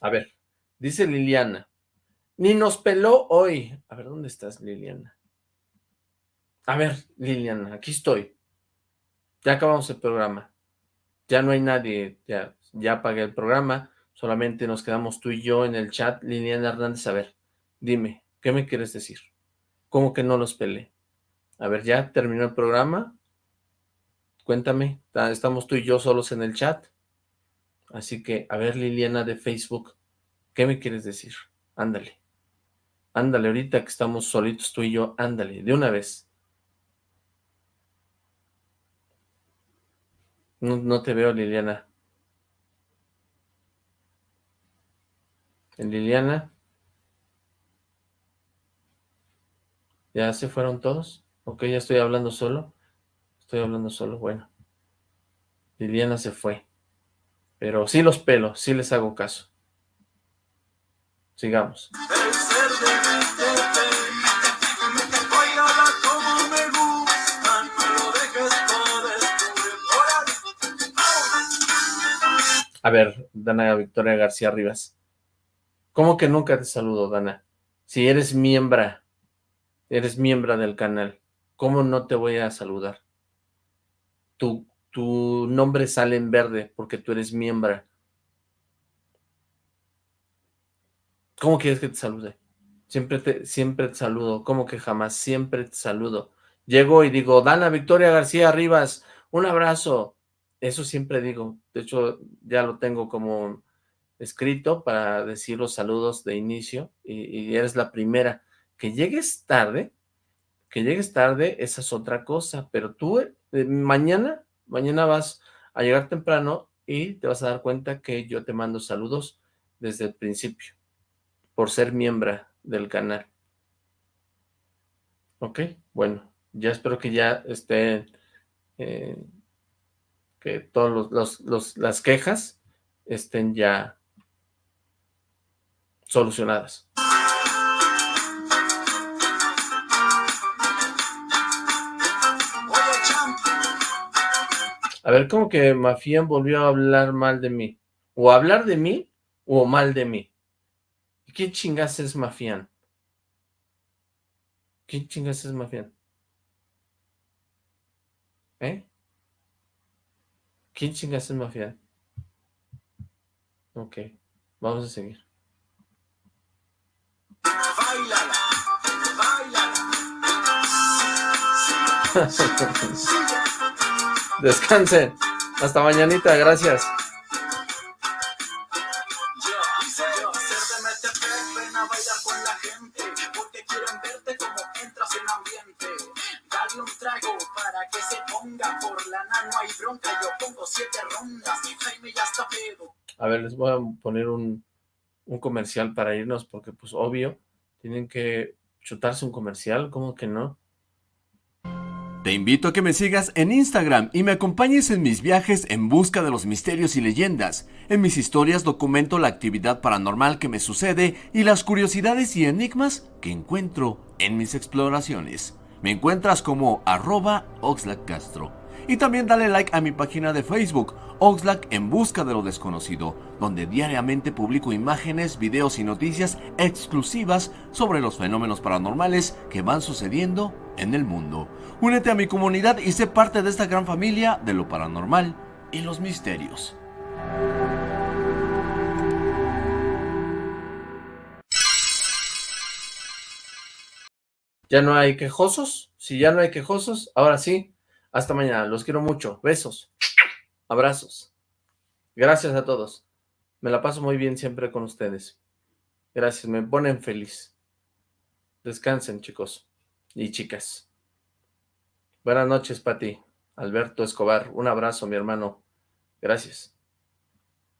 A ver, dice Liliana, ni nos peló hoy. A ver, ¿dónde estás, Liliana? A ver, Liliana, aquí estoy. Ya acabamos el programa. Ya no hay nadie, ya ya apagué el programa, solamente nos quedamos tú y yo en el chat. Liliana Hernández, a ver, dime, ¿qué me quieres decir? ¿Cómo que no los peleé? A ver, ¿ya terminó el programa? Cuéntame, estamos tú y yo solos en el chat. Así que, a ver, Liliana de Facebook, ¿qué me quieres decir? Ándale. Ándale, ahorita que estamos solitos tú y yo, ándale, de una vez. No, no te veo, Liliana. Liliana. ¿Ya se fueron todos? Ok, ya estoy hablando solo. Estoy hablando solo, bueno. Liliana se fue. Pero sí los pelo, sí les hago caso. Sigamos. A ver, Dana Victoria García Rivas. ¿Cómo que nunca te saludo, Dana? Si eres miembro, eres miembro del canal, ¿cómo no te voy a saludar? Tu, tu nombre sale en verde porque tú eres miembro. ¿Cómo quieres que te salude? Siempre te, siempre te saludo. ¿Cómo que jamás? Siempre te saludo. Llego y digo, Dana Victoria García Rivas, un abrazo. Eso siempre digo. De hecho, ya lo tengo como escrito para decir los saludos de inicio y, eres la primera. Que llegues tarde, que llegues tarde, esa es otra cosa, pero tú eh, mañana, mañana vas a llegar temprano y te vas a dar cuenta que yo te mando saludos desde el principio, por ser miembro del canal. Ok, bueno, ya espero que ya estén, eh, que todas los, los, los, las quejas estén ya solucionadas. A ver, ¿cómo que Mafián volvió a hablar mal de mí? ¿O hablar de mí o mal de mí? ¿Quién chingas es Mafián? ¿Quién chingas es Mafián? ¿Eh? ¿Quién chingas es Mafián? Ok, vamos a seguir. Báilala, báilala. Descansen. Hasta mañanita, gracias. A ver, les voy a poner un, un comercial para irnos, porque pues obvio, tienen que chutarse un comercial, ¿cómo que no? Te invito a que me sigas en Instagram y me acompañes en mis viajes en busca de los misterios y leyendas. En mis historias documento la actividad paranormal que me sucede y las curiosidades y enigmas que encuentro en mis exploraciones. Me encuentras como arroba. Y también dale like a mi página de Facebook, Oxlack en busca de lo desconocido, donde diariamente publico imágenes, videos y noticias exclusivas sobre los fenómenos paranormales que van sucediendo en el mundo. Únete a mi comunidad y sé parte de esta gran familia de lo paranormal y los misterios. ¿Ya no hay quejosos? Si ya no hay quejosos, ahora sí, hasta mañana. Los quiero mucho. Besos. Abrazos. Gracias a todos. Me la paso muy bien siempre con ustedes. Gracias, me ponen feliz. Descansen, chicos y chicas. Buenas noches, Pati. Alberto Escobar, un abrazo, mi hermano. Gracias.